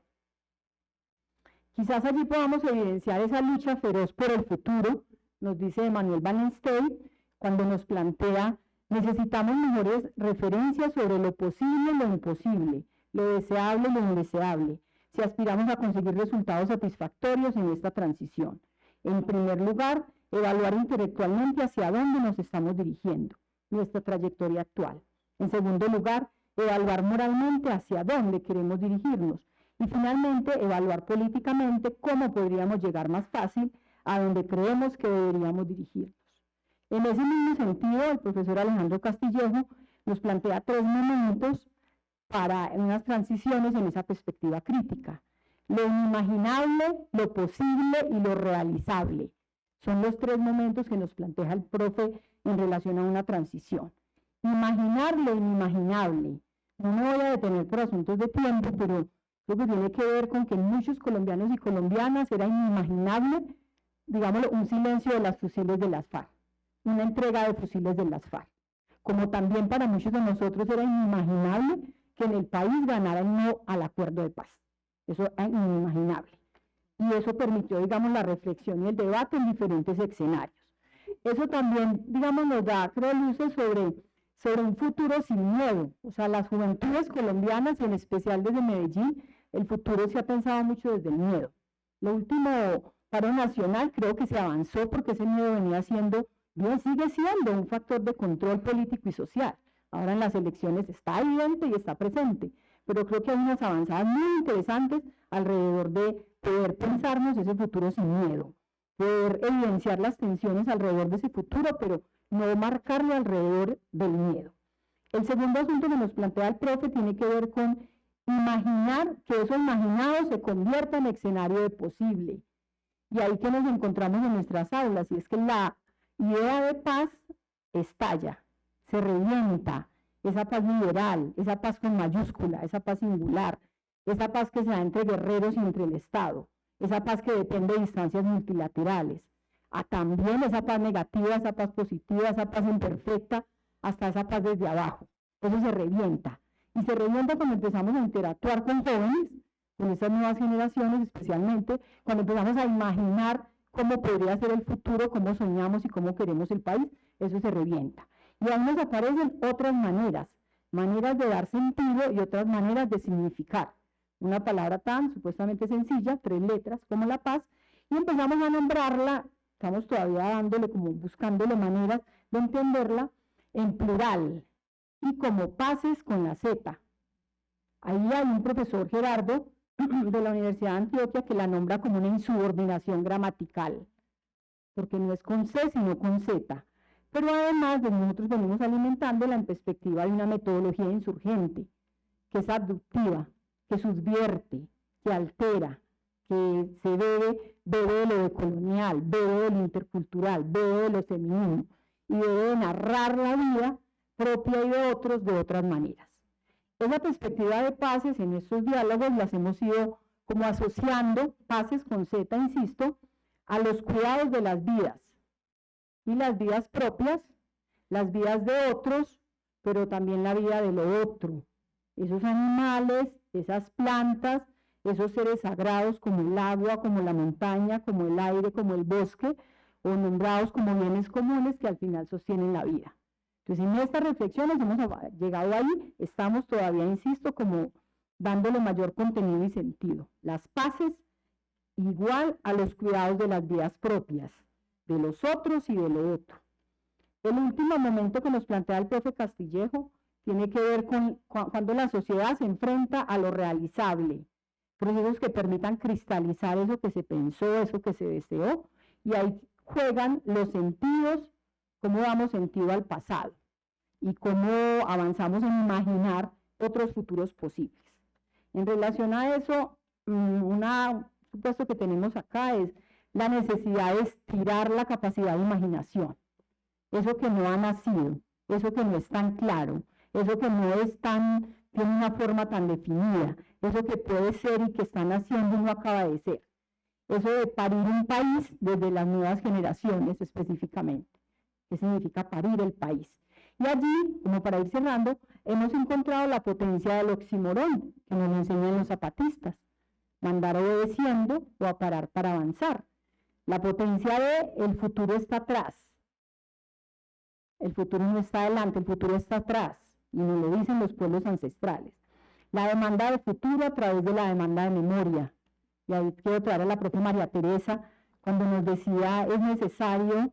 Quizás allí podamos evidenciar esa lucha feroz por el futuro, nos dice Manuel Wallenstein, cuando nos plantea necesitamos mejores referencias sobre lo posible lo imposible, lo deseable lo indeseable, si aspiramos a conseguir resultados satisfactorios en esta transición. En primer lugar, evaluar intelectualmente hacia dónde nos estamos dirigiendo, nuestra trayectoria actual. En segundo lugar, evaluar moralmente hacia dónde queremos dirigirnos. Y finalmente, evaluar políticamente cómo podríamos llegar más fácil a donde creemos que deberíamos dirigirnos. En ese mismo sentido, el profesor Alejandro Castillejo nos plantea tres momentos para unas transiciones en esa perspectiva crítica. Lo inimaginable, lo posible y lo realizable. Son los tres momentos que nos plantea el profe en relación a una transición. Imaginar lo inimaginable. No me voy a detener por asuntos de tiempo, pero creo que tiene que ver con que muchos colombianos y colombianas era inimaginable, digámoslo, un silencio de las fusiles de las FARC una entrega de fusiles de las FARC. Como también para muchos de nosotros era inimaginable que en el país ganara no al acuerdo de paz. Eso es inimaginable. Y eso permitió, digamos, la reflexión y el debate en diferentes escenarios. Eso también, digamos, nos da, creo, luces sobre, sobre un futuro sin miedo. O sea, las juventudes colombianas, en especial desde Medellín, el futuro se ha pensado mucho desde el miedo. Lo último paro nacional creo que se avanzó porque ese miedo venía siendo bien sigue siendo un factor de control político y social. Ahora en las elecciones está evidente y está presente, pero creo que hay unas avanzadas muy interesantes alrededor de poder pensarnos ese futuro sin miedo, poder evidenciar las tensiones alrededor de ese futuro, pero no marcarlo alrededor del miedo. El segundo asunto que nos plantea el profe tiene que ver con imaginar que eso imaginado se convierta en escenario de posible. Y ahí que nos encontramos en nuestras aulas, y es que la idea de paz estalla, se revienta, esa paz liberal, esa paz con mayúscula, esa paz singular, esa paz que se da entre guerreros y entre el Estado, esa paz que depende de instancias multilaterales, a también esa paz negativa, esa paz positiva, esa paz imperfecta, hasta esa paz desde abajo. Eso se revienta. Y se revienta cuando empezamos a interactuar con jóvenes, con esas nuevas generaciones especialmente, cuando empezamos a imaginar cómo podría ser el futuro, cómo soñamos y cómo queremos el país, eso se revienta. Y aún nos aparecen otras maneras, maneras de dar sentido y otras maneras de significar. Una palabra tan supuestamente sencilla, tres letras, como la paz, y empezamos a nombrarla, estamos todavía dándole, como buscándole maneras de entenderla en plural y como pases con la Z. Ahí hay un profesor Gerardo de la Universidad de Antioquia que la nombra como una insubordinación gramatical, porque no es con C, sino con Z. Pero además de nosotros venimos alimentando en perspectiva de una metodología insurgente, que es abductiva, que subvierte, que altera, que se bebe, bebe de lo colonial, bebe de lo intercultural, bebe de lo femenino, y debe narrar la vida propia y de otros de otras maneras. Esa perspectiva de pases en estos diálogos las hemos ido como asociando, pases con Z, insisto, a los cuidados de las vidas, y las vidas propias, las vidas de otros, pero también la vida de lo otro. Esos animales, esas plantas, esos seres sagrados como el agua, como la montaña, como el aire, como el bosque, o nombrados como bienes comunes que al final sostienen la vida. Entonces, en estas reflexiones hemos llegado ahí, estamos todavía, insisto, como dándole mayor contenido y sentido. Las paces igual a los cuidados de las vidas propias de los otros y de lo otro. El último momento que nos plantea el profe Castillejo tiene que ver con cuando la sociedad se enfrenta a lo realizable, procesos que permitan cristalizar eso que se pensó, eso que se deseó, y ahí juegan los sentidos, cómo damos sentido al pasado y cómo avanzamos en imaginar otros futuros posibles. En relación a eso, mm, un supuesto que tenemos acá es la necesidad de estirar la capacidad de imaginación. Eso que no ha nacido, eso que no es tan claro, eso que no es tan, tiene una forma tan definida, eso que puede ser y que está naciendo y no acaba de ser. Eso de parir un país desde las nuevas generaciones específicamente. ¿Qué significa parir el país? Y allí, como para ir cerrando, hemos encontrado la potencia del oximorón que nos enseñan los zapatistas. Mandar obedeciendo o a parar para avanzar. La potencia de el futuro está atrás. El futuro no está adelante, el futuro está atrás. Y nos lo dicen los pueblos ancestrales. La demanda de futuro a través de la demanda de memoria. Y ahí quiero traer a la propia María Teresa cuando nos decía es necesario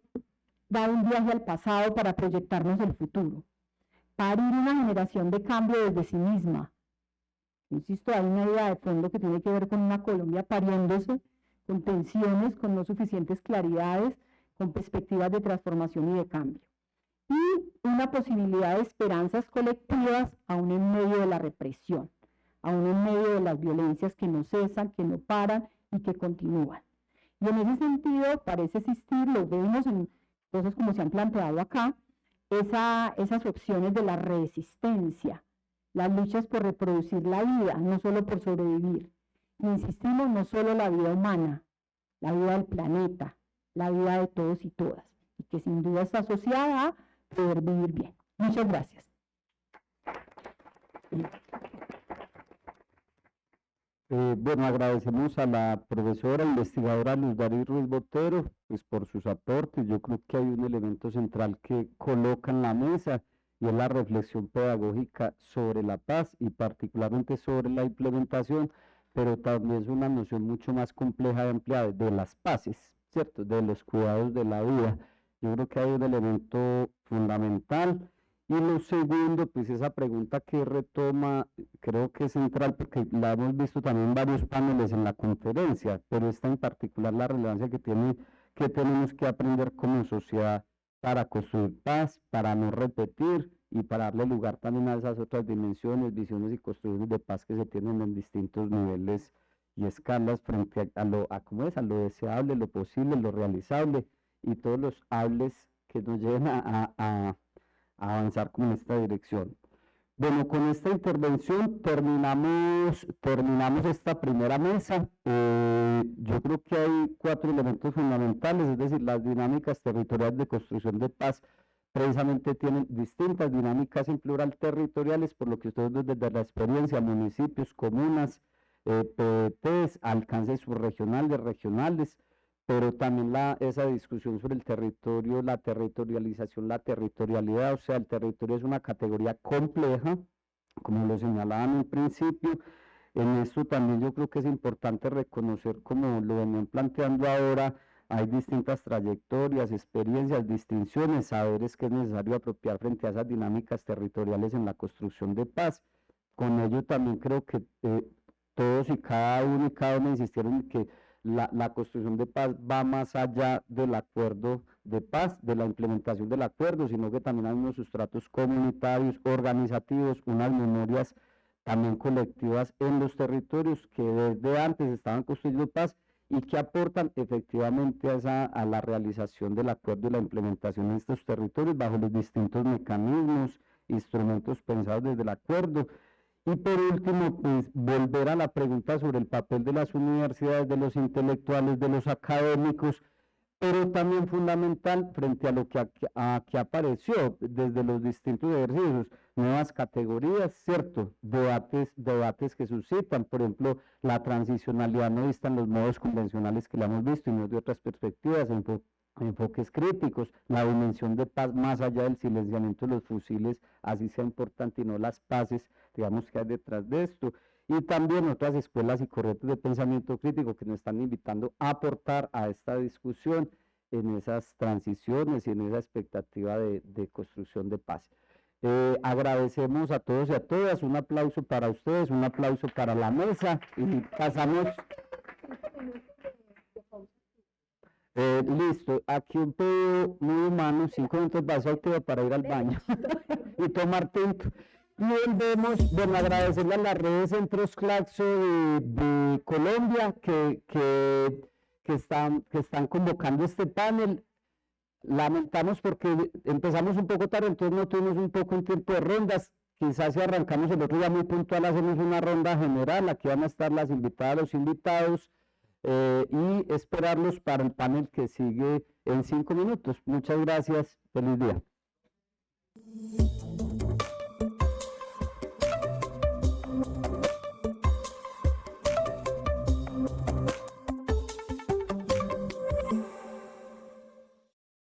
dar un viaje al pasado para proyectarnos el futuro. Parir una generación de cambio desde sí misma. Insisto, hay una idea de fondo que tiene que ver con una Colombia pariéndose con tensiones, con no suficientes claridades, con perspectivas de transformación y de cambio. Y una posibilidad de esperanzas colectivas aún en medio de la represión, aún en medio de las violencias que no cesan, que no paran y que continúan. Y en ese sentido parece existir, lo vemos en cosas como se han planteado acá, esas opciones de la resistencia, las luchas por reproducir la vida, no solo por sobrevivir, insistimos, no solo la vida humana, la vida del planeta, la vida de todos y todas, y que sin duda está asociada a poder vivir bien. Muchas gracias. Eh, bueno, agradecemos a la profesora investigadora Luz Darí Ruiz Botero pues, por sus aportes. Yo creo que hay un elemento central que coloca en la mesa y es la reflexión pedagógica sobre la paz y particularmente sobre la implementación pero también es una noción mucho más compleja y amplia de las paces, ¿cierto? De los cuidados de la vida. Yo creo que hay un elemento fundamental. Y lo segundo, pues esa pregunta que retoma, creo que es central porque la hemos visto también en varios paneles en la conferencia, pero esta en particular la relevancia que tiene, que tenemos que aprender como sociedad para construir paz, para no repetir y para darle lugar también a esas otras dimensiones, visiones y construcciones de paz que se tienen en distintos niveles y escalas frente a, lo, a, ¿cómo es? a lo deseable, lo posible, lo realizable y todos los hables que nos lleven a, avanzar con esta dirección. Bueno, con esta intervención terminamos, terminamos esta primera mesa. Eh, yo creo que hay cuatro elementos fundamentales, es decir, las dinámicas territoriales de construcción de paz precisamente tienen distintas dinámicas en plural territoriales, por lo que ustedes desde la experiencia, municipios, comunas, eh, alcances subregionales, regionales, pero también la, esa discusión sobre el territorio, la territorialización, la territorialidad, o sea, el territorio es una categoría compleja, como lo señalaban en principio. En esto también yo creo que es importante reconocer, como lo venían planteando ahora, hay distintas trayectorias, experiencias, distinciones, saberes que es necesario apropiar frente a esas dinámicas territoriales en la construcción de paz. Con ello también creo que eh, todos y cada uno y cada uno insistieron en que la, construcción de paz va más allá del acuerdo de paz, de la implementación del acuerdo, sino que también hay unos sustratos comunitarios, organizativos, unas memorias también colectivas en los territorios que desde antes estaban construyendo paz y que aportan efectivamente a, a la realización del acuerdo y la implementación en estos territorios bajo los distintos mecanismos, instrumentos pensados desde el acuerdo y por último, pues volver a la pregunta sobre el papel de las universidades, de los intelectuales, de los académicos, pero también fundamental frente a lo que aquí, apareció desde los distintos ejercicios, nuevas categorías, ¿cierto? Debates, debates que suscitan, por ejemplo, la transicionalidad no vista en los modos convencionales que la hemos visto y no de otras perspectivas, enfoques críticos, la dimensión de paz más allá del silenciamiento de los fusiles, así sea importante y no las paces, digamos que hay detrás de esto. Y también otras escuelas y corrientes de pensamiento crítico que nos están invitando a aportar a esta discusión en esas transiciones y en esa expectativa de, construcción de paz. Eh, agradecemos a todos y a todas, un aplauso para ustedes, un aplauso para la mesa y pasamos... Eh, listo, aquí un pedo muy humano, cinco minutos vas a para ir al baño y tomar tinto. Y volvemos, bueno, agradecerle a las redes Centros Claxo de, Colombia que, que, están, que están convocando este panel. Lamentamos porque empezamos un poco tarde, entonces no tuvimos un poco en tiempo de rondas. Quizás si arrancamos el otro día muy puntual, hacemos una ronda general. Aquí van a estar las invitadas, los invitados. Eh, y esperarlos para el panel que sigue en cinco minutos. Muchas gracias. Feliz día.